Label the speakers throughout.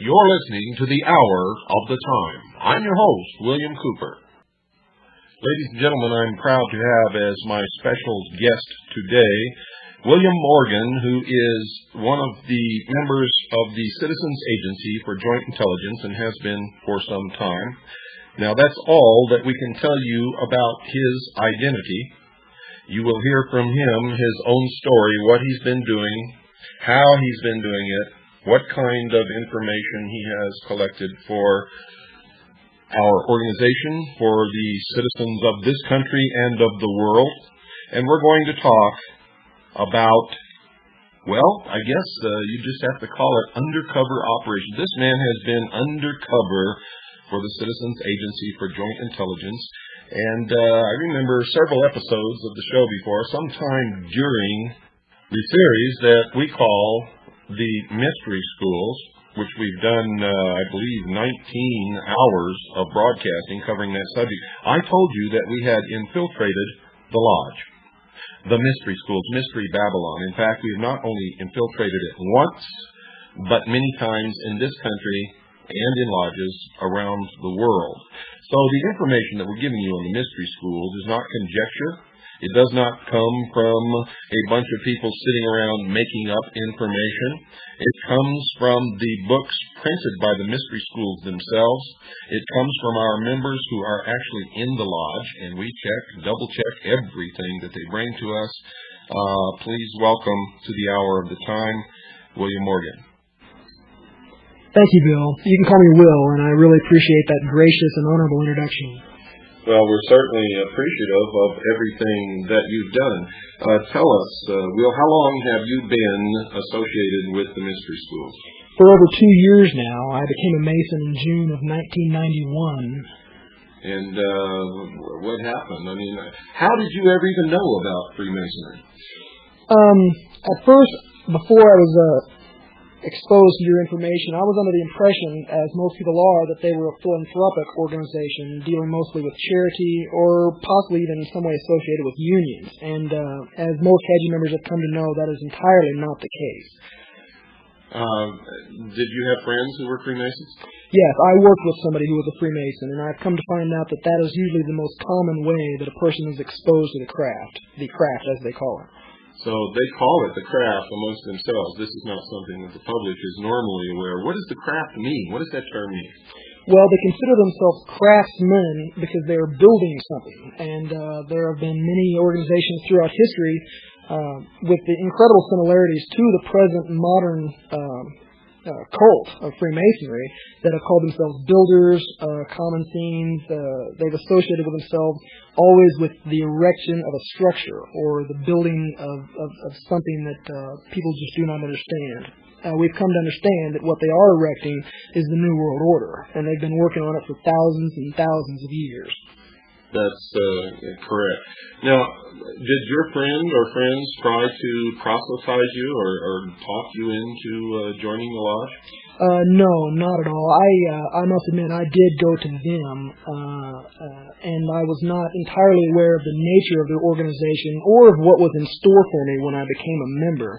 Speaker 1: You're listening to the Hour of the Time. I'm your host, William Cooper. Ladies and gentlemen, I'm proud to have as my special guest today William Morgan, who is one of the members of the Citizens Agency for Joint Intelligence and has been for some time. Now, that's all that we can tell you about his identity. You will hear from him his own story, what he's been doing, how he's been doing it, what kind of information he has collected for our organization, for the citizens of this country and of the world. And we're going to talk about, well, I guess uh, you just have to call it undercover operation. This man has been undercover for the Citizens Agency for Joint Intelligence. And uh, I remember several episodes of the show before, sometime during the series that we call the mystery schools, which we've done, uh, I believe, 19 hours of broadcasting covering that subject. I told you that we had infiltrated the lodge, the mystery schools, Mystery Babylon. In fact, we have not only infiltrated it once, but many times in this country and in lodges around the world. So the information that we're giving you on the mystery schools is not conjecture. It does not come from a bunch of people sitting around making up information. It comes from the books printed by the mystery schools themselves. It comes from our members who are actually in the lodge, and we check, double check everything that they bring to us. Uh, please welcome to the hour of the time, William Morgan.
Speaker 2: Thank you, Bill. You can call me Will, and I really appreciate that gracious and honorable introduction.
Speaker 1: Well, we're certainly appreciative of everything that you've done. Uh, tell us, uh, Will, how long have you been associated with the mystery School?
Speaker 2: For over two years now. I became a Mason in June of 1991.
Speaker 1: And uh, what happened? I mean, how did you ever even know about Freemasonry?
Speaker 2: Um, at first, before I was uh, exposed to your information, I was under the impression, as most people are, that they were a philanthropic organization dealing mostly with charity or possibly even in some way associated with unions. And uh, as most CAJI members have come to know, that is entirely not the case.
Speaker 1: Uh, did you have friends who were Freemasons?
Speaker 2: Yes, I worked with somebody who was a Freemason, and I've come to find out that that is usually the most common way that a person is exposed to the craft, the craft as they call it.
Speaker 1: So they call it the craft amongst themselves. This is not something that the public is normally aware. What does the craft mean? What does that term mean?
Speaker 2: Well, they consider themselves craftsmen because they are building something. And uh, there have been many organizations throughout history uh, with the incredible similarities to the present modern um, uh, cult of Freemasonry that have called themselves builders, uh, common themes. Uh, they've associated with themselves always with the erection of a structure or the building of, of, of something that uh, people just do not understand. Uh, we've come to understand that what they are erecting is the New World Order, and they've been working on it for thousands and thousands of years.
Speaker 1: That's uh, correct. Now, did your friend or friends try to proselytize you or, or talk you into uh, joining the lodge?
Speaker 2: Uh, no, not at all. I uh, I must admit I did go to them, uh, uh, and I was not entirely aware of the nature of their organization or of what was in store for me when I became a member,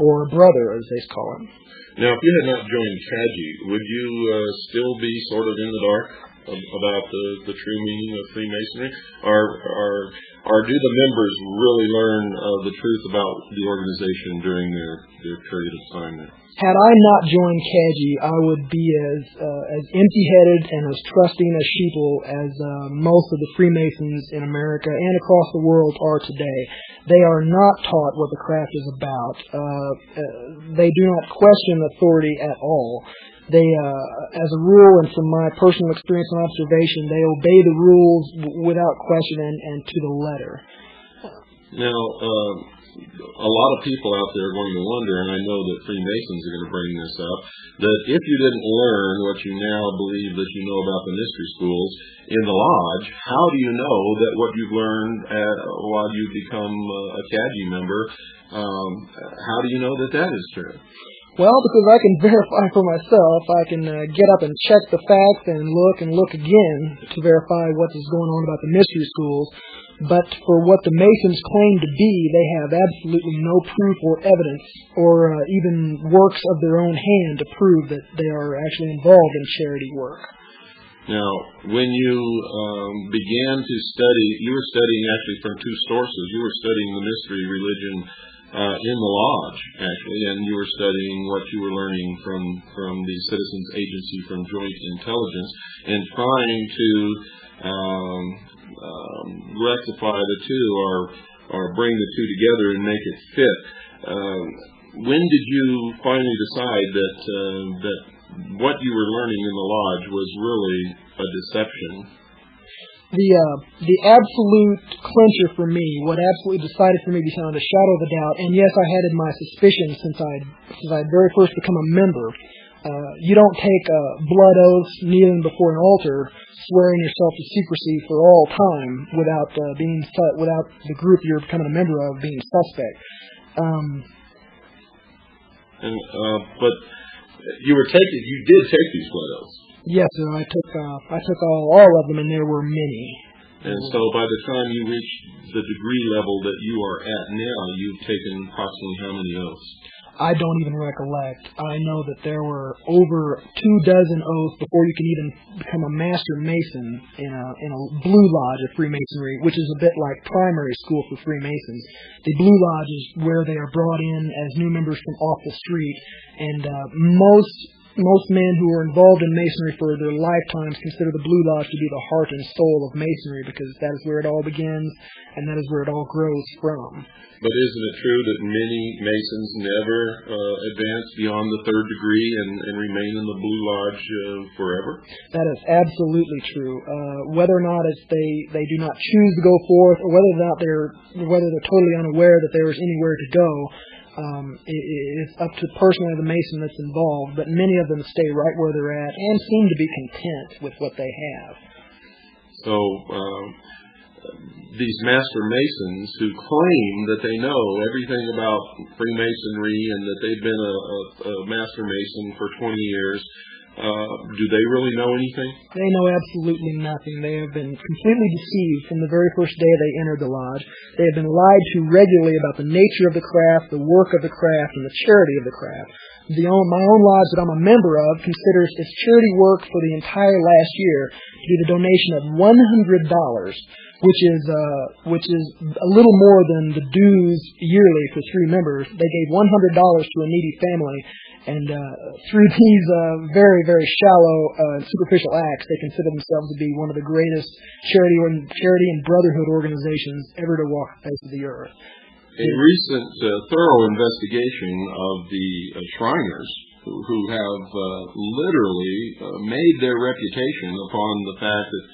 Speaker 2: or a brother, as they call it.
Speaker 1: Now, if you had not joined CAJI, would you uh, still be sort of in the dark? About the, the true meaning of Freemasonry? Or, or, or do the members really learn uh, the truth about the organization during their, their period of time there?
Speaker 2: Had I not joined CAJI, I would be as uh, as empty-headed and as trusting as sheeple as uh, most of the Freemasons in America and across the world are today. They are not taught what the craft is about. Uh, uh they do not question authority at all they, uh, as a rule, and from my personal experience and observation, they obey the rules without question and, and to the letter.
Speaker 1: Now, uh, a lot of people out there are going to wonder, and I know that Freemasons are going to bring this up, that if you didn't learn what you now believe that you know about the mystery schools in the lodge, how do you know that what you've learned at, while you become a CAJI member, um, how do you know that that is true?
Speaker 2: Well, because I can verify for myself, I can uh, get up and check the facts and look and look again to verify what is going on about the mystery schools. but for what the Masons claim to be, they have absolutely no proof or evidence or uh, even works of their own hand to prove that they are actually involved in charity work.
Speaker 1: Now, when you um, began to study, you were studying actually from two sources. You were studying the mystery religion uh, in the lodge, actually, and you were studying what you were learning from from the Citizens Agency from Joint Intelligence, and trying to um, um, rectify the two or or bring the two together and make it fit. Um, when did you finally decide that uh, that what you were learning in the lodge was really a deception?
Speaker 2: The uh, the absolute clincher for me, what absolutely decided for me beyond a shadow of a doubt, and yes, I had my suspicions since I since I very first become a member. Uh, you don't take a blood oath kneeling before an altar, swearing yourself to secrecy for all time without uh, being without the group you're becoming a member of being suspect. Um,
Speaker 1: and uh, but you were taking you did take these blood oaths.
Speaker 2: Yes, sir. I took uh, I took all all of them, and there were many.
Speaker 1: And so by the time you reach the degree level that you are at now, you've taken approximately how many oaths?
Speaker 2: I don't even recollect. I know that there were over two dozen oaths before you can even become a master mason in a in a blue lodge of Freemasonry, which is a bit like primary school for Freemasons. The blue lodge is where they are brought in as new members from off the street, and uh, most most men who are involved in masonry for their lifetimes consider the Blue Lodge to be the heart and soul of masonry because that is where it all begins and that is where it all grows from.
Speaker 1: But isn't it true that many Masons never uh, advance beyond the third degree and, and remain in the Blue Lodge uh, forever?
Speaker 2: That is absolutely true. Uh, whether or not it's they, they do not choose to go forth, or whether or not they're whether they're totally unaware that there is anywhere to go, um, it, it's up to personally the Mason that's involved. But many of them stay right where they're at and seem to be content with what they have.
Speaker 1: So. Um, these master masons who claim that they know everything about Freemasonry and that they've been a, a, a master mason for 20 years, uh, do they really know anything?
Speaker 2: They know absolutely nothing. They have been completely deceived from the very first day they entered the lodge. They have been lied to regularly about the nature of the craft, the work of the craft, and the charity of the craft. The own, my own lodge that I'm a member of considers its charity work for the entire last year to be the donation of $100 which is uh, which is a little more than the dues yearly for three members. They gave one hundred dollars to a needy family, and uh, through these uh, very very shallow uh, superficial acts, they consider themselves to be one of the greatest charity or charity and brotherhood organizations ever to walk the face of the earth.
Speaker 1: A recent thorough investigation of the Shriners, who, who have uh, literally uh, made their reputation upon the fact that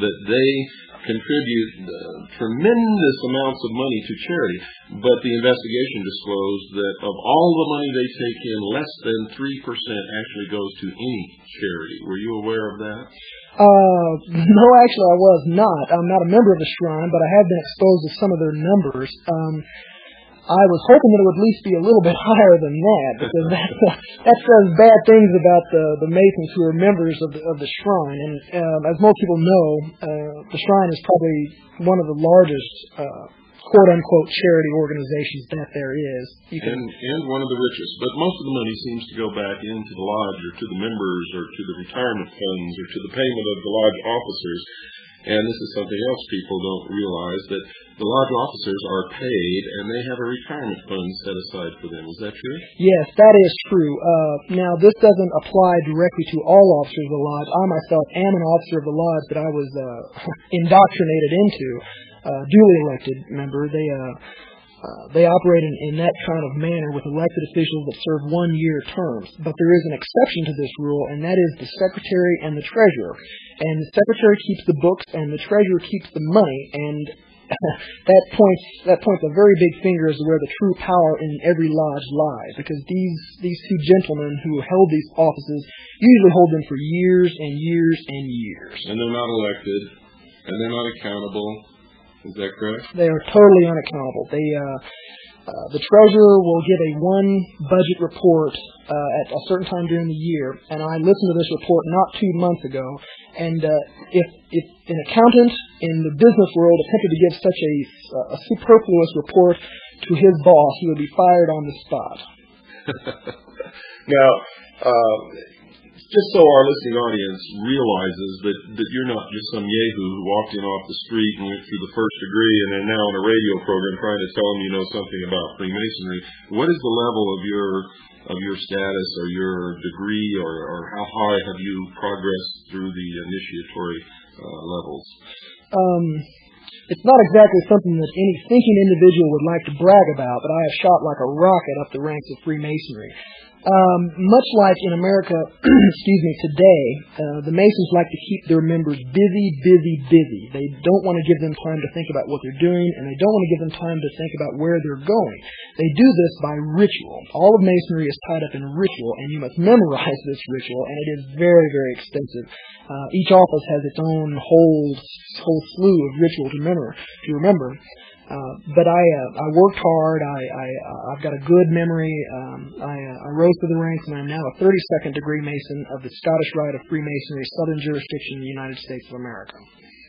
Speaker 1: that they contribute uh, tremendous amounts of money to charity, but the investigation disclosed that of all the money they take in, less than 3% actually goes to any charity. Were you aware of that?
Speaker 2: Uh, no, actually I was not. I'm not a member of the Shrine, but I have been exposed to some of their numbers. Um, I was hoping that it would at least be a little bit higher than that, because that that says bad things about the the Masons who are members of the of the shrine. And um, as most people know, uh, the shrine is probably one of the largest. Uh, quote unquote charity organizations that there is.
Speaker 1: You can, and, and one of the richest. But most of the money seems to go back into the lodge or to the members or to the retirement funds or to the payment of the lodge officers. And this is something else people don't realize that the lodge officers are paid and they have a retirement fund set aside for them. Is that true?
Speaker 2: Yes, that is true. Uh, now, this doesn't apply directly to all officers of the lodge. I myself am an officer of the lodge that I was uh, indoctrinated into, uh, duly elected member. They uh, uh, they operate in, in that kind of manner with elected officials that serve one-year terms. But there is an exception to this rule, and that is the secretary and the treasurer. And the secretary keeps the books, and the treasurer keeps the money. And that points that points a very big finger as to where the true power in every lodge lies. Because these these two gentlemen who held these offices usually hold them for years and years and years.
Speaker 1: And they're not elected, and they're not accountable is that correct?
Speaker 2: They are totally unaccountable. They uh, uh, the treasurer will give a one budget report uh, at a certain time during the year, and I listened to this report not two months ago. And uh, if if an accountant in the business world attempted to give such a, a superfluous report to his boss, he would be fired on the spot.
Speaker 1: now, uh, just so our listening audience realizes that, that you're not just some yahoo who walked in off the street and went through the first degree and are now on a radio program trying to tell them you know something about Freemasonry. What is the level of your of your status or your degree or, or how high have you progressed through the initiatory uh, levels?
Speaker 2: Um, it's not exactly something that any thinking individual would like to brag about, but I have shot like a rocket up the ranks of Freemasonry. Um, much like in America, excuse me, today, uh, the Masons like to keep their members busy, busy, busy. They don't want to give them time to think about what they're doing, and they don't want to give them time to think about where they're going. They do this by ritual. All of Masonry is tied up in ritual, and you must memorize this ritual, and it is very, very extensive. Uh, each office has its own whole whole slew of ritual to remember. To remember. Uh, but I uh, I worked hard. I, I uh, I've got a good memory. Um, I uh, I rose through the ranks, and I'm now a 32nd degree Mason of the Scottish Rite of Freemasonry, Southern Jurisdiction, the United States of America.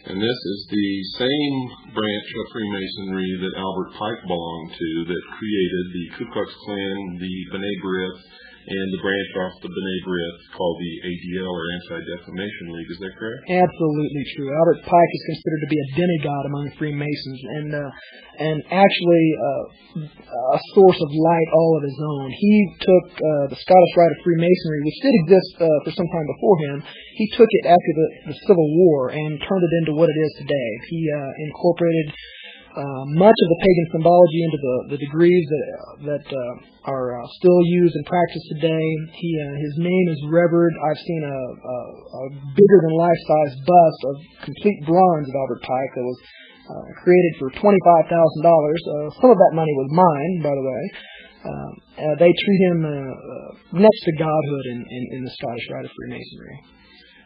Speaker 1: And this is the same branch of Freemasonry that Albert Pike belonged to, that created the Ku Klux Klan, the B'nai B'rith, and the branch off the B'nai B'rith called the ADL or Anti-Defamation League. Is that correct?
Speaker 2: Absolutely true. Albert Pike is considered to be a demigod among Freemasons, and uh, and actually uh, a source of light all of his own. He took uh, the Scottish Rite of Freemasonry, which did exist uh, for some time before him. He took it after the, the Civil War and turned it into what it is today. He uh, incorporated uh, much of the pagan symbology into the, the degrees that that uh, are uh, still used and practiced today. He uh, his name is revered. I've seen a, a, a bigger than life size bust of complete bronze of Albert Pike that was created for twenty five thousand dollars. Uh, some of that money was mine, by the way. They treat him next to godhood in, in, in the Scottish Rite of Freemasonry.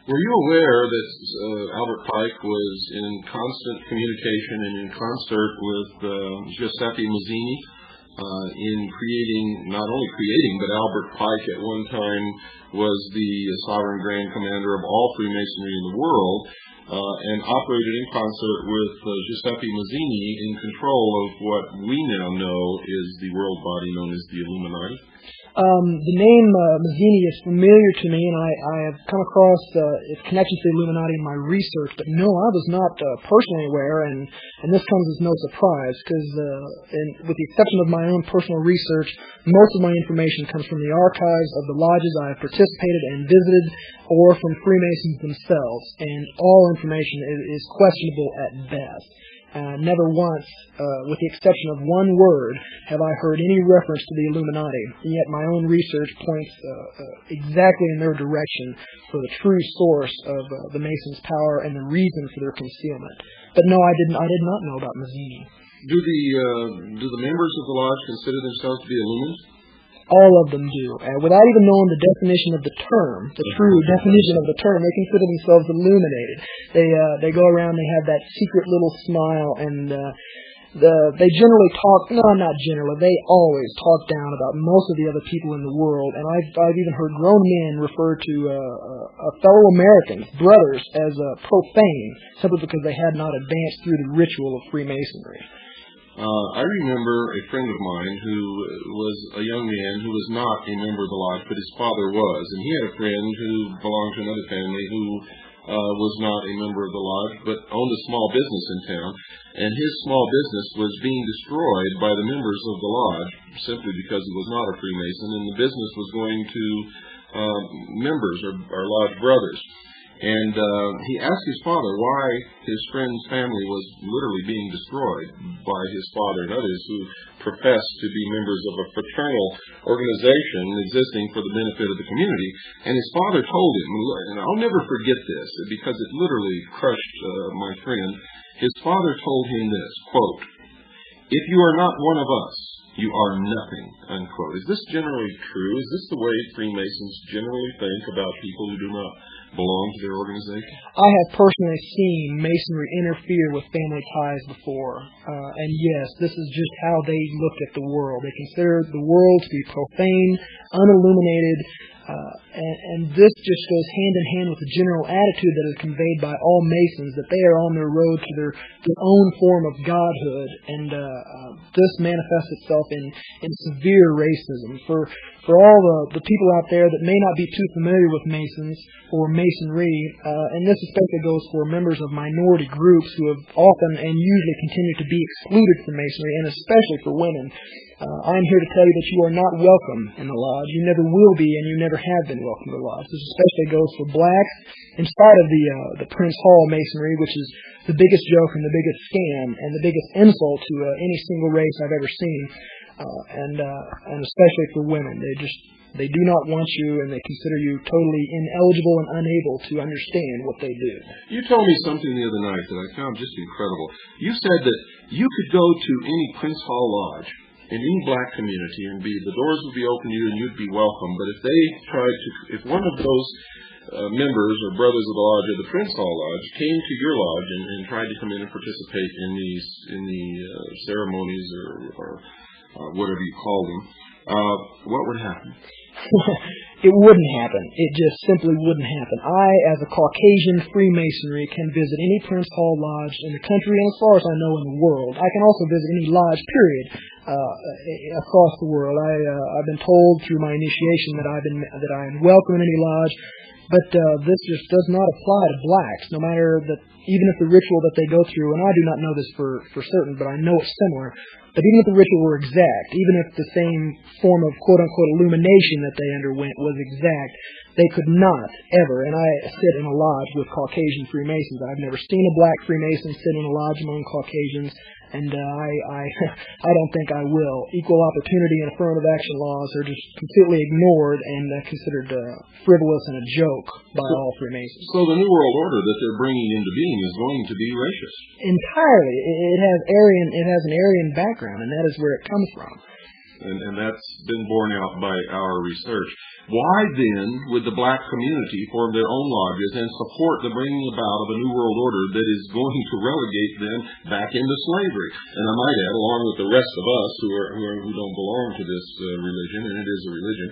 Speaker 1: Were you aware that uh, Albert Pike was in constant communication and in concert with uh, Giuseppe Mazzini uh, in creating, not only creating, but Albert Pike at one time was the sovereign grand commander of all Freemasonry in the world uh, and operated in concert with uh, Giuseppe Mazzini in control of what we now know is the world body known as the Illuminati?
Speaker 2: Um, the name uh, Mazzini is familiar to me, and I, I have come across uh, its connection to the Illuminati in my research. But no, I was not uh, personally aware, and, and this comes as no surprise because, uh, with the exception of my own personal research, most of my information comes from the archives of the lodges I have participated and visited, or from Freemasons themselves, and all information is, is questionable at best. Uh, never once, uh, with the exception of one word, have I heard any reference to the Illuminati. And yet my own research points uh, uh exactly in their direction for the true source of uh, the Masons' power and the reason for their concealment. But no, I didn't. I did not know about Mazzini.
Speaker 1: Do the uh, do the members of the lodge consider themselves to be Illuminati?
Speaker 2: All of them do. And without even knowing the definition of the term, the true definition of the term, they consider themselves illuminated. They uh, they go around, they have that secret little smile, and uh, the they generally talk. No, not generally. They always talk down about most of the other people in the world. And I've I've even heard grown men refer to uh, uh, fellow Americans, brothers, as uh, profane, simply because they had not advanced through the ritual of Freemasonry.
Speaker 1: Uh, I remember a friend of mine who was a young man who was not a member of the lodge, but his father was, and he had a friend who belonged to another family who uh, was not a member of the lodge, but owned a small business in town, and his small business was being destroyed by the members of the lodge simply because he was not a Freemason, and the business was going to uh, members or, or lodge brothers. And uh, he asked his father why his friend's family was literally being destroyed by his father and others who professed to be members of a fraternal organization existing for the benefit of the community. And his father told him, and I'll never forget this because it literally crushed uh, my friend. His father told him this, quote, If you are not one of us, you are nothing, unquote. Is this generally true? Is this the way Freemasons generally think about people who do not belong to their organization?
Speaker 2: I have personally seen Masonry interfere with family ties before. Uh, and yes, this is just how they look at the world. They consider the world to be profane, unilluminated, uh, and, and this just goes hand in hand with the general attitude that is conveyed by all Masons that they are on their road to their, their own form of godhood, and uh, uh, this manifests itself in, in severe racism. For for all the, the people out there that may not be too familiar with Masons or Masonry, uh, and this especially goes for members of minority groups who have often and usually continue to be excluded from Masonry, and especially for women. Uh, I'm here to tell you that you are not welcome in the lodge. You never will be, and you never have been welcome in the lodge. This especially goes for blacks, in spite of the uh, the Prince Hall Masonry, which is the biggest joke and the biggest scam and the biggest insult to uh, any single race I've ever seen, uh, and uh, and especially for women. They just they do not want you, and they consider you totally ineligible and unable to understand what they do.
Speaker 1: You told me something the other night that I found just incredible. You said that you could go to any Prince Hall Lodge in any black community and be the doors would be open to you and you'd be welcome. But if they tried to, if one of those uh, members or brothers of the lodge the Prince Hall Lodge came to your lodge and, and tried to come in and participate in these in the uh, ceremonies or, or uh, whatever you call them, uh, what would happen?
Speaker 2: it wouldn't happen. It just simply wouldn't happen. I, as a Caucasian Freemasonry, can visit any Prince Hall Lodge in the country and as far as I know in the world. I can also visit any lodge, period, uh, across the world. I, uh, I've been told through my initiation that I've been that I am welcome in any lodge, but uh, this just does not apply to blacks. No matter that, even if the ritual that they go through, and I do not know this for for certain, but I know it's similar. But even if the ritual were exact, even if the same form of quote unquote illumination that they underwent was exact, they could not ever, and I sit in a lodge with Caucasian Freemasons. I've never seen a black Freemason sit in a lodge among Caucasians, and uh, I, I, I don't think I will. Equal opportunity and affirmative action laws are just completely ignored and uh, considered uh, frivolous and a joke by
Speaker 1: so,
Speaker 2: all Freemasons.
Speaker 1: So the New World Order that they're bringing into being is going to be racist.
Speaker 2: Entirely, it has Aryan, it has an Aryan background, and that is where it comes from.
Speaker 1: And, and that's been borne out by our research. Why then would the black community form their own lodges and support the bringing about of a new world order that is going to relegate them back into slavery? And I might add, along with the rest of us who are who, are, who don't belong to this uh, religion, and it is a religion,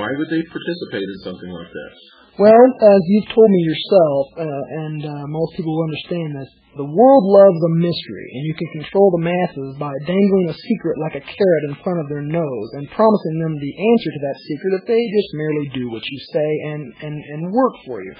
Speaker 1: why would they participate in something like that?
Speaker 2: Well, as you've told me yourself, uh, and uh, most people will understand this, the world loves a mystery, and you can control the masses by dangling a secret like a carrot in front of their nose and promising them the answer to that secret if they just merely do what you say and, and, and work for you.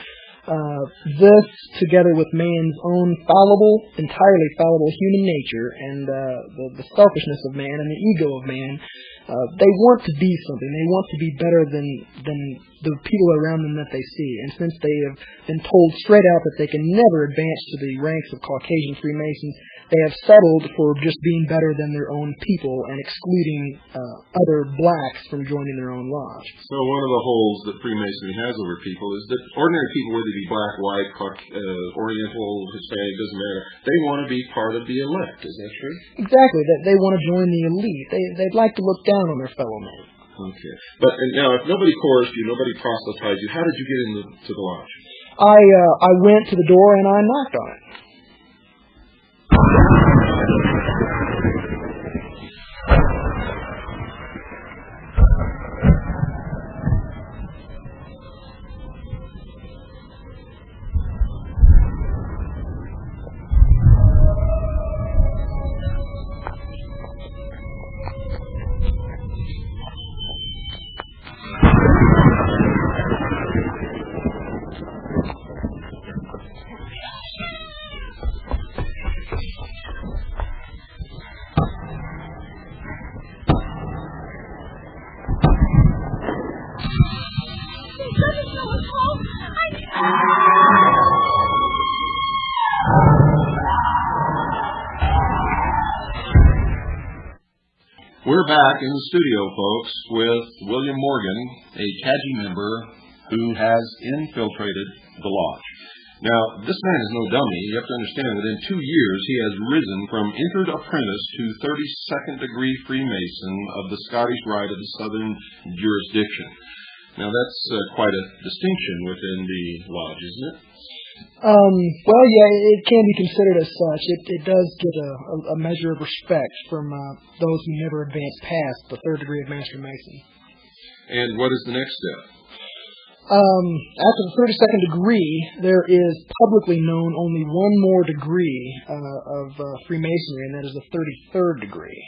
Speaker 2: Uh, this, together with man's own fallible, entirely fallible human nature and uh, the, the selfishness of man and the ego of man, uh, they want to be something. They want to be better than than the people around them that they see. And since they have been told straight out that they can never advance to the ranks of Caucasian Freemasons, they have settled for just being better than their own people and excluding uh, other blacks from joining their own lodge.
Speaker 1: So one of the holes that Freemasonry has over people is that ordinary people, whether they be black, white, uh, Oriental, Hispanic, doesn't matter, they want to be part of the elect. Is that true?
Speaker 2: Exactly. That they want to join the elite. They they'd like to look down on their fellow men.
Speaker 1: Okay. But now, if nobody coerced you, nobody proselytized you, how did you get into the lodge?
Speaker 2: I uh, I went to the door and I knocked on it.
Speaker 1: We're back in the studio, folks, with William Morgan, a CAJI member who has infiltrated the lodge. Now, this man is no dummy. You have to understand that in two years he has risen from entered apprentice to 32nd degree Freemason of the Scottish Rite of the Southern Jurisdiction. Now, that's uh, quite a distinction within the lodge, isn't it?
Speaker 2: Um, well, yeah, it can be considered as such. It, it does get a, a, a measure of respect from uh, those who never advance past the third degree of Master Mason.
Speaker 1: And what is the next step?
Speaker 2: Um, after the 32nd degree, there is publicly known only one more degree uh, of uh, Freemasonry, and that is the 33rd degree.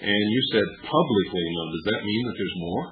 Speaker 1: And you said publicly known. Does that mean that there's more?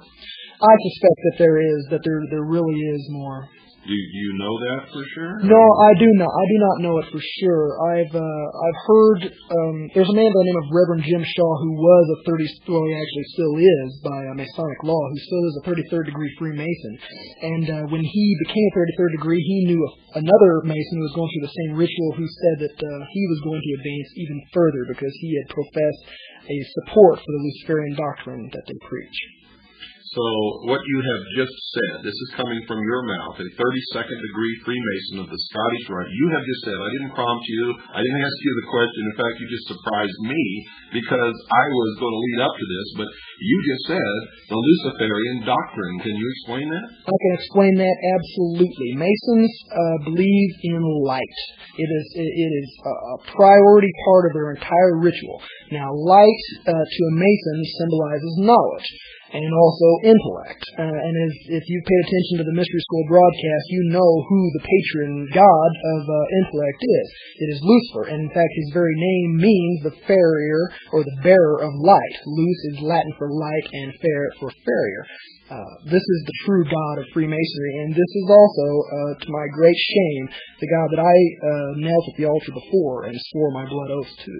Speaker 2: I suspect that there is, that there there really is more.
Speaker 1: Do you know that for sure?
Speaker 2: No, I do not. I do not know it for sure. I've uh, I've heard um, there's a man by the name of Reverend Jim Shaw who was a 30 well he actually still is by uh, Masonic law who still is a 33rd degree Freemason. And uh, when he became a 33rd degree, he knew another Mason who was going through the same ritual who said that uh, he was going to advance even further because he had professed a support for the Luciferian doctrine that they preach.
Speaker 1: So what you have just said, this is coming from your mouth, a 32nd degree Freemason of the Scottish Rite. You have just said, I didn't prompt you, I didn't ask you the question. In fact, you just surprised me because I was going to lead up to this, but you just said the Luciferian doctrine. Can you explain that?
Speaker 2: I can explain that absolutely. Masons uh, believe in light. It is it, is a priority part of their entire ritual. Now, light uh, to a Mason symbolizes knowledge and also intellect. Uh, and if, if you've paid attention to the Mystery School broadcast, you know who the patron god of uh, intellect is. It is Lucifer, and in fact, his very name means the farrier or the bearer of light. Luce is Latin for light, and fair for farrier. Uh, this is the true God of Freemasonry, and this is also, uh, to my great shame, the God that I uh, knelt at the altar before and swore my blood oath to.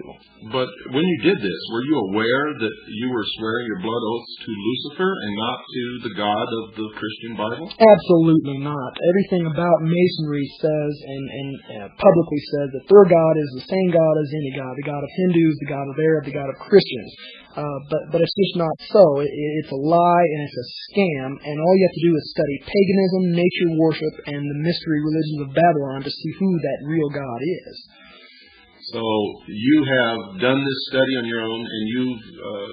Speaker 1: But when you did this, were you aware that you were swearing your blood oaths to Lucifer and not to the God of the Christian Bible?
Speaker 2: Absolutely not. Everything about Masonry says and, and uh, publicly says that their God is the same God as any God, the God of Hindus, the God of Arab, the God of Christians. Uh, but but it's just not so. It, it's a lie and it's a scam. And all you have to do is study paganism, nature worship, and the mystery religions of Babylon to see who that real God is.
Speaker 1: So you have done this study on your own, and you've uh,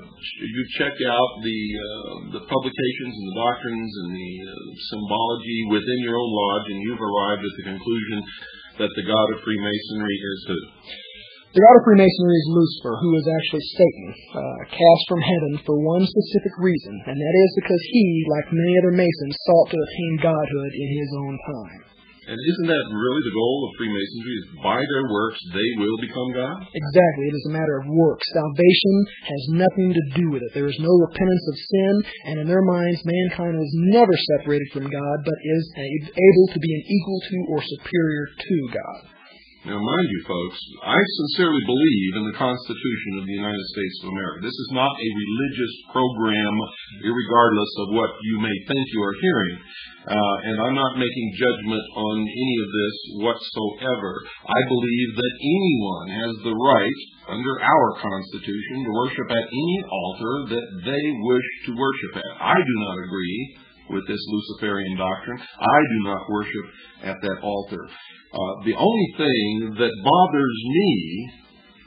Speaker 1: you've checked out the uh, the publications and the doctrines and the uh, symbology within your own lodge, and you've arrived at the conclusion that the God of Freemasonry is who?
Speaker 2: The God of Freemasonry is Lucifer, who is actually Satan, uh, cast from heaven for one specific reason, and that is because he, like many other Masons, sought to attain godhood in his own time.
Speaker 1: And isn't that really the goal of Freemasonry? Is by their works they will become God?
Speaker 2: Exactly. It is a matter of works. Salvation has nothing to do with it. There is no repentance of sin, and in their minds, mankind is never separated from God, but is able to be an equal to or superior to God.
Speaker 1: Now, mind you, folks, I sincerely believe in the Constitution of the United States of America. This is not a religious program, regardless of what you may think you are hearing. Uh, and I'm not making judgment on any of this whatsoever. I believe that anyone has the right, under our Constitution, to worship at any altar that they wish to worship at. I do not agree with this Luciferian doctrine. I do not worship at that altar. Uh, the only thing that bothers me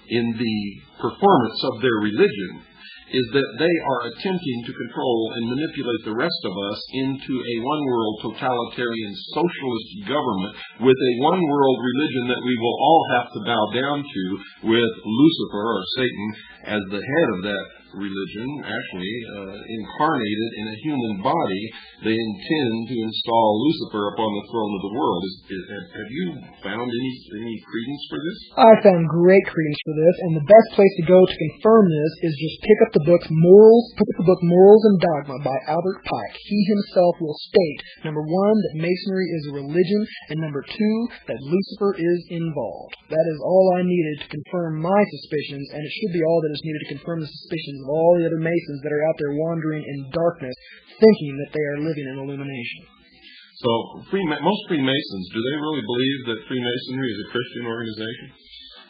Speaker 1: in the performance of their religion is that they are attempting to control and manipulate the rest of us into a one world totalitarian socialist government with a one world religion that we will all have to bow down to with Lucifer or Satan as the head of that religion, actually uh, incarnated in a human body, they intend to install Lucifer upon the throne of the world. Is, is, have you found any any credence for this?
Speaker 2: I found great credence for this, and the best place to go to confirm this is just pick up the book Morals, pick up the book Morals and Dogma by Albert Pike. He himself will state number one that Masonry is a religion, and number two that Lucifer is involved. That is all I needed to confirm my suspicions, and it should be all that is needed to confirm the suspicions of all the other Masons that are out there wandering in darkness, thinking that they are living in illumination.
Speaker 1: So, Freema- most Freemasons, do they really believe that Freemasonry is a Christian organization?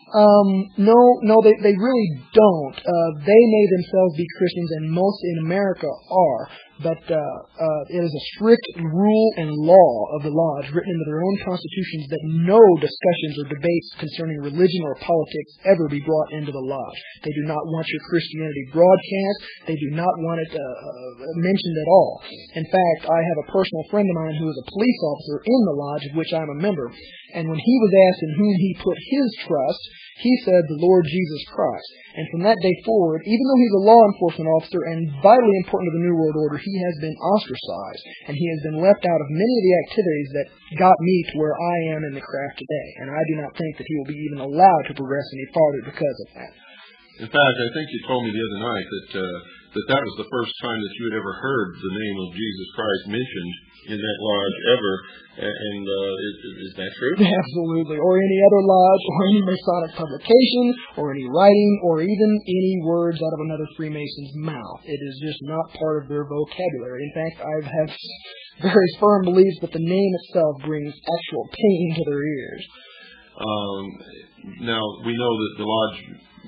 Speaker 2: Um, no, no, they, they really don't. Uh, they may themselves be Christians, and most in America are. But uh, uh, it is a strict rule and law of the lodge written into their own constitutions that no discussions or debates concerning religion or politics ever be brought into the lodge. They do not want your Christianity broadcast. They do not want it uh, uh, mentioned at all. In fact, I have a personal friend of mine who is a police officer in the lodge of which I'm a member, and when he was asked in whom he put his trust, he said the Lord Jesus Christ. And from that day forward, even though he's a law enforcement officer and vitally important to the New World Order, he has been ostracized and he has been left out of many of the activities that got me to where I am in the craft today. And I do not think that he will be even allowed to progress any farther because of that.
Speaker 1: In fact, I think you told me the other night that uh, that that was the first time that you had ever heard the name of Jesus Christ mentioned in that lodge ever. And uh, is, is that true?
Speaker 2: Absolutely. Or any other lodge, or any Masonic publication, or any writing, or even any words out of another Freemason's mouth. It is just not part of their vocabulary. In fact, I have very firm beliefs that the name itself brings actual pain to their ears.
Speaker 1: Um, now, we know that the lodge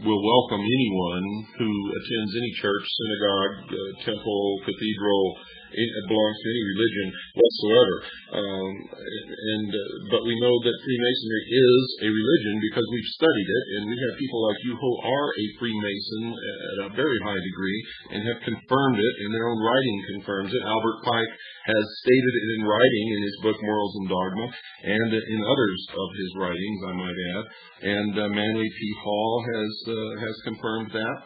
Speaker 1: will welcome anyone who attends any church, synagogue, uh, temple, cathedral, it belongs to any religion whatsoever. Um, and uh, but we know that Freemasonry is a religion because we've studied it, and we have people like you who are a Freemason at a very high degree and have confirmed it, and their own writing confirms it. Albert Pike has stated it in writing in his book Morals and Dogma, and in others of his writings, I might add. And uh, Manly P. Hall has uh, has confirmed that.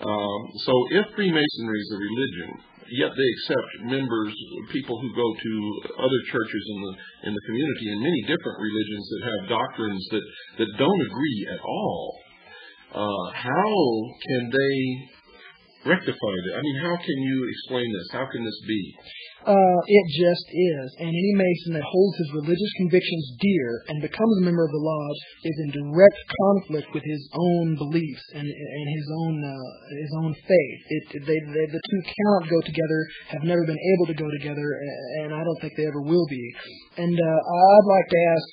Speaker 1: Um, so if Freemasonry is a religion, yet they accept members, people who go to other churches in the in the community and many different religions that have doctrines that that don't agree at all. Uh, how can they rectify that? I mean, how can you explain this? How can this be?
Speaker 2: Uh, it just is. And any Mason that holds his religious convictions dear and becomes a member of the lodge is in direct conflict with his own beliefs and, and his own uh, his own faith. It, they, they, the two cannot go together. Have never been able to go together, and I don't think they ever will be. And uh, I'd like to ask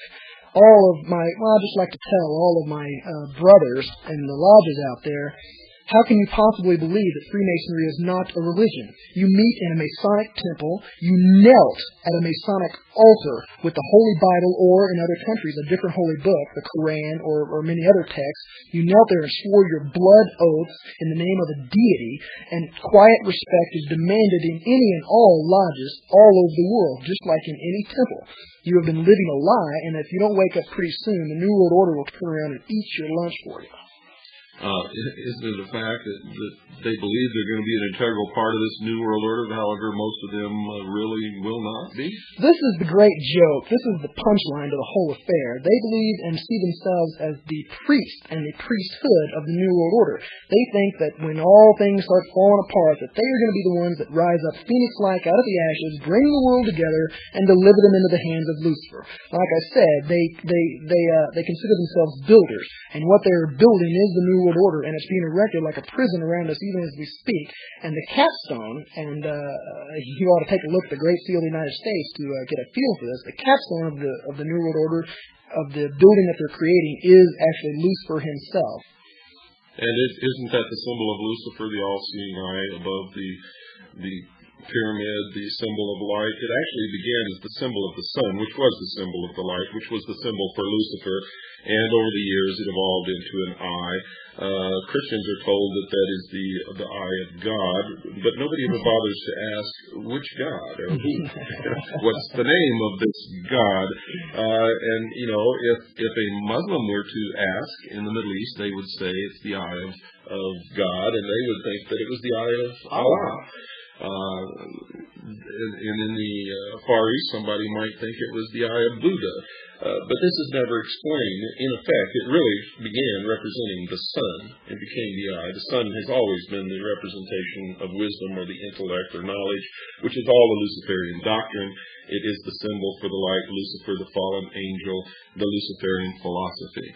Speaker 2: all of my well, I'd just like to tell all of my uh, brothers in the lodges out there how can you possibly believe that Freemasonry is not a religion? You meet in a Masonic temple, you knelt at a Masonic altar with the Holy Bible or, in other countries, a different holy book, the Koran or, or many other texts. You knelt there and swore your blood oaths in the name of a deity, and quiet respect is demanded in any and all lodges all over the world, just like in any temple. You have been living a lie, and if you don't wake up pretty soon, the New World Order will turn around and eat your lunch for you.
Speaker 1: Uh, isn't it a fact that, that they believe they're going to be an integral part of this new world order, however, most of them uh, really will not be?
Speaker 2: This is the great joke. This is the punchline to the whole affair. They believe and see themselves as the priest and the priesthood of the new world order. They think that when all things start falling apart, that they are going to be the ones that rise up phoenix-like out of the ashes, bring the world together, and deliver them into the hands of Lucifer. Like I said, they they they uh, they consider themselves builders, and what they're building is the new world order, and it's being erected like a prison around us even as we speak. And the capstone, and uh, you ought to take a look at the Great Seal of the United States to uh, get a feel for this. The capstone of the of the new world order, of the building that they're creating, is actually Lucifer himself.
Speaker 1: And is isn't that the symbol of Lucifer, the all-seeing eye above the the pyramid, the symbol of light. It actually began as the symbol of the sun, which was the symbol of the light, which was the symbol for Lucifer, and over the years it evolved into an eye. Uh, Christians are told that that is the the eye of God, but nobody ever bothers to ask which God or who, what's the name of this God. Uh, and you know, if if a Muslim were to ask in the Middle East, they would say it's the eye of of God, and they would think that it was the eye of Allah. Uh, and in the uh, Far East, somebody might think it was the eye of Buddha. Uh, but this is never explained. In effect, it really began representing the sun and became the eye. The sun has always been the representation of wisdom or the intellect or knowledge, which is all the Luciferian doctrine. It is the symbol for the light, Lucifer, the fallen angel, the Luciferian philosophy.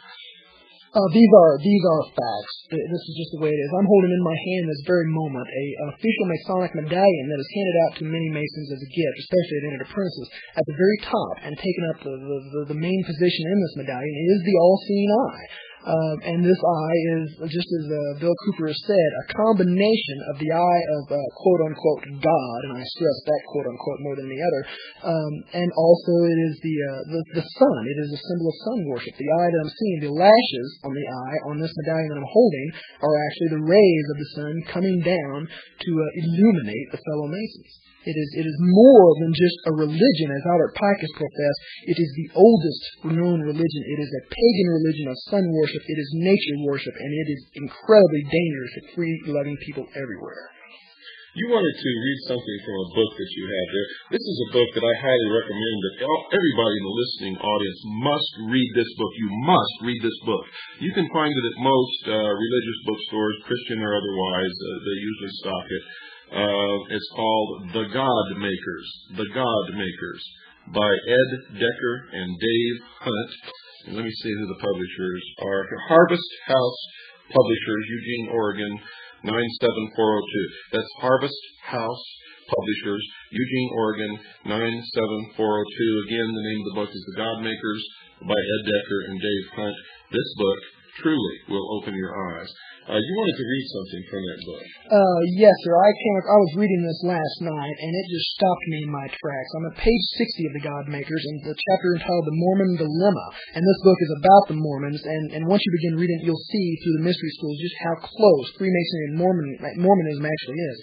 Speaker 2: Uh, these are these are facts. This is just the way it is. I'm holding in my hand this very moment a official Masonic medallion that is handed out to many Masons as a gift, especially at entered apprentices. At the very top and taking up the, the, the main position in this medallion is the all-seeing eye. Um, and this eye is, just as uh, Bill Cooper has said, a combination of the eye of uh, quote unquote God, and I stress that quote unquote more than the other, um, and also it is the, uh, the the sun. It is a symbol of sun worship. The eye that I'm seeing, the lashes on the eye on this medallion that I'm holding, are actually the rays of the sun coming down to uh, illuminate the fellow Masons. It is, it is more than just a religion, as Albert Pike professed. It is the oldest known religion. It is a pagan religion of sun worship. It is nature worship, and it is incredibly dangerous to free-loving people everywhere.
Speaker 1: You wanted to read something from a book that you have there. This is a book that I highly recommend that everybody in the listening audience must read this book. You must read this book. You can find it at most uh, religious bookstores, Christian or otherwise. Uh, they usually stock it. Uh, it's called The God Makers. The God Makers by Ed Decker and Dave Hunt. And let me see who the publishers are. Harvest House Publishers, Eugene, Oregon, 97402. That's Harvest House Publishers, Eugene, Oregon, 97402. Again, the name of the book is The God Makers by Ed Decker and Dave Hunt. This book truly will open your eyes. Uh, you wanted to read something from that book.
Speaker 2: Uh, yes, sir. I came. I was reading this last night, and it just stopped me in my tracks. I'm at page 60 of the God Makers, and the chapter entitled "The Mormon Dilemma." And this book is about the Mormons. And and once you begin reading, you'll see through the mystery schools just how close Freemasonry and Mormon Mormonism actually is.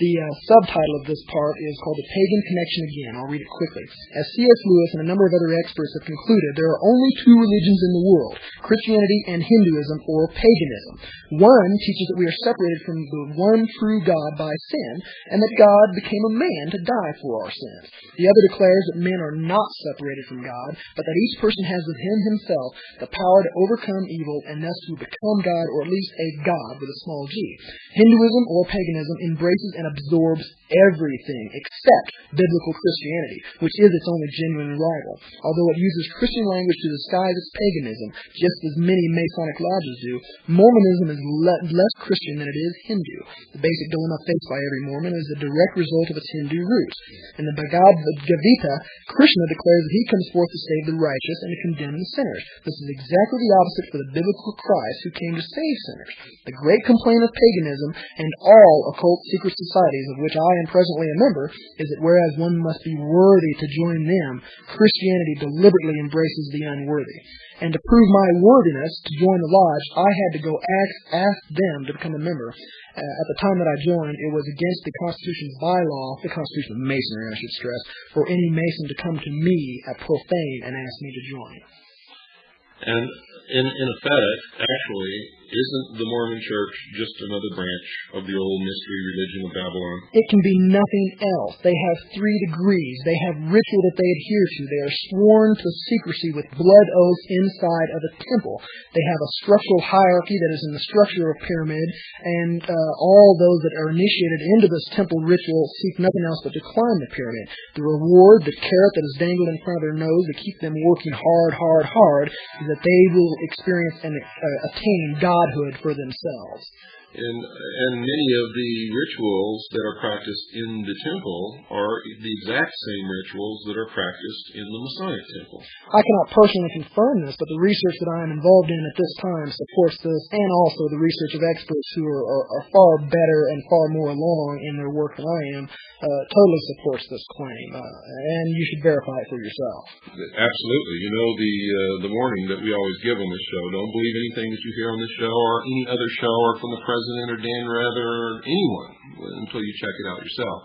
Speaker 2: The uh, subtitle of this part is called "The Pagan Connection Again." I'll read it quickly. As C.S. Lewis and a number of other experts have concluded, there are only two religions in the world: Christianity and Hinduism, or paganism. One teaches that we are separated from the one true God by sin, and that God became a man to die for our sins. The other declares that men are not separated from God, but that each person has within himself the power to overcome evil and thus to become God, or at least a God with a small g. Hinduism or paganism embraces and absorbs everything except biblical Christianity, which is its only genuine rival. Although it uses Christian language to disguise its paganism, just as many Masonic lodges do, Mormonism is le- less Christian than it is Hindu. The basic dilemma faced by every Mormon is the direct result of its Hindu roots. In the Bhagavad Gita, Krishna declares that he comes forth to save the righteous and to condemn the sinners. This is exactly the opposite for the biblical Christ who came to save sinners. The great complaint of paganism and all occult secret societies of which I am presently a member is that whereas one must be worthy to join them, Christianity deliberately embraces the unworthy. And to prove my worthiness to join the lodge, I had to go ask, ask them to become a member. Uh, at the time that I joined, it was against the Constitution's bylaw, the Constitution of Masonry, I should stress, for any Mason to come to me at profane and ask me to join.
Speaker 1: And in, in effect, actually, isn't the Mormon Church just another branch of the old mystery religion of Babylon?
Speaker 2: It can be nothing else. They have three degrees. They have ritual that they adhere to. They are sworn to secrecy with blood oaths inside of a temple. They have a structural hierarchy that is in the structure of a pyramid, and uh, all those that are initiated into this temple ritual seek nothing else but to climb the pyramid. The reward, the carrot that is dangled in front of their nose to keep them working hard, hard, hard, is that they will experience and uh, attain God godhood for themselves.
Speaker 1: And, and many of the rituals that are practiced in the temple are the exact same rituals that are practiced in the Masonic temple.
Speaker 2: I cannot personally confirm this, but the research that I am involved in at this time supports this, and also the research of experts who are, are, are far better and far more along in their work than I am uh, totally supports this claim, uh, and you should verify it for yourself.
Speaker 1: Absolutely. You know the uh, the warning that we always give on this show: don't believe anything that you hear on this show or any other show or from the president president or Dan Rather or anyone until you check it out yourself.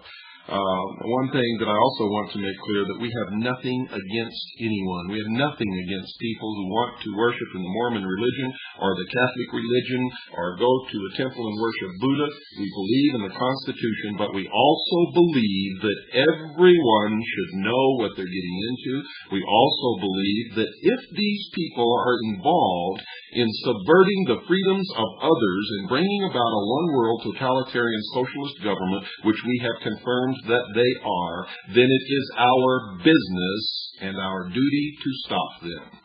Speaker 1: Uh, one thing that I also want to make clear that we have nothing against anyone. We have nothing against people who want to worship in the Mormon religion or the Catholic religion or go to a temple and worship Buddha. We believe in the Constitution, but we also believe that everyone should know what they're getting into. We also believe that if these people are involved in subverting the freedoms of others and bringing about a one world totalitarian socialist government, which we have confirmed that they are, then it is our business and our duty to stop them.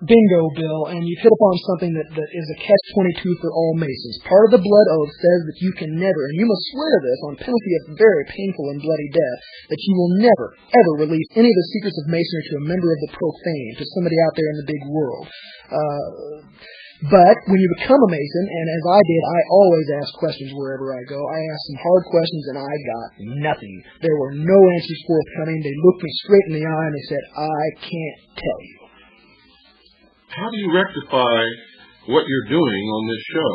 Speaker 2: Bingo, Bill, and you've hit upon something that, that is a catch-22 for all Masons. Part of the blood oath says that you can never, and you must swear to this on penalty of very painful and bloody death, that you will never, ever release any of the secrets of Masonry to a member of the profane, to somebody out there in the big world. Uh, but when you become a Mason, and as I did, I always ask questions wherever I go. I asked some hard questions, and I got nothing. There were no answers forthcoming. They looked me straight in the eye, and they said, I can't tell you
Speaker 1: how do you rectify what you're doing on this show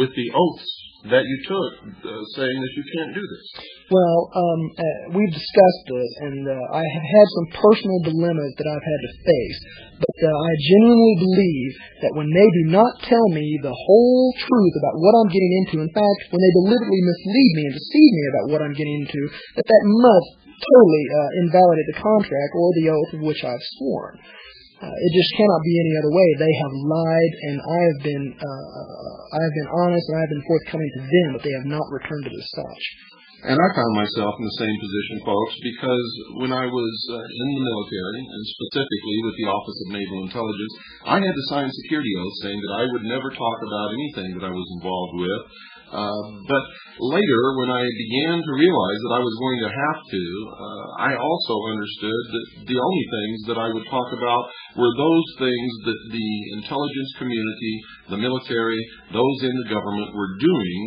Speaker 1: with the oaths that you took, uh, saying that you can't do this?
Speaker 2: Well, um, uh, we've discussed this, and uh, I have had some personal dilemmas that I've had to face. But uh, I genuinely believe that when they do not tell me the whole truth about what I'm getting into, in fact, when they deliberately mislead me and deceive me about what I'm getting into, that that must totally uh, invalidate the contract or the oath of which I've sworn. Uh, it just cannot be any other way. They have lied, and I have been uh, I have been honest, and I have been forthcoming to them, but they have not returned it as such.
Speaker 1: And I found myself in the same position, folks, because when I was uh, in the military, and specifically with the Office of Naval Intelligence, I had to sign security oaths saying that I would never talk about anything that I was involved with but later, when I began to realize that I was going to have to, uh, I also understood that the only things that I would talk about were those things that the intelligence community, the military, those in the government were doing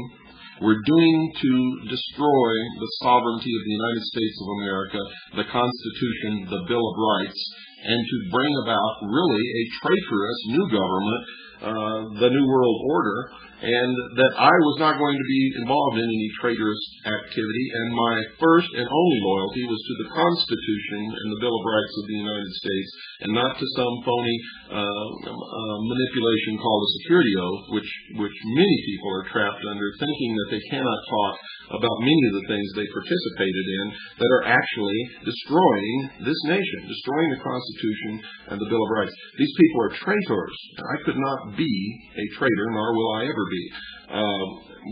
Speaker 1: were doing to destroy the sovereignty of the United States of America, the Constitution, the Bill of Rights, and to bring about really a traitorous new government, uh, the New World Order, and that I was not going to be involved in any traitorous activity, and my first and only loyalty was to the Constitution and the Bill of Rights of the United States, and not to some phony uh, uh, manipulation called a security oath, which which many people are trapped under, thinking that they cannot talk about many of the things they participated in that are actually destroying this nation, destroying the Constitution and the Bill of Rights. These people are traitors. I could not be a traitor, nor will I ever be. Um,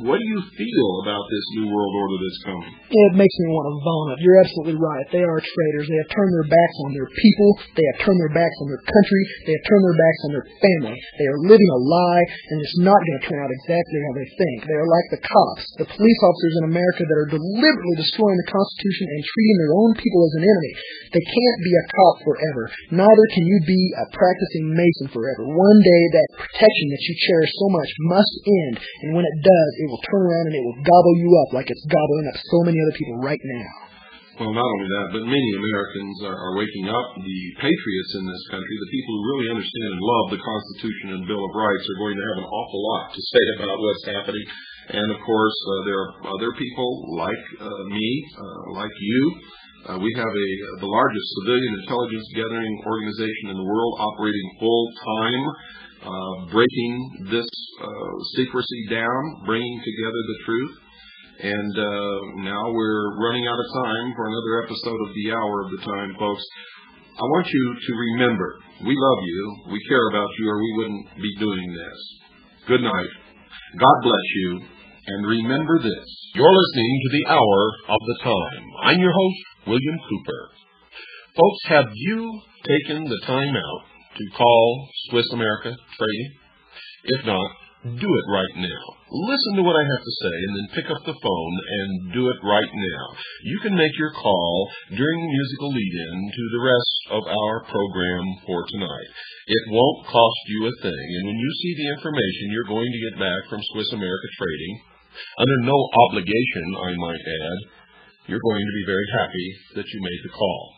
Speaker 1: what do you feel about this new world order that's coming?
Speaker 2: It makes me want to vomit. You're absolutely right. They are traitors. They have turned their backs on their people. They have turned their backs on their country. They have turned their backs on their family. They are living a lie, and it's not going to turn out exactly how they think. They are like the cops, the police officers in America that are deliberately destroying the Constitution and treating their own people as an enemy. They can't be a cop forever. Neither can you be a practicing Mason forever. One day that protection that you cherish so much must end, when it does, it will turn around and it will gobble you up like it's gobbling up so many other people right now.
Speaker 1: Well, not only that, but many Americans are, are waking up. The patriots in this country, the people who really understand and love the Constitution and Bill of Rights, are going to have an awful lot to say about what's happening. And of course, uh, there are other people like uh, me, uh, like you. Uh, we have a the largest civilian intelligence gathering organization in the world, operating full time uh, breaking this uh, secrecy down, bringing together the truth. And uh, now we're running out of time for another episode of the Hour of the Time, folks. I want you to remember, we love you, we care about you, or we wouldn't be doing this. Good night. God bless you. And remember this. You're listening to the Hour of the Time. I'm your host, William Cooper. Folks, have you taken the time out to call Swiss America Trading? If not, do it right now. Listen to what I have to say and then pick up the phone and do it right now. You can make your call during the musical lead-in to the rest of our program for tonight. It won't cost you a thing, and when you see the information you're going to get back from Swiss America Trading, under no obligation, I might add, you're going to be very happy that you made the call.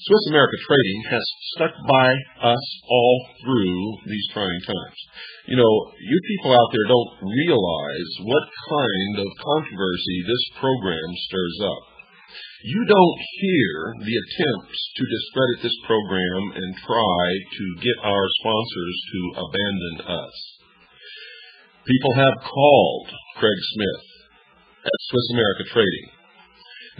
Speaker 1: Swiss America Trading has stuck by us all through these trying times. You know, you people out there don't realize what kind of controversy this program stirs up. You don't hear the attempts to discredit this program and try to get our sponsors to abandon us. People have called Craig Smith at Swiss America Trading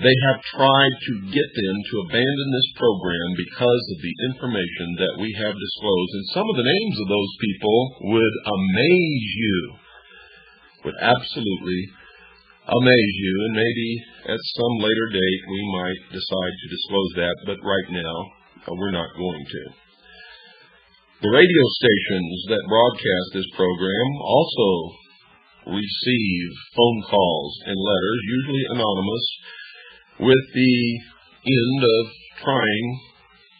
Speaker 1: they have tried to get them to abandon this program because of the information that we have disclosed. And some of the names of those people would amaze you, would absolutely amaze you. And maybe at some later date we might decide to disclose that, but right now uh, we're not going to. The radio stations that broadcast this program also receive phone calls and letters, usually anonymous, with the end of trying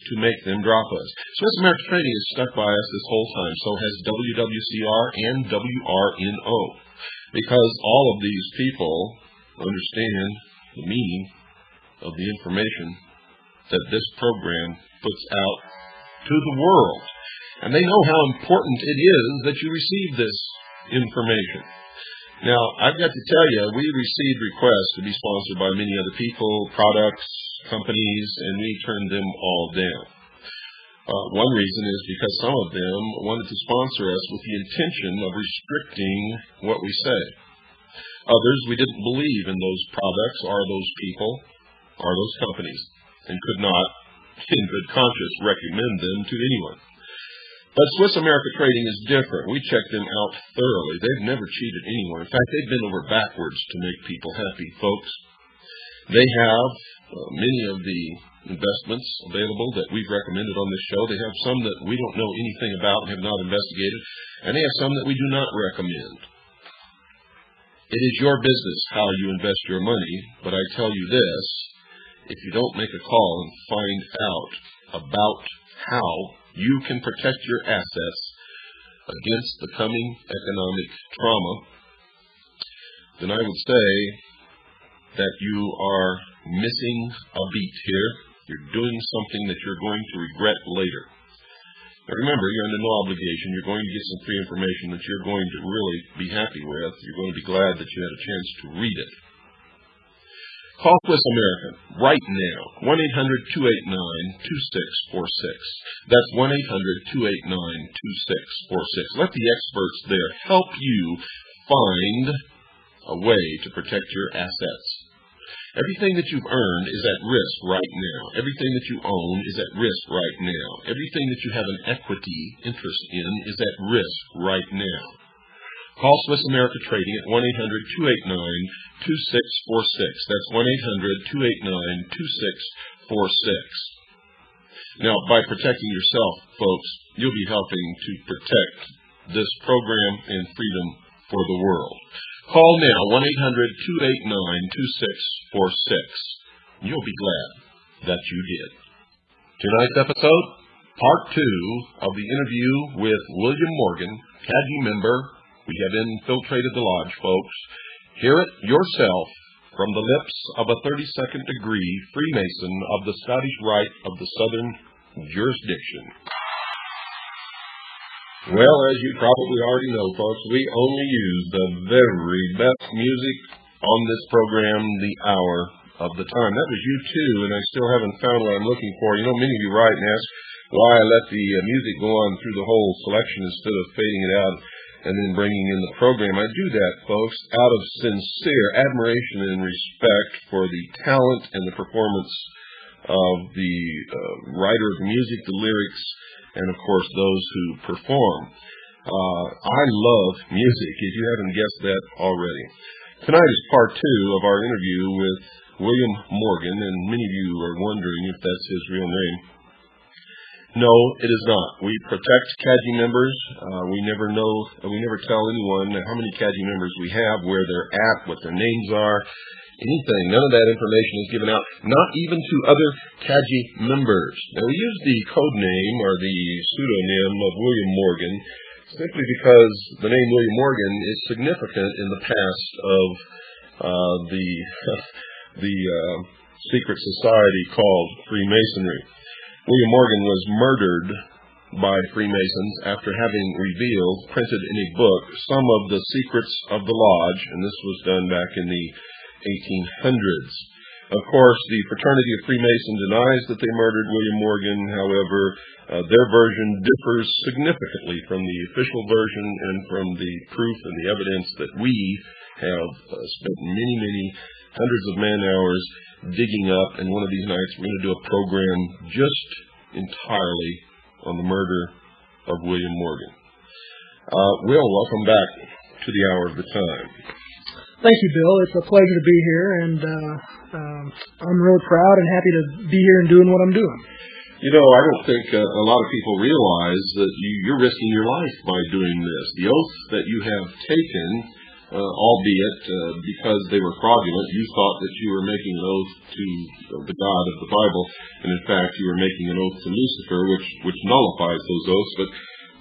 Speaker 1: to make them drop us. Swiss American Trading has stuck by us this whole time. So has WWCR and WRNO. Because all of these people understand the meaning of the information that this program puts out to the world. And they know how important it is that you receive this information. Now, I've got to tell you, we received requests to be sponsored by many other people, products, companies, and we turned them all down. Uh, one reason is because some of them wanted to sponsor us with the intention of restricting what we say. Others, we didn't believe in those products or those people or those companies and could not, in good conscience, recommend them to anyone. But Swiss America Trading is different. We checked them out thoroughly. They've never cheated anyone. In fact, they've been over backwards to make people happy, folks. They have uh, many of the investments available that we've recommended on this show. They have some that we don't know anything about and have not investigated, and they have some that we do not recommend. It is your business how you invest your money, but I tell you this, if you don't make a call and find out about how you can protect your assets against the coming economic trauma, then I would say that you are missing a beat here. You're doing something that you're going to regret later. Now remember, you're under no obligation. You're going to get some free information that you're going to really be happy with. You're going to be glad that you had a chance to read it. Call Swiss American right now. 1-800-289-2646. That's 1-800-289-2646. Let the experts there help you find a way to protect your assets. Everything that you've earned is at risk right now. Everything that you own is at risk right now. Everything that you have an equity interest in is at risk right now. Call Swiss America Trading at 1-800-289-2646. That's 1-800-289-2646. Now, by protecting yourself, folks, you'll be helping to protect this program and freedom for the world. Call now, 1-800-289-2646. You'll be glad that you did. Tonight's episode, part two of the interview with William Morgan, CAJI member. We have infiltrated the lodge, folks. Hear it yourself from the lips of a 32nd degree Freemason of the Scottish Rite of the Southern Jurisdiction. Well, as you probably already know, folks, we only use the very best music on this program the hour of the time. That was U2, and I still haven't found what I'm looking for. You know, many of you write and ask why I let the uh, music go on through the whole selection instead of fading it out and then bringing in the program. I do that, folks, out of sincere admiration and respect for the talent and the performance of the uh, writer of the music, the lyrics, and of course those who perform. Uh, I love music, if you haven't guessed that already. Tonight is part two of our interview with William Morgan, and many of you are wondering if that's his real name. No, it is not. We protect CAJI members. Uh, we never know, we never tell anyone how many CAJI members we have, where they're at, what their names are, anything. None of that information is given out, not even to other CAJI members. Now, we use the code name or the pseudonym of William Morgan simply because the name William Morgan is significant in the past of uh, the the uh, secret society called Freemasonry. William Morgan was murdered by Freemasons after having revealed, printed in a book, some of the secrets of the lodge, and this was done back in the 1800s. Of course, the fraternity of Freemason denies that they murdered William Morgan. However, uh, their version differs significantly from the official version and from the proof and the evidence that we have uh, spent many, many hundreds of man hours digging up. And one of these nights, we're going to do a program just entirely on the murder of William Morgan. Uh, Will, welcome back to the hour of the time.
Speaker 2: Thank you, Bill. It's a pleasure to be here, and uh, um, I'm really proud and happy to be here and doing what I'm doing.
Speaker 1: You know, I don't think uh, a lot of people realize that you, you're risking your life by doing this. The oath that you have taken, albeit uh, because they were fraudulent, you thought that you were making an oath to the God of the Bible, and in fact you were making an oath to Lucifer, which which nullifies those oaths. But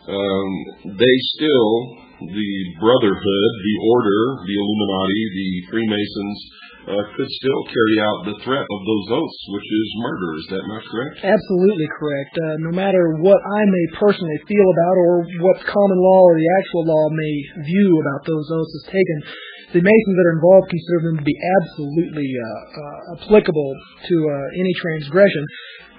Speaker 1: um, they still, the Brotherhood, the Order, the Illuminati, the Freemasons, uh, could still carry out the threat of those oaths, which is murder. Is that not correct?
Speaker 2: Absolutely correct. Uh, no matter what I may personally feel about or what common law or the actual law may view about those oaths as taken, the Masons that are involved consider them to be absolutely uh, uh, applicable to uh, any transgression.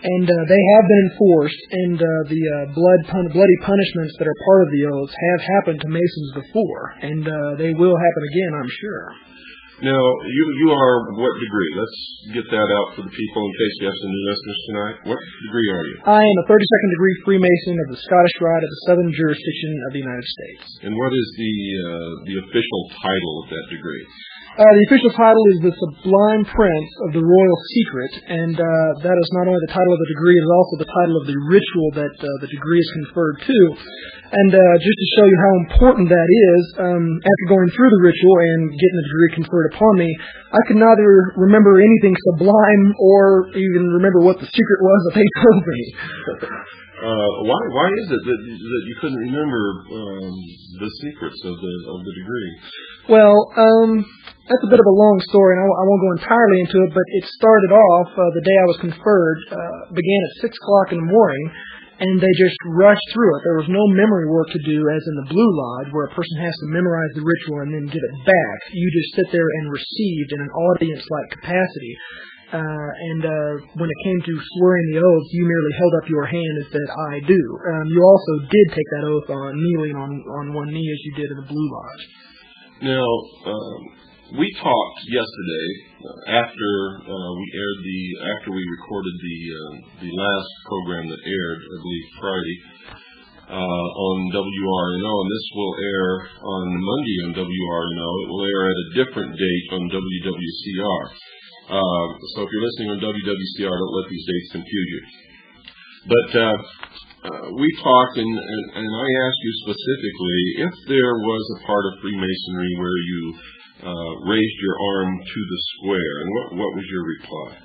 Speaker 2: And uh, they have been enforced, and the blood pun- bloody punishments that are part of the oaths have happened to Masons before, and they will happen again, I'm sure.
Speaker 1: Now, you you are what degree? Let's get that out for the people in case you have some new listeners tonight. What degree are you?
Speaker 2: I am a 32nd degree Freemason of the Scottish Rite of the Southern Jurisdiction of the United States.
Speaker 1: And what is the uh, the official title of that degree?
Speaker 2: Uh, the official title is the Sublime Prince of the Royal Secret, and uh, that is not only the title of the degree, it is also the title of the ritual that uh, the degree is conferred to. And uh, just to show you how important that is, um, after going through the ritual and getting the degree conferred upon me, I could neither remember anything sublime or even remember what the secret was that they told me.
Speaker 1: Uh, why why is it that that you couldn't remember um, the secrets of the of the degree?
Speaker 2: Well, um, that's a bit of a long story, and I, I won't go entirely into it. But it started off uh, the day I was conferred, uh, began at six o'clock in the morning, and they just rushed through it. There was no memory work to do, as in the Blue Lodge, where a person has to memorize the ritual and then give it back. You just sit there and receive in an audience-like capacity. Uh, and uh, when it came to swearing the oath, you merely held up your hand and said, "I do." Um, you also did take that oath on kneeling on on one knee, as you did in the Blue Lodge.
Speaker 1: Now, um, we talked yesterday after uh, we aired the after we recorded the uh, the last program that aired, I believe Friday, uh, on WRNO, and this will air on Monday on WRNO. It will air at a different date on WWCR. Uh, so if you're listening on WWCR, don't let these dates confuse you. But uh, uh, we talked, and, and, and I asked you specifically if there was a part of Freemasonry where you Uh, raised your arm to the square, and what, what was your reply?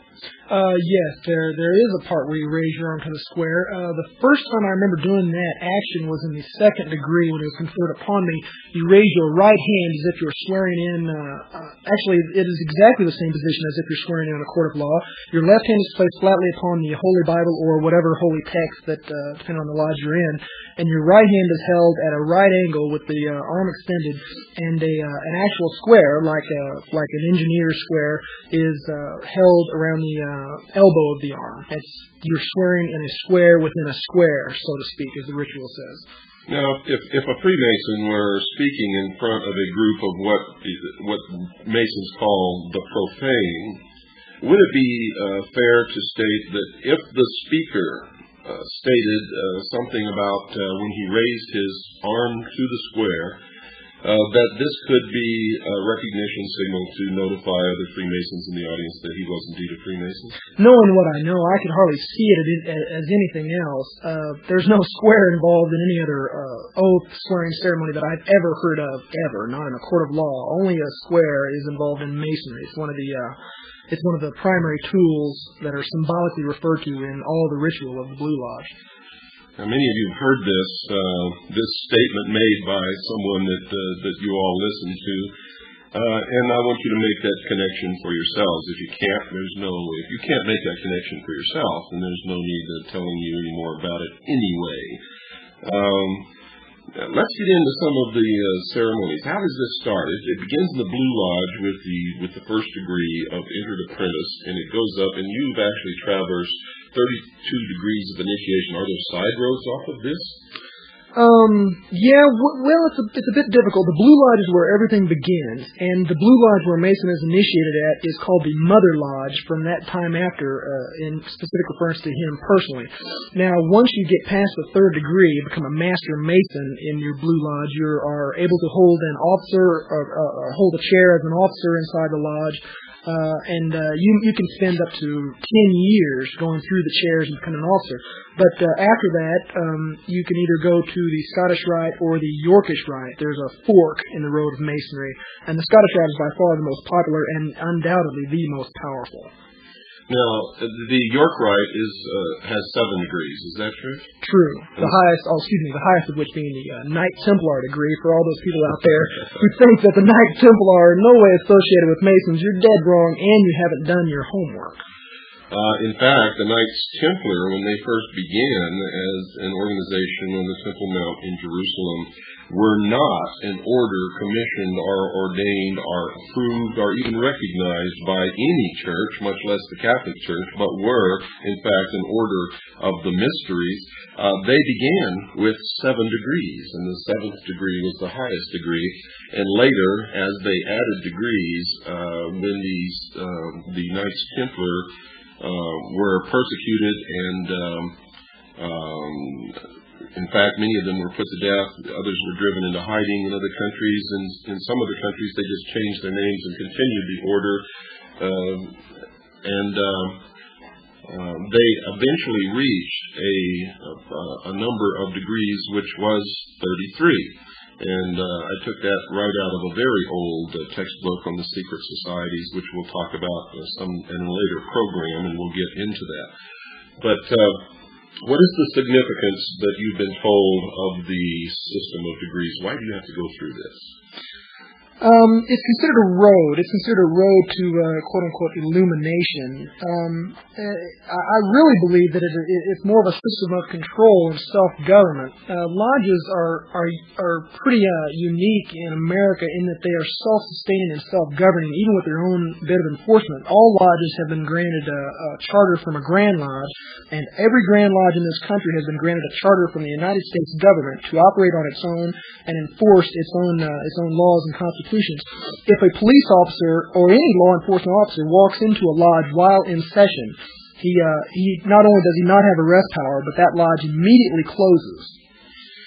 Speaker 2: Uh, yes, there there is a part where you raise your arm to the square. Uh, the first time I remember doing that action was in the second degree when it was conferred upon me. You raise your right hand as if you're swearing in. Uh, uh, actually, it is exactly the same position as if you're swearing in a court of law. Your left hand is placed flatly upon the Holy Bible or whatever holy text that, uh, depending on the lodge you're in, and your right hand is held at a right angle with the uh, arm extended, and a uh, an actual square, like a like an engineer square, is uh, held around the uh, elbow of the arm. It's you're swearing in a square within a square, so to speak, as the ritual says.
Speaker 1: Now, if, if a Freemason were speaking in front of a group of what what Masons call the profane, would it be uh, fair to state that if the speaker uh, stated uh, something about uh, when he raised his arm to the square, uh, that this could be a recognition signal to notify other Freemasons in the audience that he was indeed a Freemason?
Speaker 2: Knowing what I know, I could hardly see it as anything else. Uh, there's no square involved in any other uh, oath swearing ceremony that I've ever heard of, ever, not in a court of law. Only a square is involved in masonry. It's one of the uh, it's one of the primary tools that are symbolically referred to in all the ritual of the Blue Lodge.
Speaker 1: Now, many of you have heard this uh, this statement made by someone that uh, that you all listen to, uh, and I want you to make that connection for yourselves. If you can't, there's no if you can't make that connection for yourself, then there's no need of telling you any more about it anyway. Um, let's get into some of the uh, ceremonies. How does this start? It, it, begins in the Blue Lodge with the with the first degree of entered apprentice, and it goes up. And you've actually traversed 32 degrees of initiation. Are there side roads off of this?
Speaker 2: Um, yeah, w- well, it's a, it's a bit difficult. The Blue Lodge is where everything begins, and the Blue Lodge where Mason is initiated at is called the Mother Lodge from that time after, uh, in specific reference to him personally. Now, once you get past the third degree, become a Master Mason in your Blue Lodge, you are able to hold an officer, or, uh, or hold a chair as an officer inside the lodge, uh, and uh, you you can spend up to ten years going through the chairs and becoming an officer. But uh, after that, um, you can either go to the Scottish Rite or the Yorkish Rite. There's a fork in the road of Masonry, and the Scottish Rite is by far the most popular and undoubtedly the most powerful.
Speaker 1: Now, the York Rite is uh, has seven degrees. Is that true?
Speaker 2: True. The highest, oh, excuse me, the highest of which being the uh, Knight Templar degree. For all those people out there who think that the Knight Templar are in no way associated with Masons, you're dead wrong, and you haven't done your homework.
Speaker 1: Uh, in fact, the Knights Templar, when they first began as an organization on the Temple Mount in Jerusalem, were not an order commissioned or ordained or approved or even recognized by any church, much less the Catholic Church, but were, in fact, an order of the mysteries. Uh, they began with seven degrees, and the seventh degree was the highest degree. And later, as they added degrees, uh, then these uh, the Knights Templar were persecuted and um, um, in fact, many of them were put to death. Others were driven into hiding in other countries. And in some other countries, they just changed their names and continued the order. Uh, and uh, uh, they eventually reached a, a, a, number of degrees, which was 33. And uh, I took that right out of a very old uh, textbook on the secret societies, which we'll talk about uh, some in a later program, and we'll get into that. But what is the significance that you've been told of the system of degrees? Why do you have to go through this?
Speaker 2: Um, it's considered a road. It's considered a road to uh, quote unquote illumination. Um, uh, I really believe that it, it, it's more of a system of control and self government. Uh, lodges are are are pretty uh, unique in America in that they are self sustaining and self governing, even with their own bit of enforcement. All lodges have been granted a, a charter from a Grand Lodge, and every Grand Lodge in this country has been granted a charter from the United States government to operate on its own and enforce its own uh, its own laws and constitutions institutions. If a police officer or any law enforcement officer walks into a lodge while in session, he uh, he not only does he not have arrest power, but that lodge immediately closes.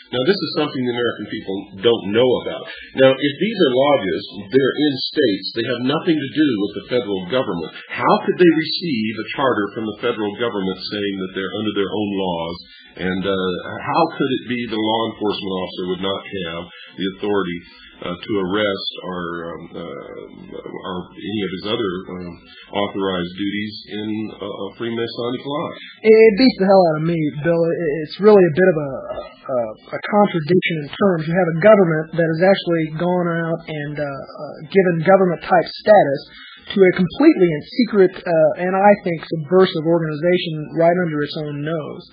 Speaker 1: Now, this is something the American people don't know about. Now, if these are lodges, they're in states, they have nothing to do with the federal government. How could they receive a charter from the federal government saying that they're under their own laws? And uh, how could it be the law enforcement officer would not have the authority to arrest or, um, uh, or any of his other um, authorized duties in a, a Freemasonic lodge.
Speaker 2: It beats the hell out of me, Bill. It's really a bit of a, a, a contradiction in terms. You have a government that has actually gone out and uh, uh, given government type status to a completely and secret uh, and I think subversive organization right under its own nose.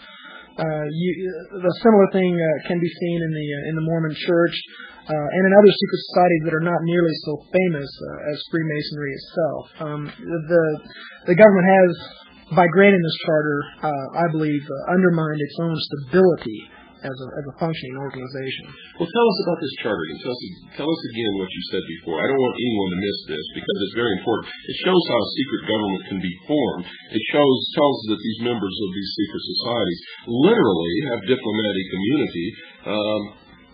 Speaker 2: Uh, you, the similar thing uh, can be seen in the uh, in the Mormon Church uh, and in other secret societies that are not nearly so famous uh, as Freemasonry itself. Um, the the government has, by granting this charter, uh, I believe, undermined its own stability as a, as a functioning organization.
Speaker 1: Well, tell us about this charter. Tell us, tell us again what you said before. I don't want anyone to miss this because it's very important. It shows how a secret government can be formed. It shows tells us that these members of these secret societies literally have diplomatic immunity. Um,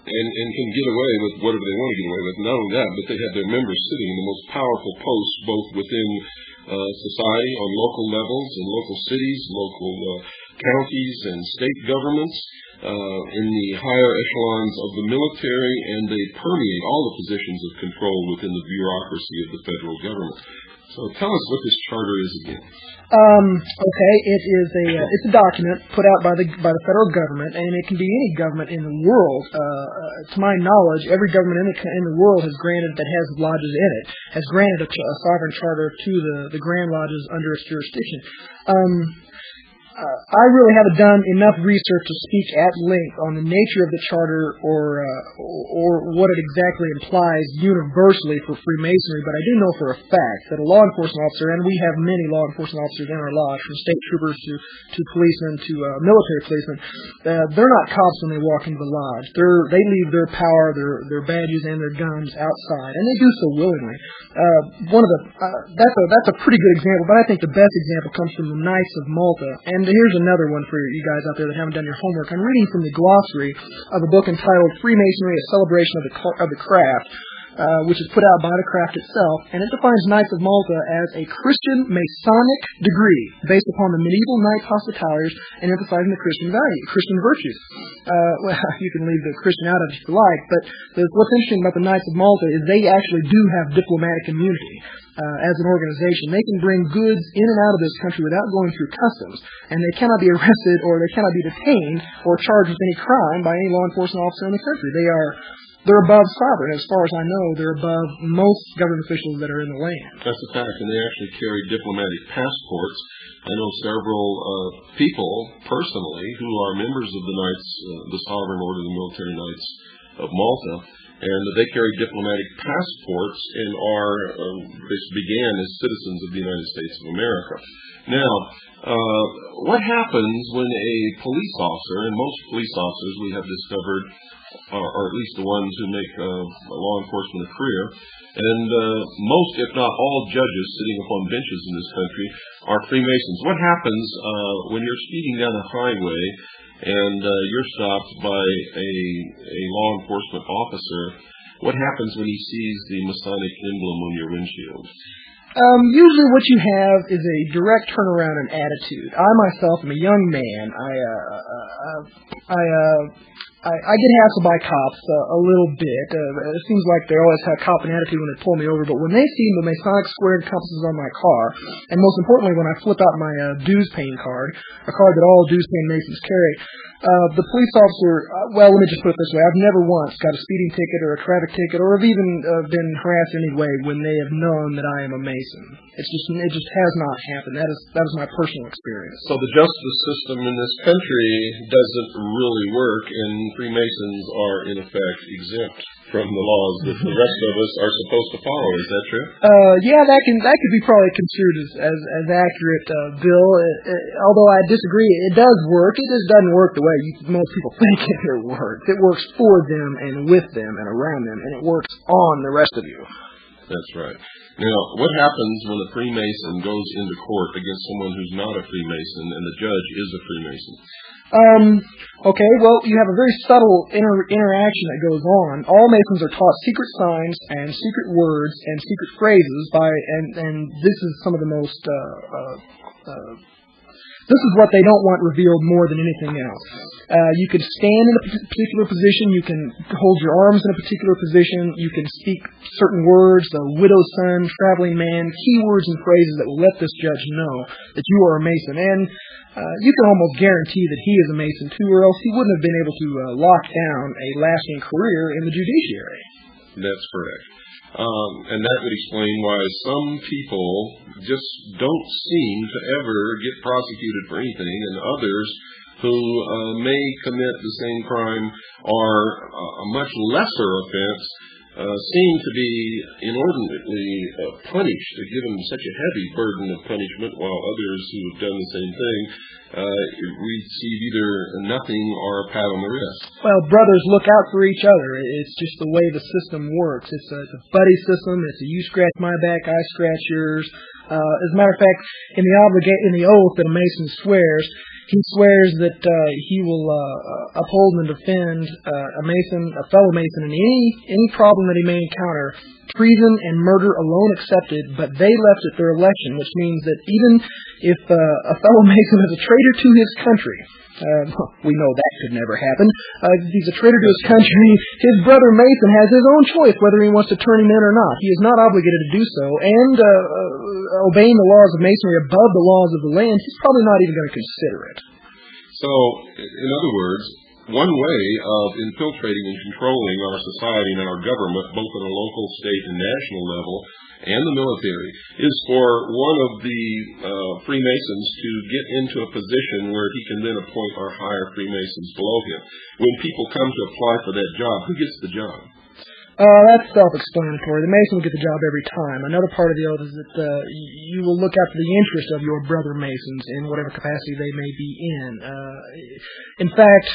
Speaker 1: and, and can get away with whatever they want to get away with. Not only that, but they have their members sitting in the most powerful posts, both within uh, society on local levels, in local cities, local uh, counties, and state governments uh, in the higher echelons of the military, and they permeate all the positions of control within the bureaucracy of the federal government. So tell us what this charter is again.
Speaker 2: Um, okay, it is a uh, it's a document put out by the by the federal government, and it can be any government in the world. Uh, uh, to my knowledge, every government in the in the world has granted that has lodges in it has granted a, a sovereign charter to the the grand lodges under its jurisdiction. Um, uh, I really haven't done enough research to speak at length on the nature of the charter or uh, or what it exactly implies universally for Freemasonry, but I do know for a fact that a law enforcement officer, and we have many law enforcement officers in our lodge, from state troopers to to policemen to uh, military policemen, uh, they're not cops when they walk into the lodge. They're they leave their power, their their badges, and their guns outside, and they do so willingly. Uh, one of the uh, that's a that's a pretty good example, but I think the best example comes from the Knights of Malta, and and here's another one for you guys out there that haven't done your homework. I'm reading from the glossary of a book entitled Freemasonry: A Celebration of the of the Craft. uh, which is put out by the craft itself, and it defines Knights of Malta as a Christian Masonic degree based upon the medieval knights hospitalities and emphasizing the Christian value, Christian virtues. Uh, well, you can leave the Christian out if you like, but what's interesting about the Knights of Malta is they actually do have diplomatic immunity. Uh, as an organization, they can bring goods in and out of this country without going through customs, and they cannot be arrested or they cannot be detained or charged with any crime by any law enforcement officer in the country. They are they're above sovereign. As far as I know, they're above most government officials that are in the land.
Speaker 1: That's a fact, and they actually carry diplomatic passports. I know several uh, people personally who are members of the Knights, uh, the Sovereign Order of the Military Knights of Malta, and they carry diplomatic passports and are um, began as citizens of the United States of America. Now, uh, what happens when a police officer, and most police officers we have discovered or, or at least the ones who make uh, law enforcement a career. And uh, most, if not all, judges sitting upon benches in this country are Freemasons. What happens uh, when you're speeding down a highway and uh, you're stopped by a, a law enforcement officer? What happens when he sees the Masonic emblem on your windshield?
Speaker 2: Um, usually what you have is a direct turnaround in attitude. I myself am a young man. I, uh, uh, I, uh, I, I get hassled by cops uh, a little bit. Uh, it seems like they always have cop an attitude when they pull me over, but when they see the Masonic squared compasses on my car, and most importantly when I flip out my uh, dues paying card, a card that all dues paying Masons carry, uh, the police officer, uh, well, let me just put it this way. I've never once got a speeding ticket or a traffic ticket or have even uh, been harassed in any way when they have known that I am a Mason. It's just, it just has not happened. That is, that is my personal experience.
Speaker 1: So the justice system in this country doesn't really work and Freemasons are in effect exempt from the laws that the rest of us are supposed to follow. Is that true?
Speaker 2: Uh, yeah, that can that could be probably construed as as, as accurate, uh, Bill. Uh, uh, although I disagree, it does work. It just doesn't work the way you, most people think it works. It works for them and with them and around them, and it works on the rest of you.
Speaker 1: That's right. Now, what happens when a Freemason goes into court against someone who's not a Freemason and the judge is a Freemason?
Speaker 2: Um, okay, well, you have a very subtle inter- interaction that goes on. All Masons are taught secret signs and secret words and secret phrases by, and, and this is some of the most, uh, uh, uh, this is what they don't want revealed more than anything else. Uh, you can stand in a particular position. You can hold your arms in a particular position. You can speak certain words, the widow's son, traveling man, keywords and phrases that will let this judge know that you are a Mason. And uh, you can almost guarantee that he is a Mason too, or else he wouldn't have been able to uh, lock down a lasting career in the judiciary.
Speaker 1: That's correct. Um, and that would explain why some people just don't seem to ever get prosecuted for anything, and others who uh, may commit the same crime or a much lesser offense uh, seem to be inordinately uh, punished, given such a heavy burden of punishment, while others who have done the same thing uh, receive either nothing or a pat on the wrist.
Speaker 2: Well, brothers look out for each other. It's just the way the system works. It's a, it's a buddy system. It's a you scratch my back, I scratch yours. Uh, as a matter of fact, in the obliga- in the oath that a Mason swears, he swears that uh, he will uh, uphold and defend uh, a Mason, a fellow Mason, in any any problem that he may encounter, treason and murder alone excepted. But they left at their election, which means that even if uh, a fellow Mason is a traitor to his country, uh, we know that could never happen. Uh, he's a traitor to his country, his brother Mason has his own choice whether he wants to turn him in or not. He is not obligated to do so, and uh, uh, obeying the laws of Masonry above the laws of the land, he's probably not even going to consider it.
Speaker 1: So, in other words, one way of infiltrating and controlling our society and our government, both at a local, state, and national level, and the military, is for one of the uh, Freemasons to get into a position where he can then appoint our higher Freemasons below him. When people come to apply for that job, who gets the job?
Speaker 2: Uh, that's self-explanatory. The Mason will get the job every time. Another part of the oath is that uh, you will look after the interests of your brother Masons in whatever capacity they may be in. Uh, in fact,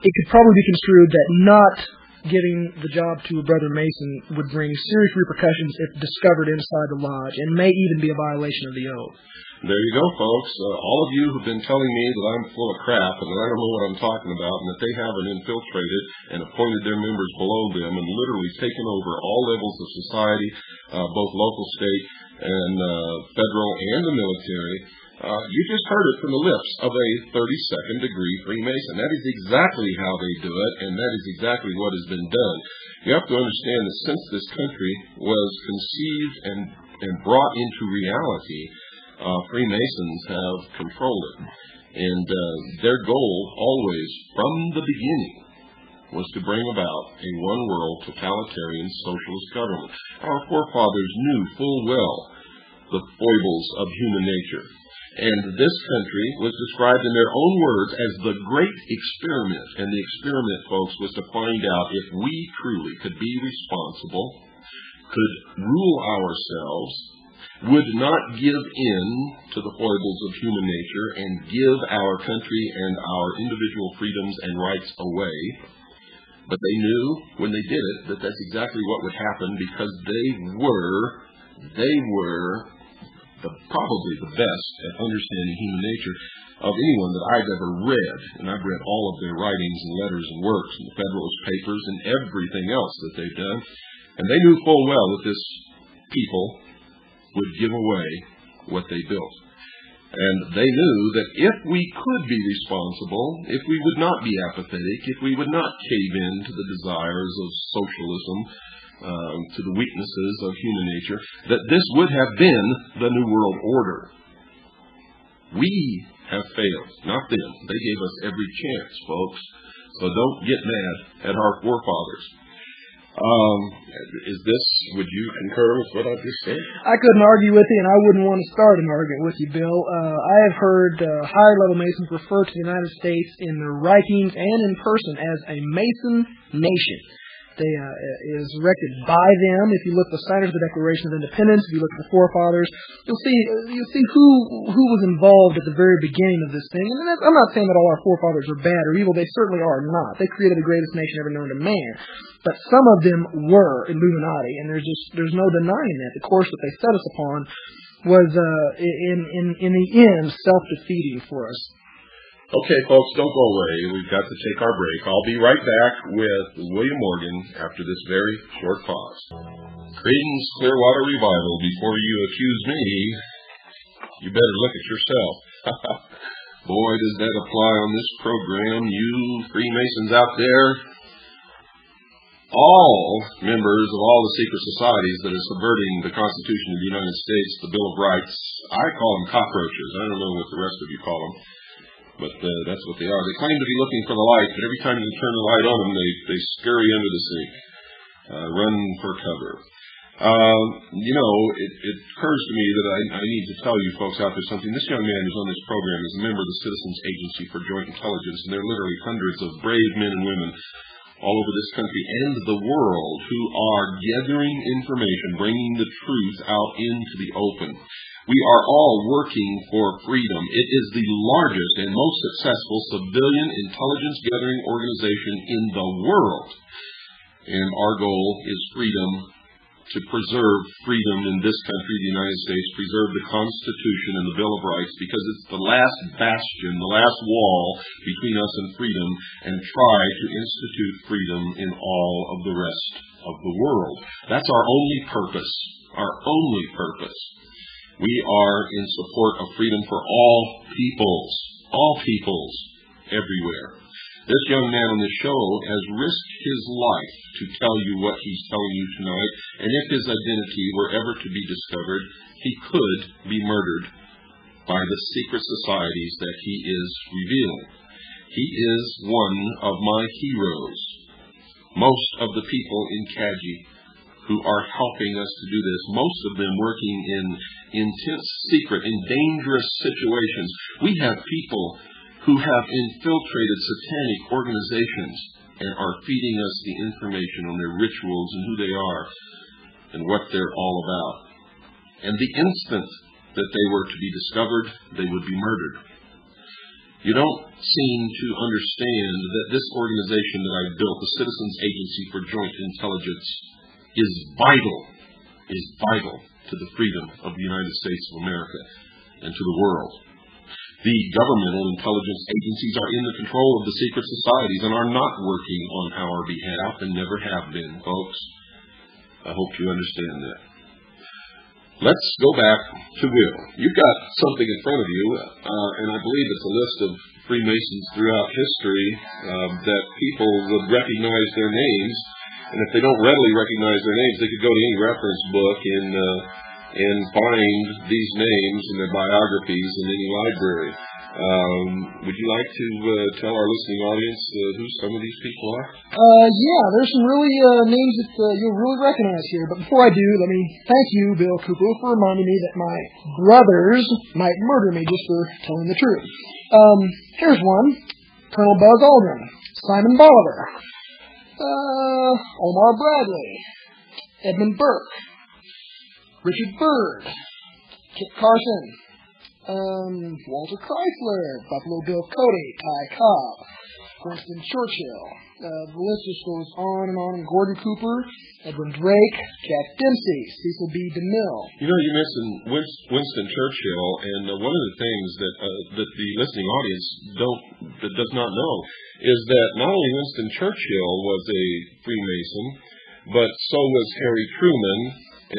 Speaker 2: it could probably be construed that not giving the job to a brother Mason would bring serious repercussions if discovered inside the lodge, and may even be a violation of the oath.
Speaker 1: There you go, folks. Uh, all of you who've been telling me that I'm full of crap and that I don't know what I'm talking about and that they haven't infiltrated and appointed their members below them and literally taken over all levels of society, uh, both local, state, and uh, federal, and the military, you just heard it from the lips of a 32nd degree Freemason. That is exactly how they do it, and that is exactly what has been done. You have to understand that since this country was conceived and, and brought into reality, uh, Freemasons have controlled it. And uh, their goal always, from the beginning, was to bring about a one-world totalitarian socialist government. Our forefathers knew full well the foibles of human nature. And this country was described in their own words as the great experiment. And the experiment, folks, was to find out if we truly could be responsible, could rule ourselves, would not give in to the foibles of human nature and give our country and our individual freedoms and rights away. But they knew when they did it that that's exactly what would happen because they were, they were the, probably the best at understanding human nature of anyone that I've ever read. And I've read all of their writings and letters and works and the Federalist Papers and everything else that they've done. And they knew full well that this people would give away what they built. And they knew that if we could be responsible, if we would not be apathetic, if we would not cave in to the desires of socialism, um, to the weaknesses of human nature, that this would have been the New World Order. We have failed, not them. They gave us every chance, folks. So don't get mad at our forefathers. Um, is this, would you concur with what I just said?
Speaker 2: I couldn't argue with you, and I wouldn't want to start an argument with you, Bill. Uh, I have heard uh, higher level Masons refer to the United States in their writings and in person as a Mason nation. Uh, is erected by them. If you look at the signers of the Declaration of Independence, if you look at the forefathers, you'll see you'll see who who was involved at the very beginning of this thing. And I'm not saying that all our forefathers are bad or evil. They certainly are not. They created the greatest nation ever known to man. But some of them were Illuminati, and there's just there's no denying that. The course that they set us upon was uh, in in in the end self defeating for us.
Speaker 1: Okay, folks, don't go away. We've got to take our break. I'll be right back with William Morgan after this very short pause. Creedence Clearwater Revival, before you accuse me, you better look at yourself. Boy, does that apply on this program. You Freemasons out there, all members of all the secret societies that are subverting the Constitution of the United States, the Bill of Rights, I call them cockroaches. I don't know what the rest of you call them but uh, that's what they are. They claim to be looking for the light, but every time you turn the light on them, they, they scurry under the sink, uh, run for cover. Uh, you know, it, it occurs to me that I, I need to tell you folks out there something. This young man who's on this program is a member of the Citizens Agency for Joint Intelligence, and there are literally hundreds of brave men and women all over this country and the world who are gathering information, bringing the truth out into the open. We are all working for freedom. It is the largest and most successful civilian intelligence gathering organization in the world. And our goal is freedom to preserve freedom in this country, the United States, preserve the Constitution and the Bill of Rights, because it's the last bastion, the last wall between us and freedom, and try to institute freedom in all of the rest of the world. That's our only purpose, our only purpose. We are in support of freedom for all peoples, all peoples, everywhere. This young man on the show has risked his life to tell you what he's telling you tonight, and if his identity were ever to be discovered, he could be murdered by the secret societies that he is revealing. He is one of my heroes. Most of the people in CAJI who are helping us to do this, most of them working in intense secret, in dangerous situations. We have people who have infiltrated satanic organizations and are feeding us the information on their rituals and who they are and what they're all about. And the instant that they were to be discovered, they would be murdered. You don't seem to understand that this organization that I built, the Citizens Agency for Joint Intelligence, is vital, is vital to the freedom of the United States of America. and to the world. The governmental intelligence agencies are in the control of the secret societies and are not working on our behalf and never have been, folks. I hope you understand that. Let's go back to Will. You've got something in front of you, uh, and I believe it's a list of Freemasons throughout history um, that people would recognize their names. And if they don't readily recognize their names, they could go to any reference book and uh, and find these names in their biographies in any library. Um, would you like to uh, tell our listening audience uh, who some of these people are?
Speaker 2: Uh, yeah, there's some really uh, names that uh, you'll really recognize here. But before I do, let me thank you, Bill Cooper, for reminding me that my brothers might murder me just for telling the truth. Um, here's one: Colonel Buzz Aldrin, Simon Bolivar, uh, Omar Bradley, Edmund Burke, Richard Byrd, Kit Carson, um, Walter Chrysler, Buffalo Bill Cody, Ty Cobb, Winston Churchill. Uh, the list just goes on and on. Gordon Cooper, Edwin Drake, Jack Dempsey, Cecil B. DeMille.
Speaker 1: You know, you mentioned Winston Churchill, and uh, one of the things that uh, that the listening audience don't that does not know is that not only Winston Churchill was a Freemason, but so was Harry Truman,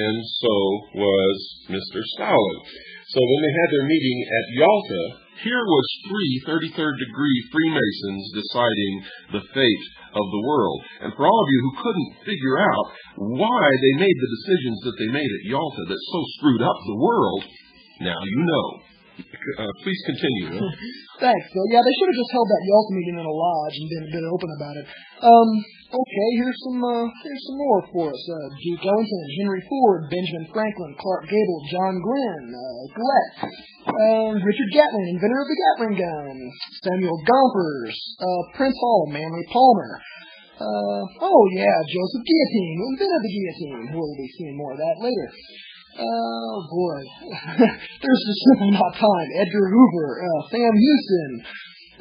Speaker 1: and so was Mr. Stalin. So when they had their meeting at Yalta, here was three 33rd degree Freemasons deciding the fate of the world. And for all of you who couldn't figure out why they made the decisions that they made at Yalta that so screwed up the world, now you know. Uh, please continue.
Speaker 2: Thanks. So yeah, they should have just held that Yalta meeting in a lodge and been, been open about it. Um, okay, here's some uh, here's some more for us. Uh, Duke Ellington, Henry Ford, Benjamin Franklin, Clark Gable, John Glenn, uh, Gillette, um, Richard Gatling, inventor of the Gatling gun, Samuel Gompers, uh, Prince Hall, Manly Palmer. Uh, oh yeah, Joseph Guillotine, who invented the guillotine. We'll be seeing more of that later. Oh boy, there's just simply not time. Edgar Hoover, uh, Sam Houston.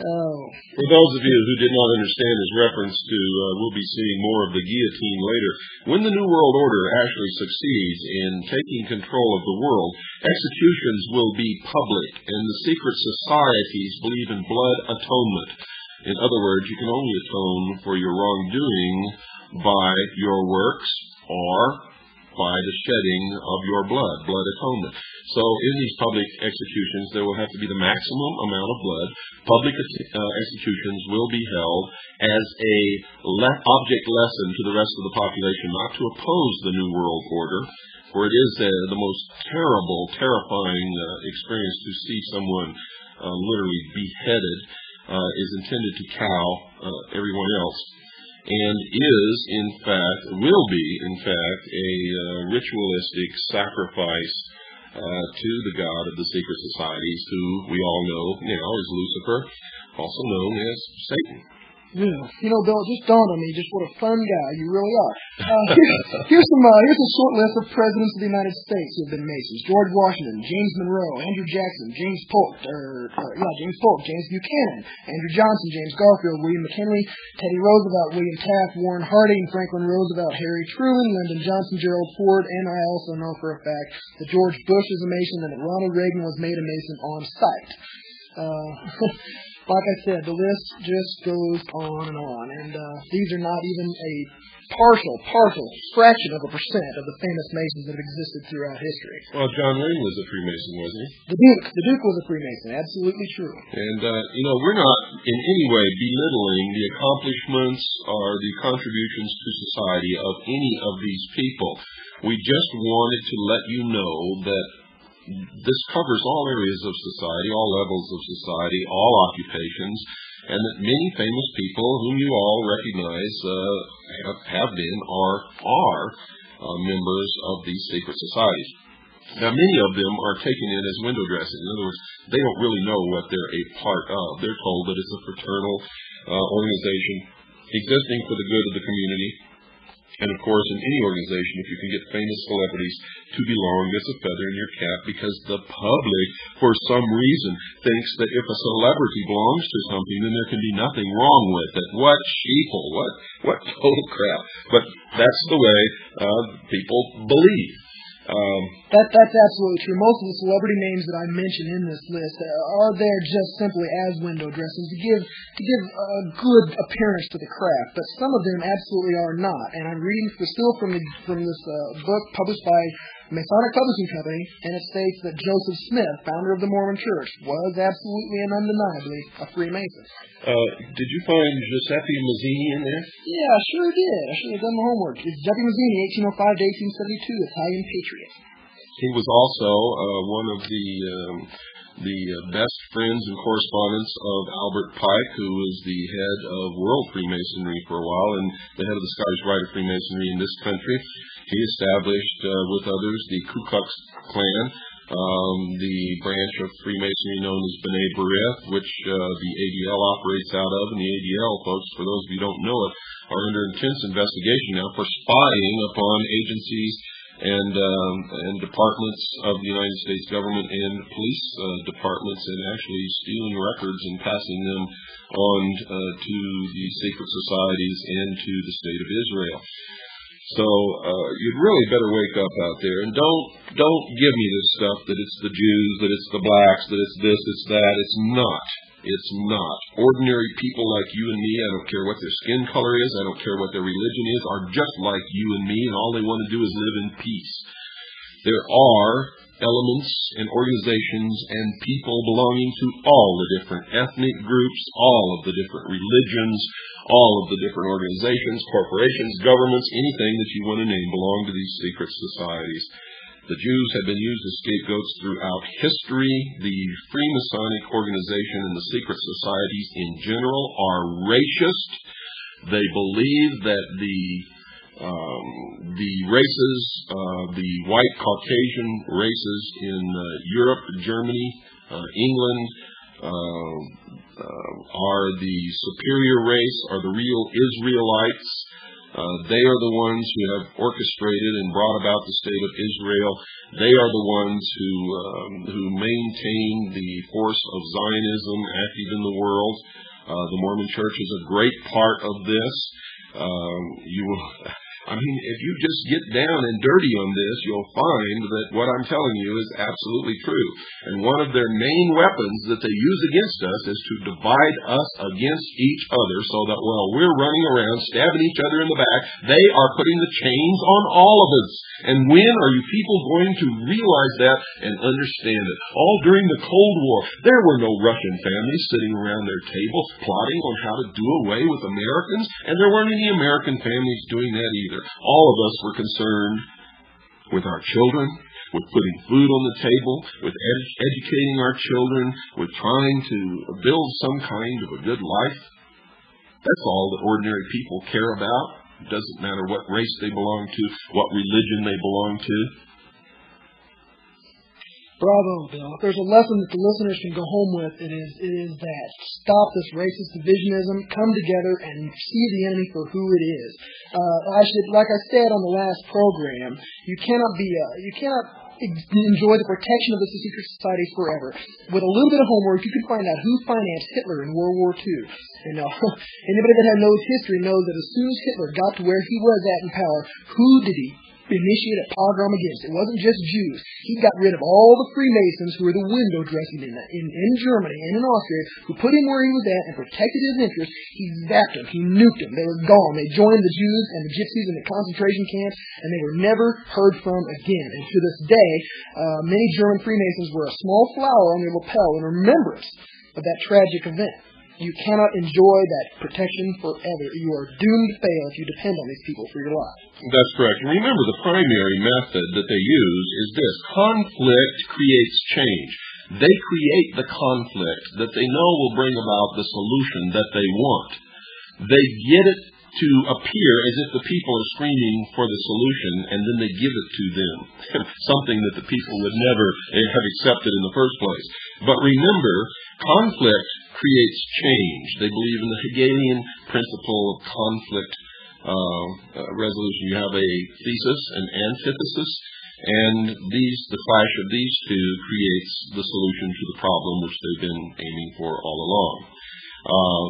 Speaker 2: Oh.
Speaker 1: For those of you who did not understand his reference to, uh, we'll be seeing more of the guillotine later. When the New World Order actually succeeds in taking control of the world, executions will be public, and the secret societies believe in blood atonement. In other words, you can only atone for your wrongdoing by your works or by the shedding of your blood, blood atonement. So in these public executions, there will have to be the maximum amount of blood. Public uh, executions will be held as a le- object lesson to the rest of the population, not to oppose the New World Order, for it is uh, the most terrible, terrifying uh, experience to see someone uh, literally beheaded uh, is intended to cow uh, everyone else and is, in fact, will be, in fact, a uh, ritualistic sacrifice Uh, to the god of the secret societies, who we all know you now is Lucifer, also known as Satan.
Speaker 2: Yeah. You know, Bill, it just dawned on me just what a fun guy you really are. Uh, here's, here's some. Uh, here's a short list of presidents of the United States who have been Masons: George Washington, James Monroe, Andrew Jackson, James Polk, or uh, yeah, James Polk, James Buchanan, Andrew Johnson, James Garfield, William McKinley, Teddy Roosevelt, William Taft, Warren Harding, Franklin Roosevelt, Harry Truman, Lyndon Johnson, Gerald Ford, and I also know for a fact that George Bush is a Mason and that Ronald Reagan was made a Mason on sight. Uh, like I said, the list just goes on and on, and uh, these are not even a partial, partial fraction of a percent of the famous Masons that have existed throughout history.
Speaker 1: Well, John Wayne was a Freemason, wasn't he?
Speaker 2: The Duke, the Duke was a Freemason, absolutely true.
Speaker 1: And uh, you know, we're not in any way belittling the accomplishments or the contributions to society of any of these people. We just wanted to let you know that this covers all areas of society, all levels of society, all occupations, and that many famous people whom you all recognize uh, have, have been or are uh, members of these secret societies. Now, many of them are taken in as window dressing. In other words, they don't really know what they're a part of. They're told that it's a fraternal uh, organization existing for the good of the community, and of course, in any organization, if you can get famous celebrities to belong, it's a feather in your cap because the public, for some reason, thinks that if a celebrity belongs to something, then there can be nothing wrong with it. What sheeple? What what total crap? But that's the way uh, people believe. Um,
Speaker 2: that that's absolutely true. Most of the celebrity names that I mention in this list are there just simply as window dressings to give to give a good appearance to the craft, but some of them absolutely are not. And I'm reading still from the, from this uh, book published by Masonic Publishing Company, and it states that Joseph Smith, founder of the Mormon Church, was absolutely and undeniably a Freemason.
Speaker 1: Uh, did you find Giuseppe Mazzini in there?
Speaker 2: Yeah, I sure did. I should have done my homework. It's Giuseppe Mazzini, 1805 to 1872, Italian patriot.
Speaker 1: He was also uh, one of the um, the uh, best friends and correspondents of Albert Pike, who was the head of World Freemasonry for a while and the head of the Scottish Rite of Freemasonry in this country. He established uh, with others the Ku Klux Klan, um, the branch of Freemasonry known as B'nai B'rith, which uh, the ADL operates out of. And the ADL, folks, for those of you who don't know it, are under intense investigation now for spying upon agencies and um, and departments of the United States government and police uh, departments, and actually stealing records and passing them on uh, to the secret societies and to the state of Israel. So uh, you'd really better wake up out there and don't don't give me this stuff that it's the Jews, that it's the blacks, that it's this, it's that. It's not. It's not. Ordinary people like you and me, I don't care what their skin color is, I don't care what their religion is, are just like you and me, and all they want to do is live in peace. There are elements and organizations and people belonging to all the different ethnic groups, all of the different religions, all of the different organizations, corporations, governments, anything that you want to name belong to these secret societies. The Jews have been used as scapegoats throughout history. The Freemasonic organization and the secret societies in general are racist. They believe that the um, the races, uh, the white Caucasian races in uh, Europe, Germany, uh, England, uh, uh, are the superior race, are the real Israelites. Uh, they are the ones who have orchestrated and brought about the state of Israel. They are the ones who um, who maintain the force of Zionism active in the world. Uh, the Mormon Church is a great part of this. Um, you will I mean, if you just get down and dirty on this, you'll find that what I'm telling you is absolutely true. And one of their main weapons that they use against us is to divide us against each other so that while we're running around stabbing each other in the back, they are putting the chains on all of us. And when are you people going to realize that and understand it? All during the Cold War, there were no Russian families sitting around their table plotting on how to do away with Americans, and there weren't any American families doing that either. All of us were concerned with our children, with putting food on the table, with ed- educating our children, with trying to build some kind of a good life. That's all that ordinary people care about. It doesn't matter what race they belong to, what religion they belong to.
Speaker 2: Bravo, Bill. If there's a lesson that the listeners can go home with, it is it is that stop this racist divisionism, come together and see the enemy for who it is. Uh, I should, like I said on the last program, you cannot be uh, you cannot enjoy the protection of the secret societies forever. With a little bit of homework, you can find out who financed Hitler in World War II. And uh, anybody that knows history knows that as soon as Hitler got to where he was at in power, who did he initiate a pogrom against. It wasn't just Jews. He got rid of all the Freemasons who were the window dressing in, in, in Germany and in Austria, who put him where he was at and protected his interests. He zapped them. He nuked them. They were gone. They joined the Jews and the Gypsies in the concentration camps, and they were never heard from again. And to this day, uh, many German Freemasons wear a small flower on their lapel in remembrance of that tragic event. You cannot enjoy that protection forever. You are doomed to fail if you depend on these people for your life.
Speaker 1: That's correct. Remember, the primary method that they use is this conflict creates change. They create the conflict that they know will bring about the solution that they want. They get it to appear as if the people are screaming for the solution, and then they give it to them. Something that the people would never have accepted in the first place. But remember, conflict creates change. They believe in the Hegelian principle of conflict uh, uh, resolution. You have a thesis, an antithesis, and these the clash of these two creates the solution to the problem which they've been aiming for all along. Uh,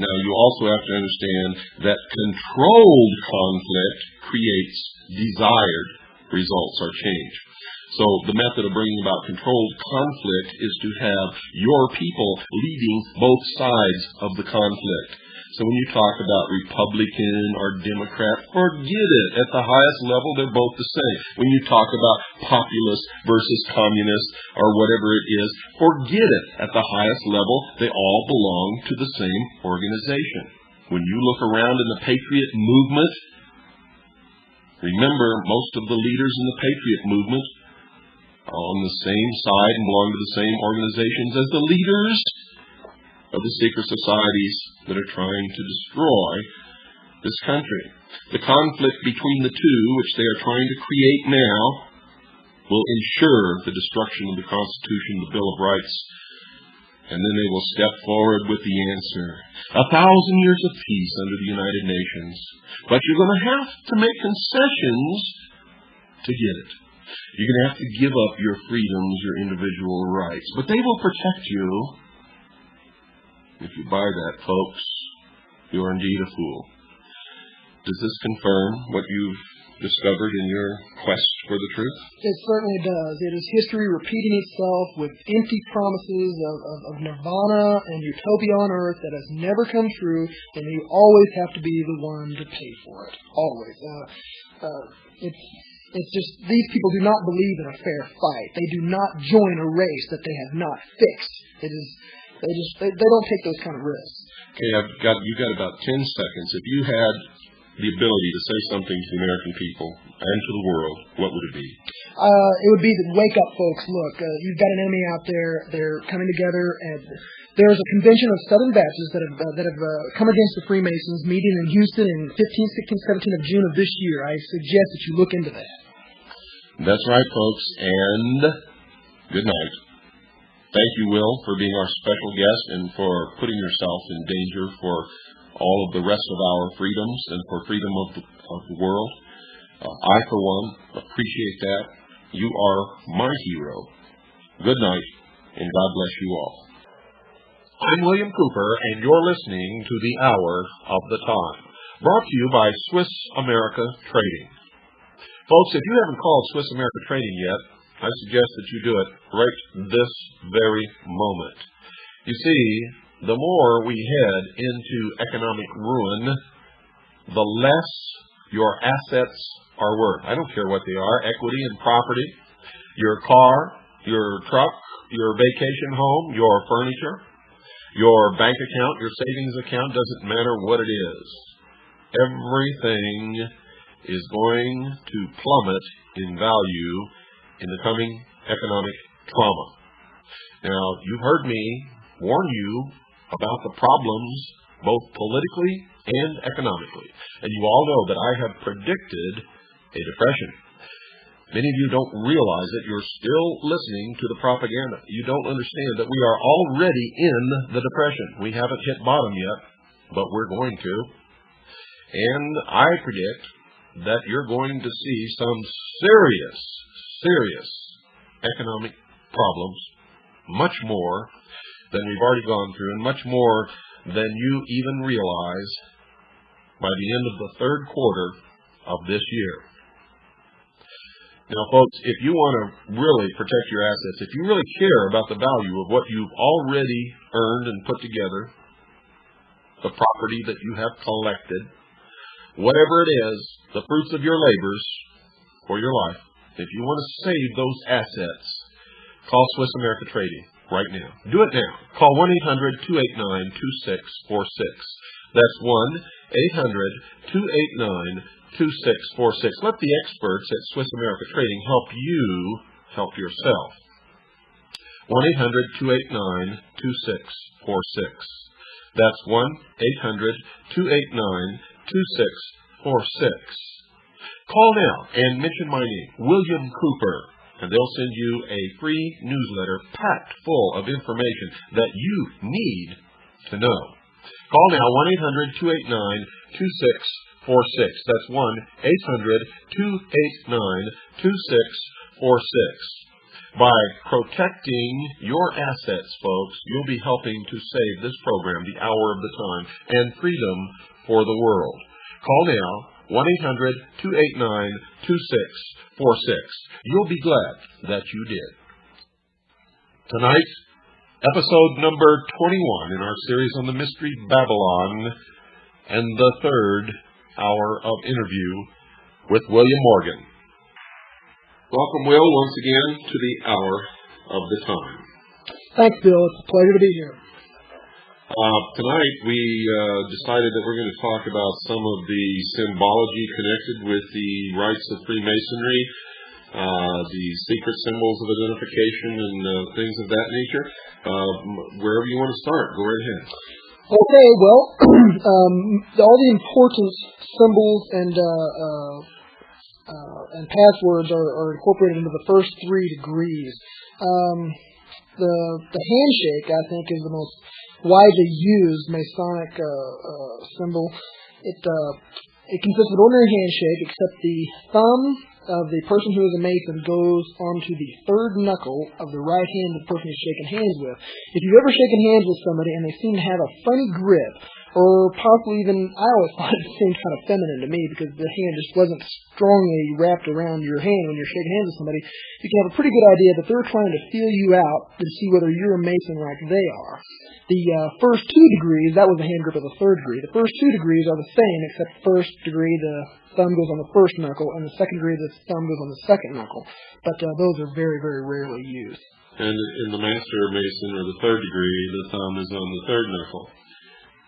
Speaker 1: now, you also have to understand that controlled conflict creates desired results or change. So the method of bringing about controlled conflict is to have your people leading both sides of the conflict. So when you talk about Republican or Democrat, forget it. At the highest level, they're both the same. When you talk about populist versus communist or whatever it is, forget it. At the highest level, they all belong to the same organization. When you look around in the patriot movement, remember most of the leaders in the patriot movement on the same side and belong to the same organizations as the leaders of the secret societies that are trying to destroy this country. The conflict between the two, which they are trying to create now, will ensure the destruction of the Constitution, the Bill of Rights, and then they will step forward with the answer. A thousand years of peace under the United Nations. But you're going to have to make concessions to get it. You're going to have to give up your freedoms, your individual rights. But they will protect you if you buy that, folks, you are indeed a fool. Does this confirm what you've discovered in your quest for the truth?
Speaker 2: It certainly does. It is history repeating itself with empty promises of, of, of nirvana and utopia on earth that has never come true, and you always have to be the one to pay for it. Always. Uh, uh, it's it's just these people do not believe in a fair fight. They do not join a race that they have not fixed. It is they just they, they don't take those kind of risks.
Speaker 1: Okay, I've got you got about ten seconds. If you had the ability to say something to the American people and to the world, what would it be?
Speaker 2: Uh, it would be to wake up, folks. Look, uh, you've got an enemy out there. They're coming together, and there's a convention of Southern Baptists that have uh, that have uh, come against the Freemasons, meeting in Houston in 15, 16, 17 of June of this year. I suggest that you look into that.
Speaker 1: That's right, folks, and good night. Thank you, Will, for being our special guest and for putting yourself in danger for all of the rest of our freedoms and for freedom of the, of the world. Uh, I, for one, appreciate that. You are my hero. Good night, and God bless you all. I'm William Cooper, and you're listening to The Hour of the Time, brought to you by Swiss America Trading. Folks, if you haven't called Swiss America Trading yet, I suggest that you do it right this very moment. You see, the more we head into economic ruin, the less your assets are worth. I don't care what they are equity and property, your car, your truck, your vacation home, your furniture, your bank account, your savings account, doesn't matter what it is. Everything is going to plummet in value in the coming economic trauma. Now, you've heard me warn you about the problems both politically and economically. And you all know that I have predicted a depression. Many of you don't realize that you're still listening to the propaganda. You don't understand that we are already in the depression. We haven't hit bottom yet, but we're going to. And I predict that you're going to see some serious serious economic problems, much more than we've already gone through, and much more than you even realize by the end of the third quarter of this year. Now, folks, if you want to really protect your assets, if you really care about the value of what you've already earned and put together, the property that you have collected, whatever it is, the fruits of your labors or your life, if you want to save those assets, call Swiss America Trading right now. Do it now. Call 1-800-289-2646. That's 1-800-289-2646. Let the experts at Swiss America Trading help you help yourself. 1-800-289-2646. That's 1-800-289-2646. Call now and mention my name, William Cooper, and they'll send you a free newsletter packed full of information that you need to know. Call now 1-800-289-2646. That's 1-800-289-2646. By protecting your assets, folks, you'll be helping to save this program, The Hour of the Time, and freedom for the world. Call now 1-800-289-2646. You'll be glad that you did. Tonight, episode number 21 in our series on the Mystery Babylon and the third hour of interview with William Morgan. Welcome, Will, once again to the hour of the time.
Speaker 2: Thanks, Bill. It's a pleasure to be here.
Speaker 1: Uh, tonight we uh, decided that we're going to talk about some of the symbology connected with the rites of Freemasonry, uh, the secret symbols of identification, and uh, things of that nature. Uh, wherever you want to start, go right ahead.
Speaker 2: Okay, well, um, all the important symbols and uh, and passwords are, are, incorporated into the first three degrees. Um, the the handshake, I think, is the most widely used Masonic uh, uh, symbol. It uh, it consists of an ordinary handshake, except the thumb of the person who is a Mason goes onto the third knuckle of the right hand of the person he's shaking hands with. If you've ever shaken hands with somebody and they seem to have a funny grip, or possibly even I always thought it seemed kind of feminine to me because the hand just wasn't strongly wrapped around your hand when you're shaking hands with somebody. You can have a pretty good idea that they're trying to feel you out to see whether you're a Mason like they are. The uh, first two degrees, that was the hand grip of the third degree. The first two degrees are the same, except first degree the thumb goes on the first knuckle, and the second degree the thumb goes on the second knuckle. But uh, those are very, very rarely used.
Speaker 1: And in the Master Mason, or the third degree, the thumb is on the third knuckle.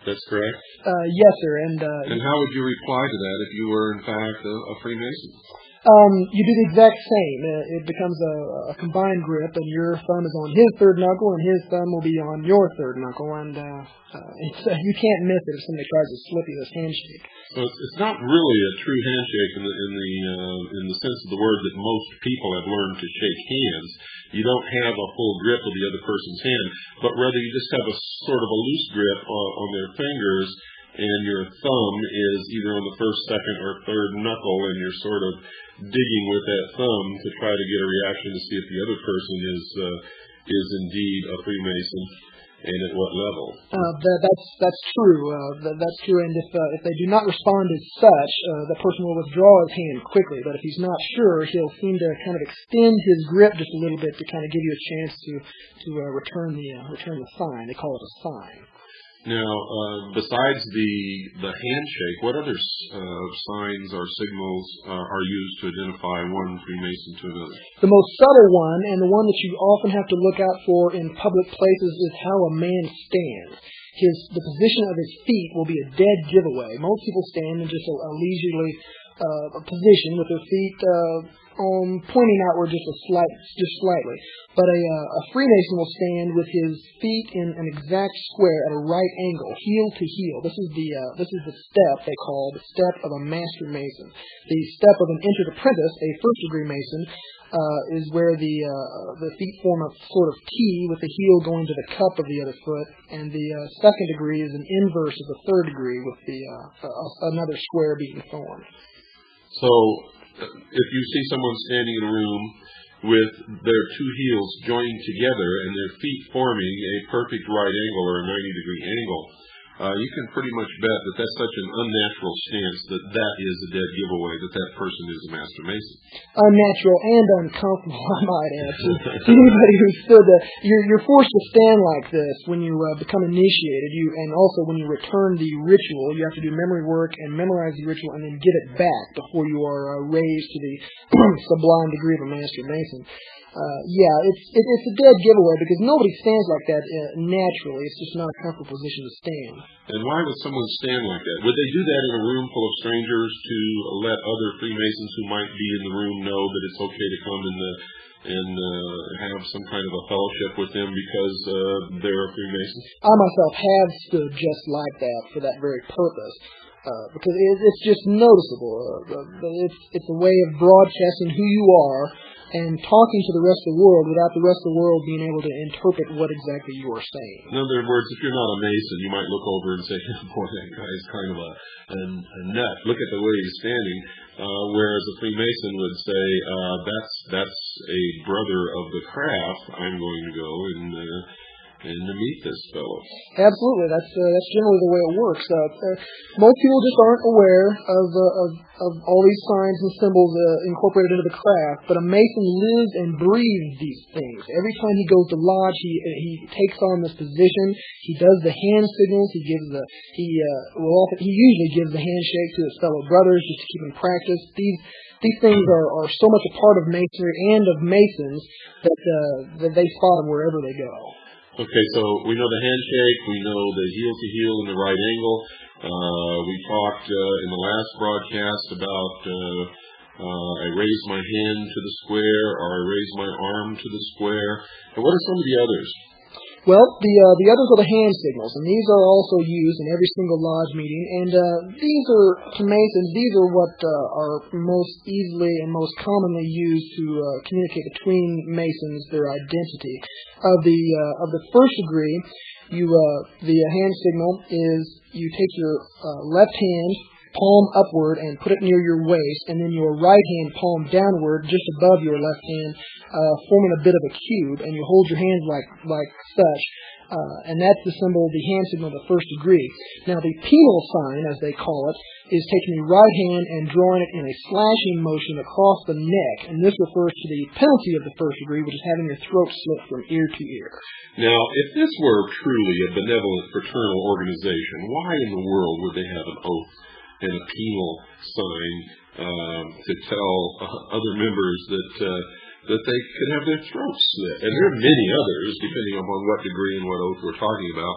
Speaker 1: That's correct?
Speaker 2: Uh, yes, sir. And uh,
Speaker 1: and how would you reply to that if you were, in fact, a, a Freemason?
Speaker 2: Um, you do the exact same. Uh, it becomes a, a combined grip, and your thumb is on his third knuckle, and his thumb will be on your third knuckle, and uh, uh, it's, uh, you can't miss it if somebody tries to slip you this handshake.
Speaker 1: So it's not really a true handshake in the in the uh, in the sense of the word that most people have learned to shake hands. You don't have a full grip of the other person's hand, but rather you just have a sort of a loose grip on, on their fingers, and your thumb is either on the first, second, or third knuckle, and you're sort of digging with that thumb to try to get a reaction to see if the other person is uh, is indeed a Freemason and at what level?
Speaker 2: Uh, that, that's that's true. Uh, that, that's true. And if uh, if they do not respond as such, uh, the person will withdraw his hand quickly. But if he's not sure, he'll seem to kind of extend his grip just a little bit to kind of give you a chance to to uh, return the uh, return the sign. They call it a sign.
Speaker 1: Now, uh, besides the the handshake, what other uh, signs or signals uh, are used to identify one Freemason to another?
Speaker 2: The most subtle one, and the one that you often have to look out for in public places, is how a man stands. His the position of his feet will be a dead giveaway. Most people stand in just a, a leisurely uh, position with their feet uh, um, pointing outward just a slight, just slightly. But a, uh, a Freemason will stand with his feet in an exact square at a right angle, heel to heel. This is the uh, this is the step they call the step of a Master Mason. The step of an entered apprentice, a first degree Mason, uh, is where the uh, the feet form a sort of T with the heel going to the cup of the other foot, and the uh, second degree is an inverse of the third degree with the uh, another square being formed.
Speaker 1: So if you see someone standing in a room with their two heels joined together and their feet forming a perfect right angle or a 90 degree angle, you can pretty much bet that that's such an unnatural stance that that is a dead giveaway that that person is a master mason.
Speaker 2: Unnatural and uncomfortable, I might add. To anybody who stood there, you're, you're forced to stand like this when you uh, become initiated. You and also when you return the ritual, you have to do memory work and memorize the ritual and then get it back before you are uh, raised to the sublime degree of a master mason uh, yeah, it's it, it's a dead giveaway because nobody stands like that uh, naturally. It's just not a comfortable position to stand.
Speaker 1: And why would someone stand like that? Would they do that in a room full of strangers to let other Freemasons who might be in the room know that it's okay to come in the and uh, have some kind of a fellowship with them because uh, they're a Freemason?
Speaker 2: I myself have stood just like that for that very purpose. Uh, because it, it's just noticeable. Uh, it's it's a way of broadcasting who you are and talking to the rest of the world without the rest of the world being able to interpret what exactly you are saying.
Speaker 1: In other words, if you're not a Mason, you might look over and say, boy, that guy's kind of a, a, a nut. Look at the way he's standing. Uh, whereas a Freemason would say, uh, that's, that's a brother of the craft. I'm going to go and uh, and to meet this fellow.
Speaker 2: Absolutely, that's uh, that's generally the way it works. Uh, uh, most people just aren't aware of, uh, of of all these signs and symbols uh, incorporated into the craft, but a Mason lives and breathes these things. Every time he goes to lodge, he uh, he takes on this position. He does the hand signals. He gives the he will often he usually gives the handshake to his fellow brothers just to keep him practice. These these things are, are so much a part of masonry and of masons that that they spot them wherever they go.
Speaker 1: Okay, so we know the handshake, we know the heel to heel in the right angle. Uh, we talked uh, in the last broadcast about uh, uh, I raise my hand to the square or I raise my arm to the square. And what are some of the others?
Speaker 2: Well, the uh, the others are the hand signals, and these are also used in every single lodge meeting. And uh, these are to Masons. These are what uh, are most easily and most commonly used to uh, communicate between Masons their identity. Of the uh, of the first degree, you uh, the hand signal is you take your left hand palm upward and put it near your waist, and then your right hand palm downward just above your left hand, uh, forming a bit of a cube, and you hold your hands like like such. Uh, and that's the symbol, the hand signal of the first degree. Now, the penal sign, as they call it, is taking the right hand and drawing it in a slashing motion across the neck, and this refers to the penalty of the first degree, which is having your throat slit from ear to ear.
Speaker 1: Now, if this were truly a benevolent fraternal organization, why in the world would they have an oath and a penal sign um, to tell other members that uh, that they could have their throats slit. And there are many others, depending upon what degree and what oath we're talking about.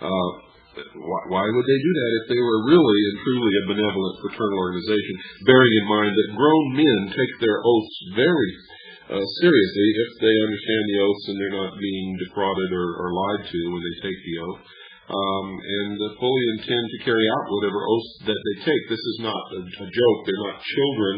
Speaker 1: Uh, why, would they do that if they were really and truly a benevolent fraternal organization, bearing in mind that grown men take their oaths very uh, seriously if they understand the oaths and they're not being defrauded or, or lied to when they take the oath and fully intend to carry out whatever oaths that they take. This is not a, a joke. They're not children.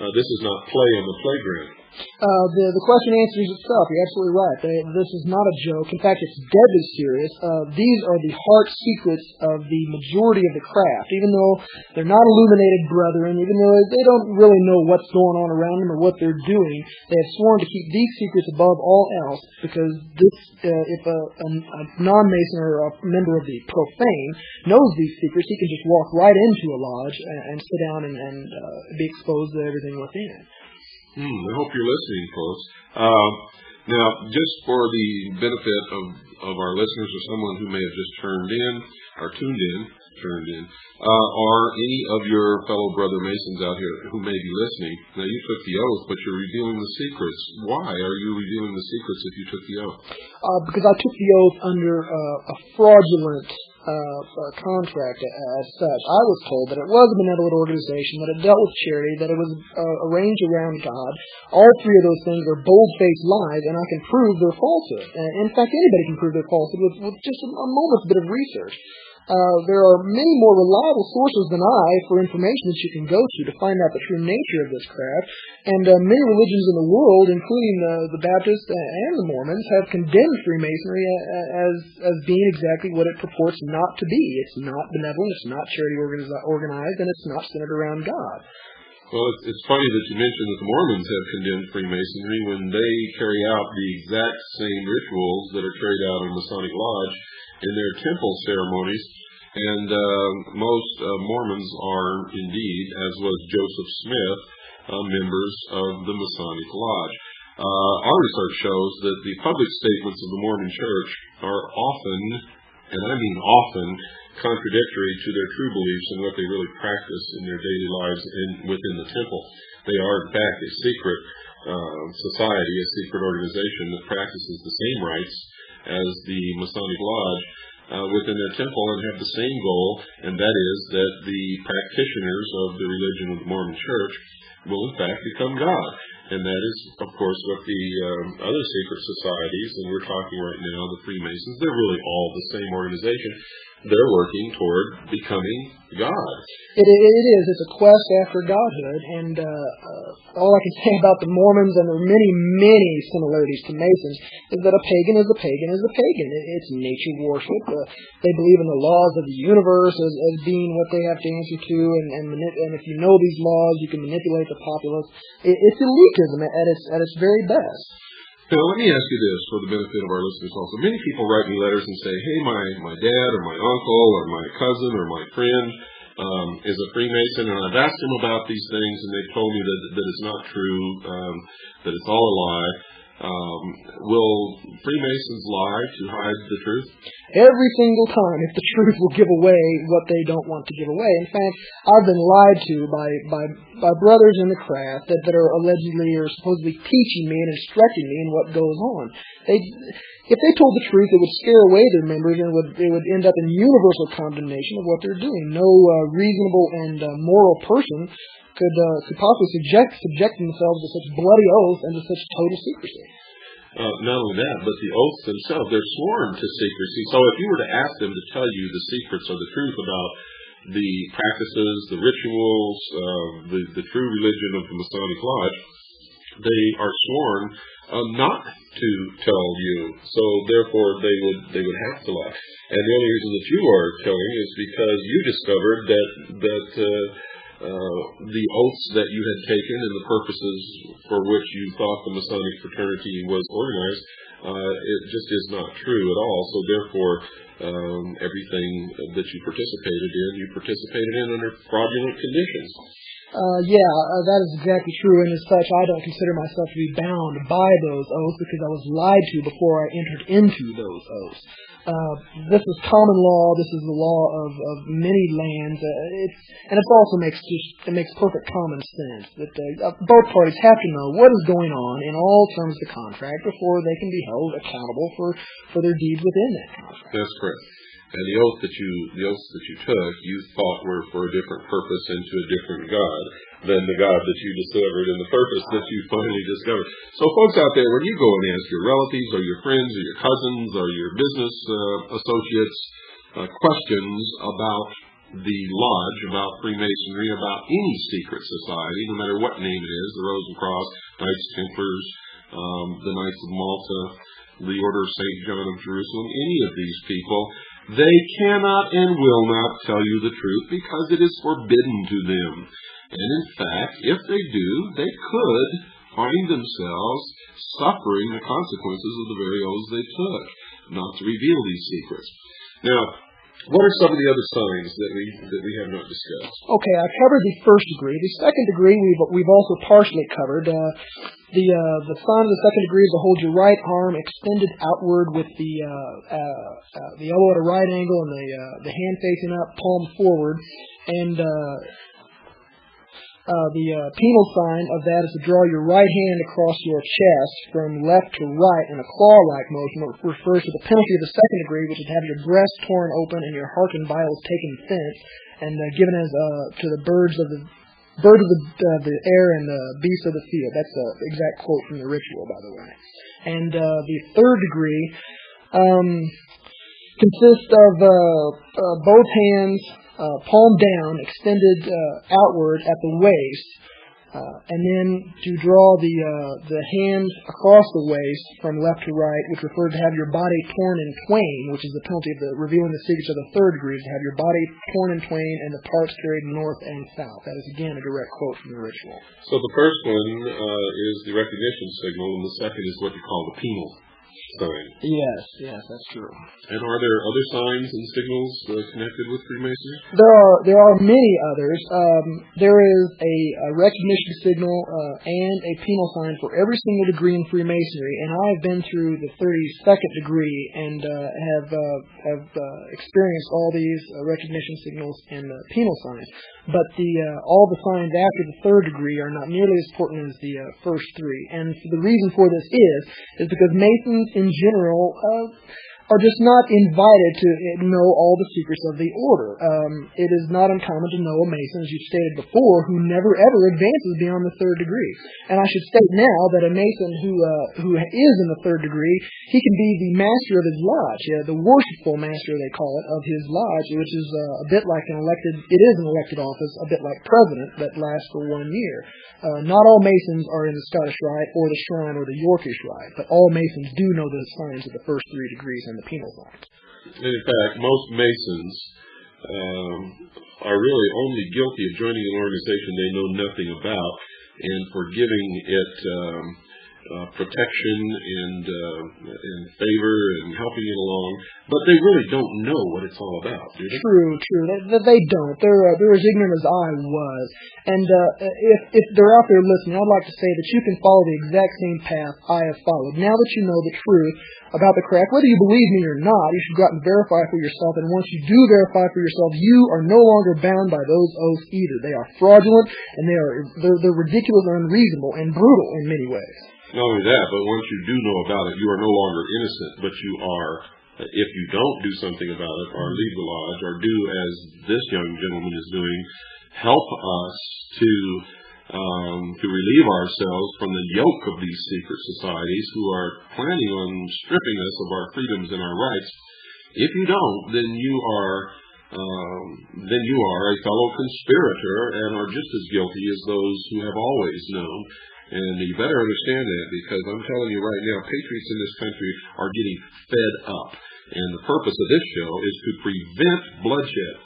Speaker 1: Uh, this is not play on the playground.
Speaker 2: Uh, the the question answers itself. You're absolutely right. They, this is not a joke. In fact, it's deadly serious. Uh, these are the heart secrets of the majority of the craft. Even though they're not illuminated brethren, even though they don't really know what's going on around them or what they're doing, they have sworn to keep these secrets above all else. Because this, uh, if a, a, a non-mason or a member of the profane knows these secrets, he can just walk right into a lodge and, and sit down and, and uh, be exposed to everything within.
Speaker 1: Hmm, I hope you're listening, folks. Uh, now, just for the benefit of, of our listeners or someone who may have just turned in or tuned in, turned in, uh, are any of your fellow brother Masons out here who may be listening? Now, you took the oath, but you're revealing the secrets. Why are you revealing the secrets if you took the oath?
Speaker 2: Uh, because I took the oath under uh, a fraudulent uh, contract as such. I was told that it was a benevolent organization, that it dealt with charity, that it was uh, arranged around God. All three of those things are bold-faced lies, and I can prove their falsehood. Uh, in fact, anybody can prove their falsehood with, with just a, a moment's bit of research. Uh, there are many more reliable sources than I for information that you can go to to find out the true nature of this craft. And uh, many religions in the world, including the, the Baptists and the Mormons, have condemned Freemasonry as as being exactly what it purports not to be. It's not benevolent, it's not charity organized, and it's not centered around God.
Speaker 1: Well, it's, it's funny that you mentioned that the Mormons have condemned Freemasonry when they carry out the exact same rituals that are carried out in Masonic Lodge in their temple ceremonies. And uh, most uh, Mormons are indeed, as was Joseph Smith, uh, members of the Masonic Lodge. Uh, our research shows that the public statements of the Mormon Church are often, and I mean often, contradictory to their true beliefs and what they really practice in their daily lives in, within the temple. They are, in fact, a secret uh, society, a secret organization that practices the same rites as the Masonic Lodge uh, within their temple and have the same goal, and that is that the practitioners of the religion of the Mormon Church will in fact become God. And that is, of course, what the um, other secret societies, and we're talking right now, the Freemasons, they're really all the same organization they're working toward becoming God.
Speaker 2: It, it is. It's a quest after godhood, and uh, uh, all I can say about the Mormons and there are many, many similarities to Masons is that a pagan is a pagan is a pagan. It, it's nature worship. Uh, they believe in the laws of the universe as, as being what they have to answer to, and and, manip- and if you know these laws, you can manipulate the populace. It, it's elitism at its at its very best.
Speaker 1: Now, let me ask you this for the benefit of our listeners also. Many people write me letters and say, hey, my, my dad or my uncle or my cousin or my friend um, is a Freemason, and I've asked him about these things, and they've told me that, that it's not true, um, that it's all a lie. Um, will Freemasons lie to hide the truth?
Speaker 2: Every single time, if the truth will give away what they don't want to give away. In fact, I've been lied to by by, by brothers in the craft that, that are allegedly or supposedly teaching me and instructing me in what goes on. They, if they told the truth, it would scare away their members and would it would end up in universal condemnation of what they're doing. No uh, reasonable and uh, moral person could uh, could possibly subject subject themselves to such bloody oaths and to such total secrecy.
Speaker 1: Uh, not only that, but the oaths themselves, they're sworn to secrecy. So if you were to ask them to tell you the secrets or the truth about the practices, the rituals, uh, the, the true religion of the Masonic Lodge, they are sworn uh, not to tell you. So therefore, they would they would have to lie. And the only reason that you are telling is because you discovered that that uh, uh, the oaths that you had taken and the purposes for which you thought the Masonic fraternity was organized, uh, it just is not true at all. So therefore, um, everything that you participated in, you participated in under fraudulent conditions.
Speaker 2: Uh, yeah, uh, that is exactly true, and as such, I don't consider myself to be bound by those oaths because I was lied to before I entered into those oaths. Uh, this is common law. This is the law of, of many lands. Uh, it's, and it also makes just it makes perfect common sense that uh, both parties have to know what is going on in all terms of the contract before they can be held accountable for, for their deeds within that contract.
Speaker 1: That's correct. And the oath that you the oaths that you took, you thought were for a different purpose and to a different God than the God that you discovered and the purpose that you finally discovered. So, folks out there, when you go and ask your relatives or your friends or your cousins or your business uh, associates uh, questions about the lodge, about Freemasonry, about any secret society, no matter what name it is, the Rosencross, Knights Templars, um, the Knights of Malta, the Order of St. John of Jerusalem, any of these people, they cannot and will not tell you the truth because it is forbidden to them. And in fact, if they do, they could find themselves suffering the consequences of the very oaths they took, not to reveal these secrets. Now, what are some of the other signs that we that we have not discussed?
Speaker 2: Okay, I covered the first degree. The second degree we've we've also partially covered. Uh, the uh, the sign of the second degree is to hold your right arm extended outward with the uh, uh, uh the elbow at a right angle and the uh, the hand facing up, palm forward, and uh, the uh, penal sign of that is to draw your right hand across your chest from left to right in a claw-like motion. It refers to the penalty of the second degree, which is to have your breast torn open and your heart and vitals taken thence and uh, given as uh, to the birds of the birds of the, uh, the air and the beasts of the field. That's the exact quote from the ritual, by the way. And the third degree um, consists of both hands uh, palm down, extended uh, outward at the waist, uh, and then to draw the uh, the hand across the waist from left to right, which refers to have your body torn in twain, which is the penalty of the revealing the secrets of the third degree, to have your body torn in twain and the parts carried north and south. That is again a direct quote from the ritual.
Speaker 1: So the first one uh, is the recognition signal, and the second is what you call the penal
Speaker 2: Yes, yes, that's true.
Speaker 1: And are there other signs and signals uh, connected with Freemasonry?
Speaker 2: There are there are many others. Um, there is a, a recognition signal uh, and a penal sign for every single degree in Freemasonry, and I have been through the 32nd degree and uh, have uh, have uh, experienced all these uh, recognition signals and penal signs. But the uh, all the signs after the third degree are not nearly as important as the uh, first three, and the reason for this is is because Masons in general uh, are just not invited to know all the secrets of the order. Um, it is not uncommon to know a Mason, as you've stated before, who never ever advances beyond the third degree. And I should state now that a Mason who uh, who is in the third degree, he can be the master of his lodge, uh, the worshipful master they call it of his lodge, which is uh, a bit like an elected. It is an elected office, a bit like president that lasts for one year. Uh, not all Masons are in the Scottish Rite or the Shrine or the Yorkish Rite, but all Masons do know the signs of the first three degrees and the penal
Speaker 1: in fact, most Masons um, are really only guilty of joining an organization they know nothing about and for giving it um, uh, protection and uh, and favor and helping it along, but they really don't know what it's all about, do they?
Speaker 2: True, true. They, they don't. They're uh, they're as ignorant as I was. And uh, if if they're out there listening, I'd like to say that you can follow the exact same path I have followed. Now that you know the truth about the craft, whether you believe me or not, you should go out and verify for yourself. And once you do verify for yourself, you are no longer bound by those oaths either. They are fraudulent and they are they're, they're ridiculous and unreasonable and brutal in many ways.
Speaker 1: Not only that, but once you do know about it, you are no longer innocent, but you are, if you don't do something about it, or leave the lodge, or do as this young gentleman is doing, help us to um, to relieve ourselves from the yoke of these secret societies who are planning on stripping us of our freedoms and our rights. If you don't, then you are um, then you are a fellow conspirator and are just as guilty as those who have always known. And you better understand that because I'm telling you right now, patriots in this country are getting fed up. And the purpose of this show is to prevent bloodshed.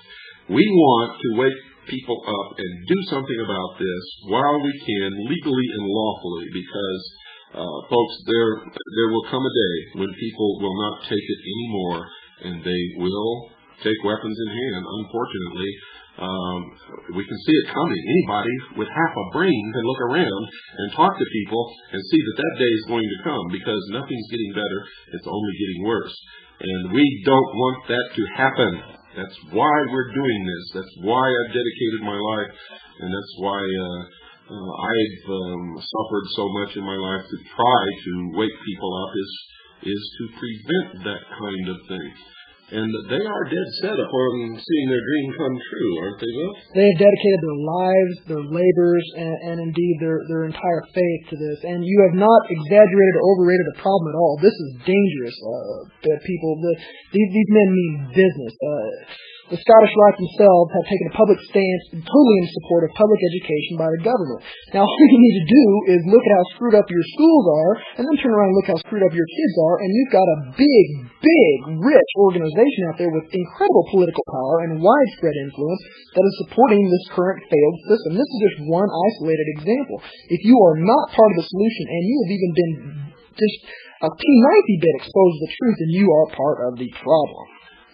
Speaker 1: We want to wake people up and do something about this while we can, legally and lawfully, because, uh, folks, there there will come a day when people will not take it anymore, and they will take weapons in hand. Unfortunately, um, we can see it coming. Anybody with half a brain can look around and talk to people and see that that day is going to come because nothing's getting better. It's only getting worse. And we don't want that to happen. That's why we're doing this. That's why I've dedicated my life, and that's why uh, uh, I've um, suffered so much in my life to try to wake people up is is to prevent that kind of thing. And they are dead set upon seeing their dream come true, aren't they, Will?
Speaker 2: They have dedicated their lives, their labors, and, and indeed their, their entire faith to this. And you have not exaggerated or overrated the problem at all. This is dangerous, uh, people. The, these, these men mean business. Uh, the Scottish Rite themselves have taken a public stance totally in support of public education by the government. Now, all you need to do is look at how screwed up your schools are, and then turn around and look how screwed up your kids are, and you've got a big, big, rich organization out there with incredible political power and widespread influence that is supporting this current failed system. This is just one isolated example. If you are not part of the solution, and you have even been just a teeny bit exposed to the truth, then you are part of the problem.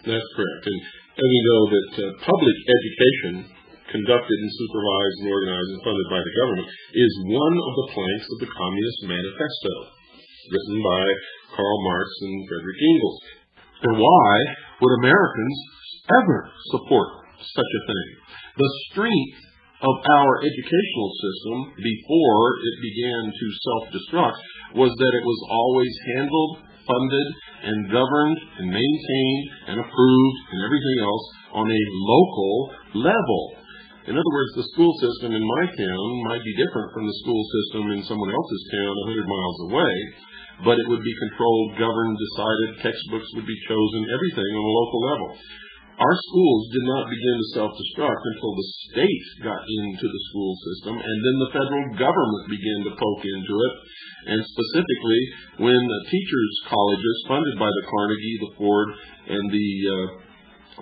Speaker 1: That's correct. And and we know that uh, public education, conducted and supervised and organized and funded by the government, is one of the planks of the Communist Manifesto, written by Karl Marx and Frederick Engels. And why would Americans ever support such a thing? The strength of our educational system before it began to self-destruct was that it was always handled funded and governed and maintained and approved and everything else on a local level. In other words, the school system in my town might be different from the school system in someone else's town 100 miles away, but it would be controlled, governed, decided, textbooks would be chosen, everything on a local level. Our schools did not begin to self-destruct until the state got into the school system, and then the federal government began to poke into it, and specifically when the teachers' colleges funded by the Carnegie, the Ford, and the uh,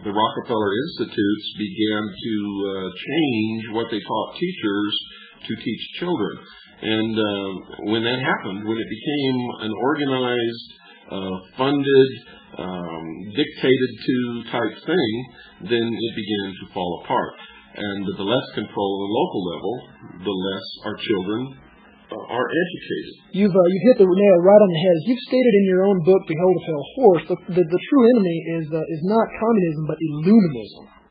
Speaker 1: the Rockefeller Institutes began to uh, change what they taught teachers to teach children. And uh, when that happened, when it became an organized, uh, funded, um, dictated to type thing, then it began to fall apart. And the less control at the local level, the less our children uh, are educated.
Speaker 2: You've uh, you've hit the nail right on the head. As you've stated in your own book, Behold a Pale Horse, the, the, the true enemy is uh, is not communism but illuminism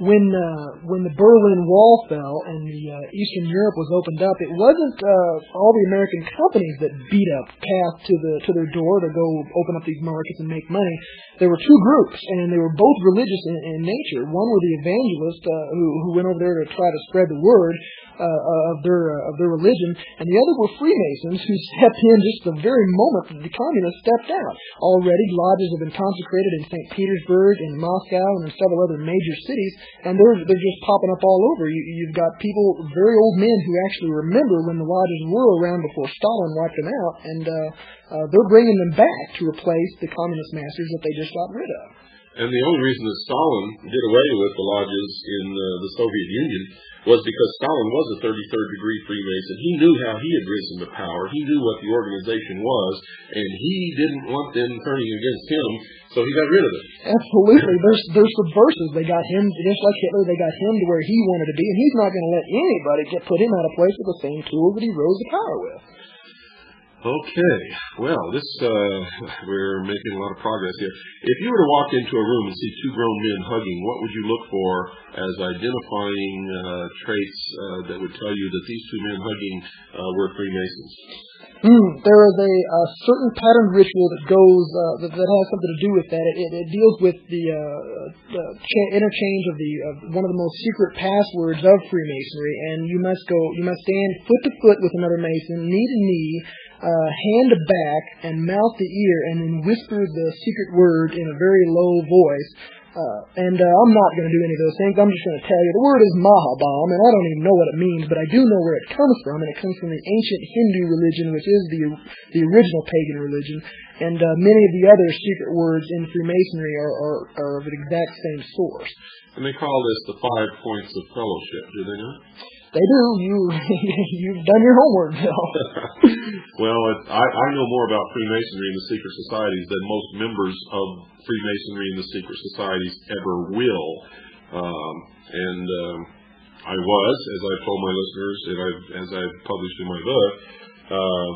Speaker 2: when uh, when the Berlin Wall fell and the uh, Eastern Europe was opened up, it wasn't uh, all the American companies that beat up path to the to their door to go open up these markets and make money. There were two groups, and they were both religious in, in nature. One were the evangelists uh, who who went over there to try to spread the word, uh, of their uh, of their religion, and the other were Freemasons who stepped in just the very moment that the communists stepped out. Already, lodges have been consecrated in St. Petersburg, in Moscow, and in several other major cities, and they're they're just popping up all over. You, you've got people, very old men, who actually remember when the lodges were around before Stalin wiped them out, and uh, uh, they're bringing them back to replace the communist masters that they just got rid of.
Speaker 1: And the only reason that Stalin did away with the lodges in uh, the Soviet Union was because Stalin was a 33rd degree Freemason. He knew how he had risen to power. He knew what the organization was, and he didn't want them turning against him, so he got rid of it.
Speaker 2: Absolutely. There's there's subversives. They got him just like Hitler. They got him to where he wanted to be, and he's not going to let anybody get put him out of place with the same tools that he rose to power with.
Speaker 1: Okay. Well, this uh, we're making a lot of progress here. If you were to walk into a room and see two grown men hugging, what would you look for as identifying uh, traits uh, that would tell you that these two men hugging uh, were Freemasons?
Speaker 2: Mm, there is a, a certain pattern ritual that goes uh, that, that has something to do with that. It, it, it deals with the, uh, the cha- interchange of the of one of the most secret passwords of Freemasonry, and you must go you must stand foot to foot with another Mason, knee to knee, uh, hand back, and mouth to ear, and then whisper the secret word in a very low voice. Uh, and uh, I'm not going to do any of those things. I'm just going to tell you the word is Mahabam, and I don't even know what it means, but I do know where it comes from, and it comes from the ancient Hindu religion, which is the the original pagan religion. And uh, many of the other secret words in Freemasonry are, are, are of the exact same source.
Speaker 1: And they call this the five points of fellowship, do they not?
Speaker 2: They do. You you've done your homework, Bill.
Speaker 1: well, I, I know more about Freemasonry and the secret societies than most members of Freemasonry and the secret societies ever will. Um, and um, I was, as I've told my listeners, and I've, as I've published in my book, uh,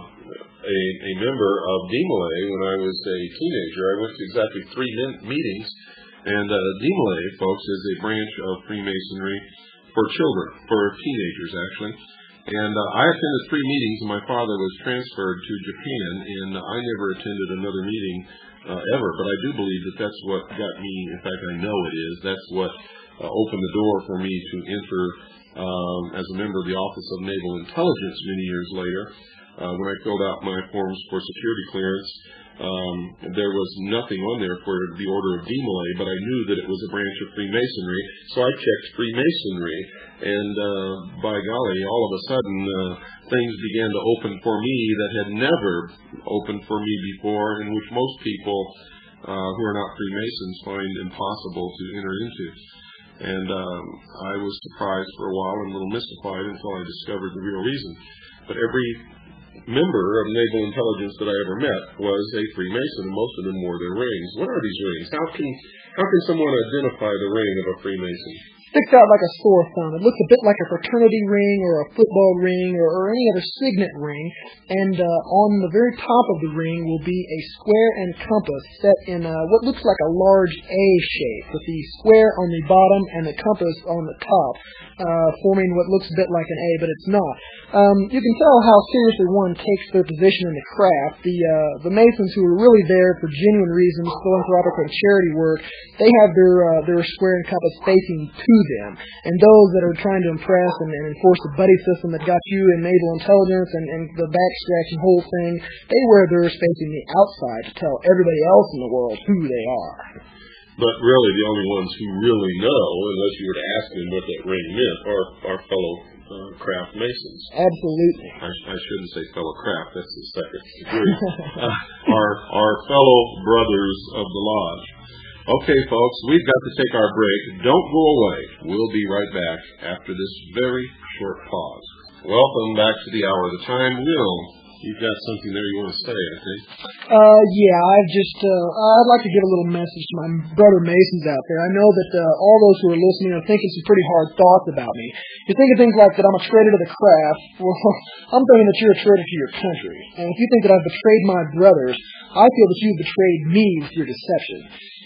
Speaker 1: a, a member of DeMolay when I was a teenager. I went to exactly three meetings, and uh, DeMolay, folks, is a branch of Freemasonry for children, for teenagers actually. And uh, I attended three meetings, and my father was transferred to Japan, and I never attended another meeting uh, ever. But I do believe that that's what got me. In fact, I know it is. That's what uh, opened the door for me to enter um, as a member of the Office of Naval Intelligence many years later. Uh, when I filled out my forms for security clearance, um, there was nothing on there for the Order of DeMolay, but I knew that it was a branch of Freemasonry, so I checked Freemasonry, and uh, by golly, all of a sudden uh, things began to open for me that had never opened for me before, and which most people uh, who are not Freemasons find impossible to enter into. And um, I was surprised for a while and a little mystified until I discovered the real reason. But every member of naval intelligence that I ever met was a Freemason, and most of them wore their rings. What are these rings? How can how can someone identify the ring of a Freemason?
Speaker 2: Sticks out like a sore thumb. It looks a bit like a fraternity ring or a football ring or, or any other signet ring. And uh, on the very top of the ring will be a square and compass set in uh, what looks like a large A shape, with the square on the bottom and the compass on the top, uh, forming what looks a bit like an A, but it's not. Um, you can tell how seriously one takes their position in the craft. The uh, the Masons who are really there for genuine reasons, philanthropic and charity work, they have their uh, their square and compass facing to them. And those that are trying to impress and, and enforce the buddy system that got you in naval intelligence and, and the back scratching whole thing, they wear theirs facing the outside to tell everybody else in the world who they are.
Speaker 1: But really, the only ones who really know, unless you were to ask them what that ring meant, are our fellow uh, craft masons.
Speaker 2: Absolutely.
Speaker 1: I, I, shouldn't say fellow craft. That's the second degree. uh, our our fellow brothers of the lodge. Okay, folks, we've got to take our break. Don't go away. We'll be right back after this very short pause. Welcome back to the hour of the time. Will, You've got something there you want to say, I think.
Speaker 2: Uh, yeah, I've just, uh, I'd like to give a little message to my brother Masons out there. I know that uh, all those who are listening are thinking some pretty hard thoughts about me. You're thinking things like that I'm a traitor to the craft. Well, I'm thinking that you're a traitor to your country. And if you think that I've betrayed my brothers, I feel that you've betrayed me with your deception.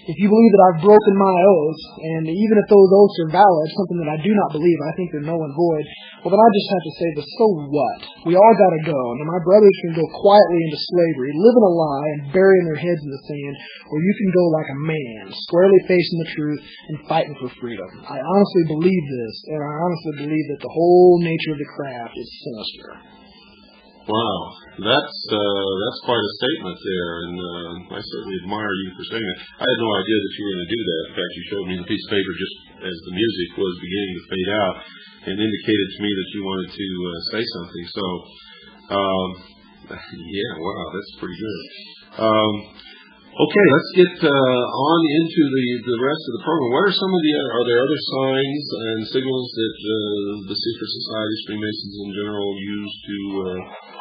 Speaker 2: If you believe that I've broken my oaths, and even if those oaths are valid, something that I do not believe, I think they're null and void, well then I just have to say the so what? We all gotta go, and my brothers can go quietly into slavery, living a lie and burying their heads in the sand, or you can go like a man, squarely facing the truth and fighting for freedom. I honestly believe this, and I honestly believe that the whole nature of the craft is sinister.
Speaker 1: Wow, that's uh, that's quite a statement there, and uh, I certainly admire you for saying that. I had no idea that you were going to do that. In fact, you showed me the piece of paper just as the music was beginning to fade out, and indicated to me that you wanted to uh, say something. So, um, yeah, wow, that's pretty good. Um, Okay, let's get uh, on into the, the rest of the program. What are some of the are there other signs and signals that uh, the secret societies, Freemasons in general, use to uh,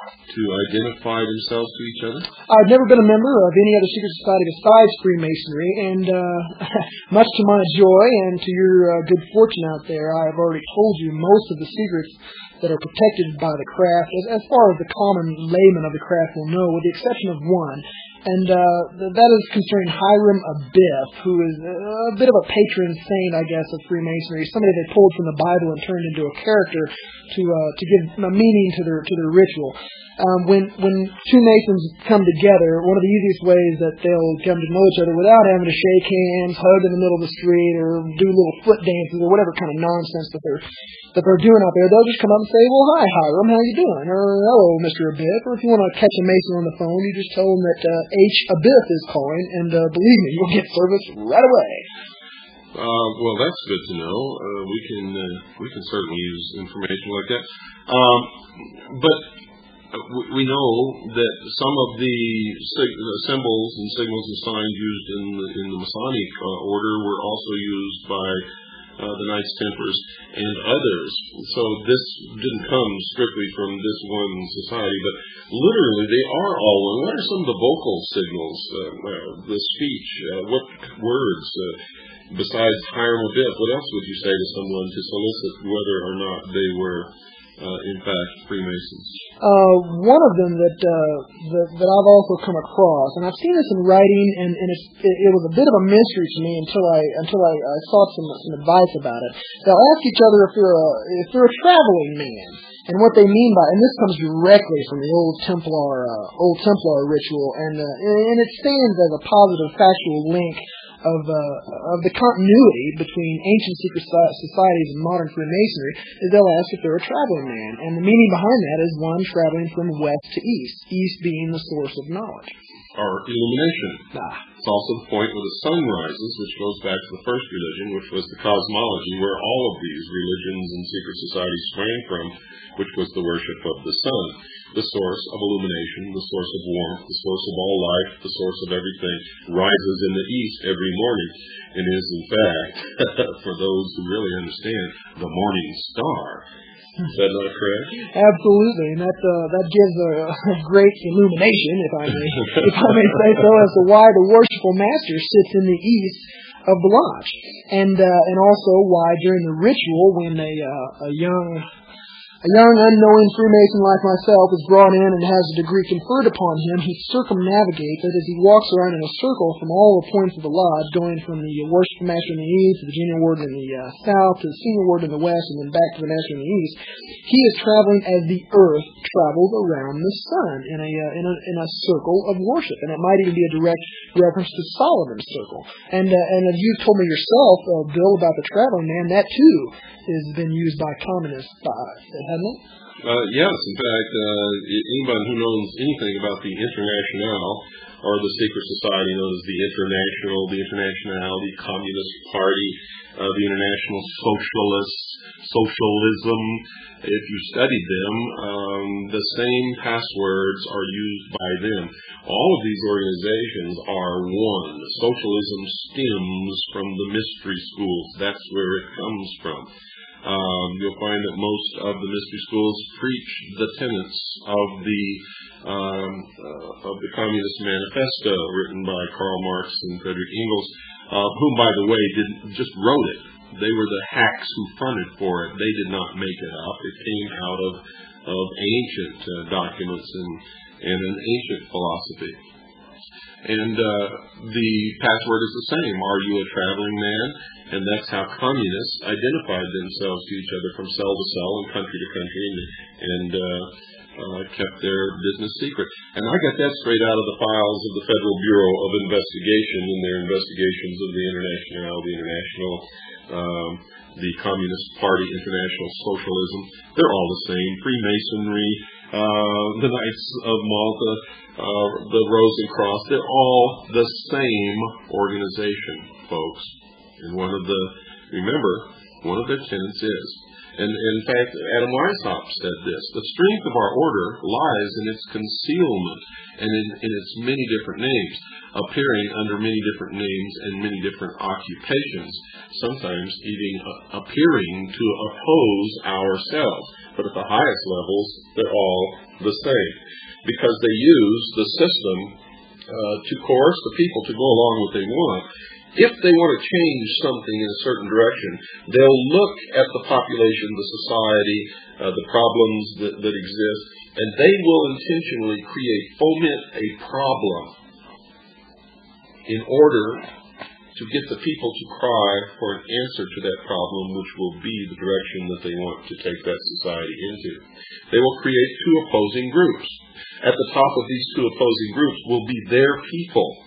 Speaker 1: to identify themselves to each other?
Speaker 2: I've never been a member of any other secret society besides Freemasonry, and uh, much to my joy and to your uh, good fortune out there, I have already told you most of the secrets that are protected by the craft, as, as far as the common layman of the craft will know, with the exception of one. And uh, that is concerning Hiram Abiff, who is a bit of a patron saint, I guess, of Freemasonry. Somebody they pulled from the Bible and turned into a character to uh, to give a meaning to their to their ritual um, when when two Masons come together, one of the easiest ways that they'll come to know each other without having to shake hands, hug in the middle of the street, or do little foot dances or whatever kind of nonsense that they're that they're doing out there, they'll just come up and say, "Well, hi, Hiram, how you doing?" or "Hello, Mister Abiff." Or if you want to catch a Mason on the phone, you just tell them that uh, H Abiff is calling, and uh, believe me, you'll get service right away.
Speaker 1: Uh, well, that's good to know. Uh, we can uh, we can certainly use information like that. Um, but we know that some of the symbols and signals and signs used in the, in the Masonic uh, order were also used by uh, the Knights Templars and others. So this didn't come strictly from this one society, but literally they are all one. What are some of the vocal signals, uh, uh the speech, uh, what words? Uh, besides Hiram Abiff, what else would you say to someone to solicit whether or not they were uh, in fact, Freemasons?
Speaker 2: Uh, one of them that, uh, that that I've also come across, and I've seen this in writing, and, and it, it was a bit of a mystery to me until I until I, I sought some some advice about it. They'll ask each other if they're a if they're a traveling man, and what they mean by and this comes directly from the old Templar uh, old Templar ritual, and uh, and it stands as a positive factual link of uh, of the continuity between ancient secret societies and modern Freemasonry is they'll ask if they're a traveling man, and the meaning behind that is one traveling from west to east, east being the source of knowledge.
Speaker 1: Or illumination. Ah. It's also the point where the sun rises, which goes back to the first religion, which was the cosmology, where all of these religions and secret societies sprang from, which was the worship of the sun the source of illumination, the source of warmth, the source of all life, the source of everything, rises in the east every morning and is, in fact, for those who really understand, the morning star. Is that not correct?
Speaker 2: Absolutely, and that uh, that gives a, a, great illumination, if I may, if I may say so, as to why the worshipful master sits in the east of the lodge, and uh, and also why during the ritual, when a uh, a young a young unknowing Freemason like myself is brought in and has a degree conferred upon him. He circumnavigates it as he walks around in a circle from all the points of the lodge, going from the worship master in the east to the junior warden in the uh, south to the senior warden in the west, and then back to the master in the east. He is traveling as the earth travels around the sun in a, uh, in a in a circle of worship, and it might even be a direct reference to Solomon's circle. And uh, and as you've told me yourself, uh, Bill, about the traveling man, that too has been used by communists. By,
Speaker 1: Uh, yes, in fact, uh, anybody who knows anything about the Internationale or the secret society known as the International, the International, the Communist Party, uh, the International Socialists, Socialism. If you studied them, um, the same passwords are used by them. All of these organizations are one. Socialism stems from the mystery schools. That's where it comes from. Um, you'll find that most of the mystery schools preach the tenets of the um, uh, of the Communist Manifesto, written by Karl Marx and Frederick Engels, uh, whom, by the way, didn't just wrote it. They were the hacks who fronted for it. They did not make it up. It came out of of ancient uh, documents and and an ancient philosophy. And uh, the password is the same. Are you a traveling man? And that's how communists identified themselves to each other from cell to cell and country to country and, and uh, uh, kept their business secret. And I got that straight out of the files of the Federal Bureau of Investigation in their investigations of the International, the International, um, the Communist Party, International Socialism. They're all the same. Freemasonry, uh, the Knights of Malta, uh, the Rosencross, they're all the same organization, folks. And one of the, remember, one of their tenets is, And, in fact, Adam Weishaupt said this, the strength of our order lies in its concealment and in, in its many different names, appearing under many different names and many different occupations, sometimes even uh, appearing to oppose ourselves. But at the highest levels, they're all the same because they use the system uh, to coerce the people to go along what they want if they want to change something in a certain direction, they'll look at the population, the society, uh, the problems that, that exist, and they will intentionally create, foment a problem in order to get the people to cry for an answer to that problem, which will be the direction that they want to take that society into. They will create two opposing groups. At the top of these two opposing groups will be their people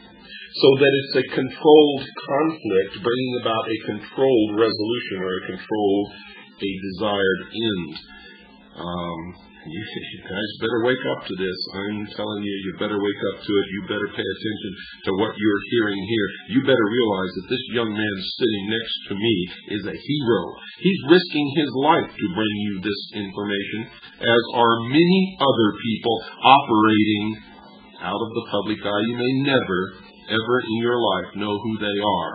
Speaker 1: so that it's a controlled conflict, bringing about a controlled resolution or a controlled, a desired end. Um, you, you guys better wake up to this. I'm telling you, you better wake up to it. You better pay attention to what you're hearing here. You better realize that this young man sitting next to me is a hero. He's risking his life to bring you this information, as are many other people operating out of the public eye. You may never ever in your life know who they are.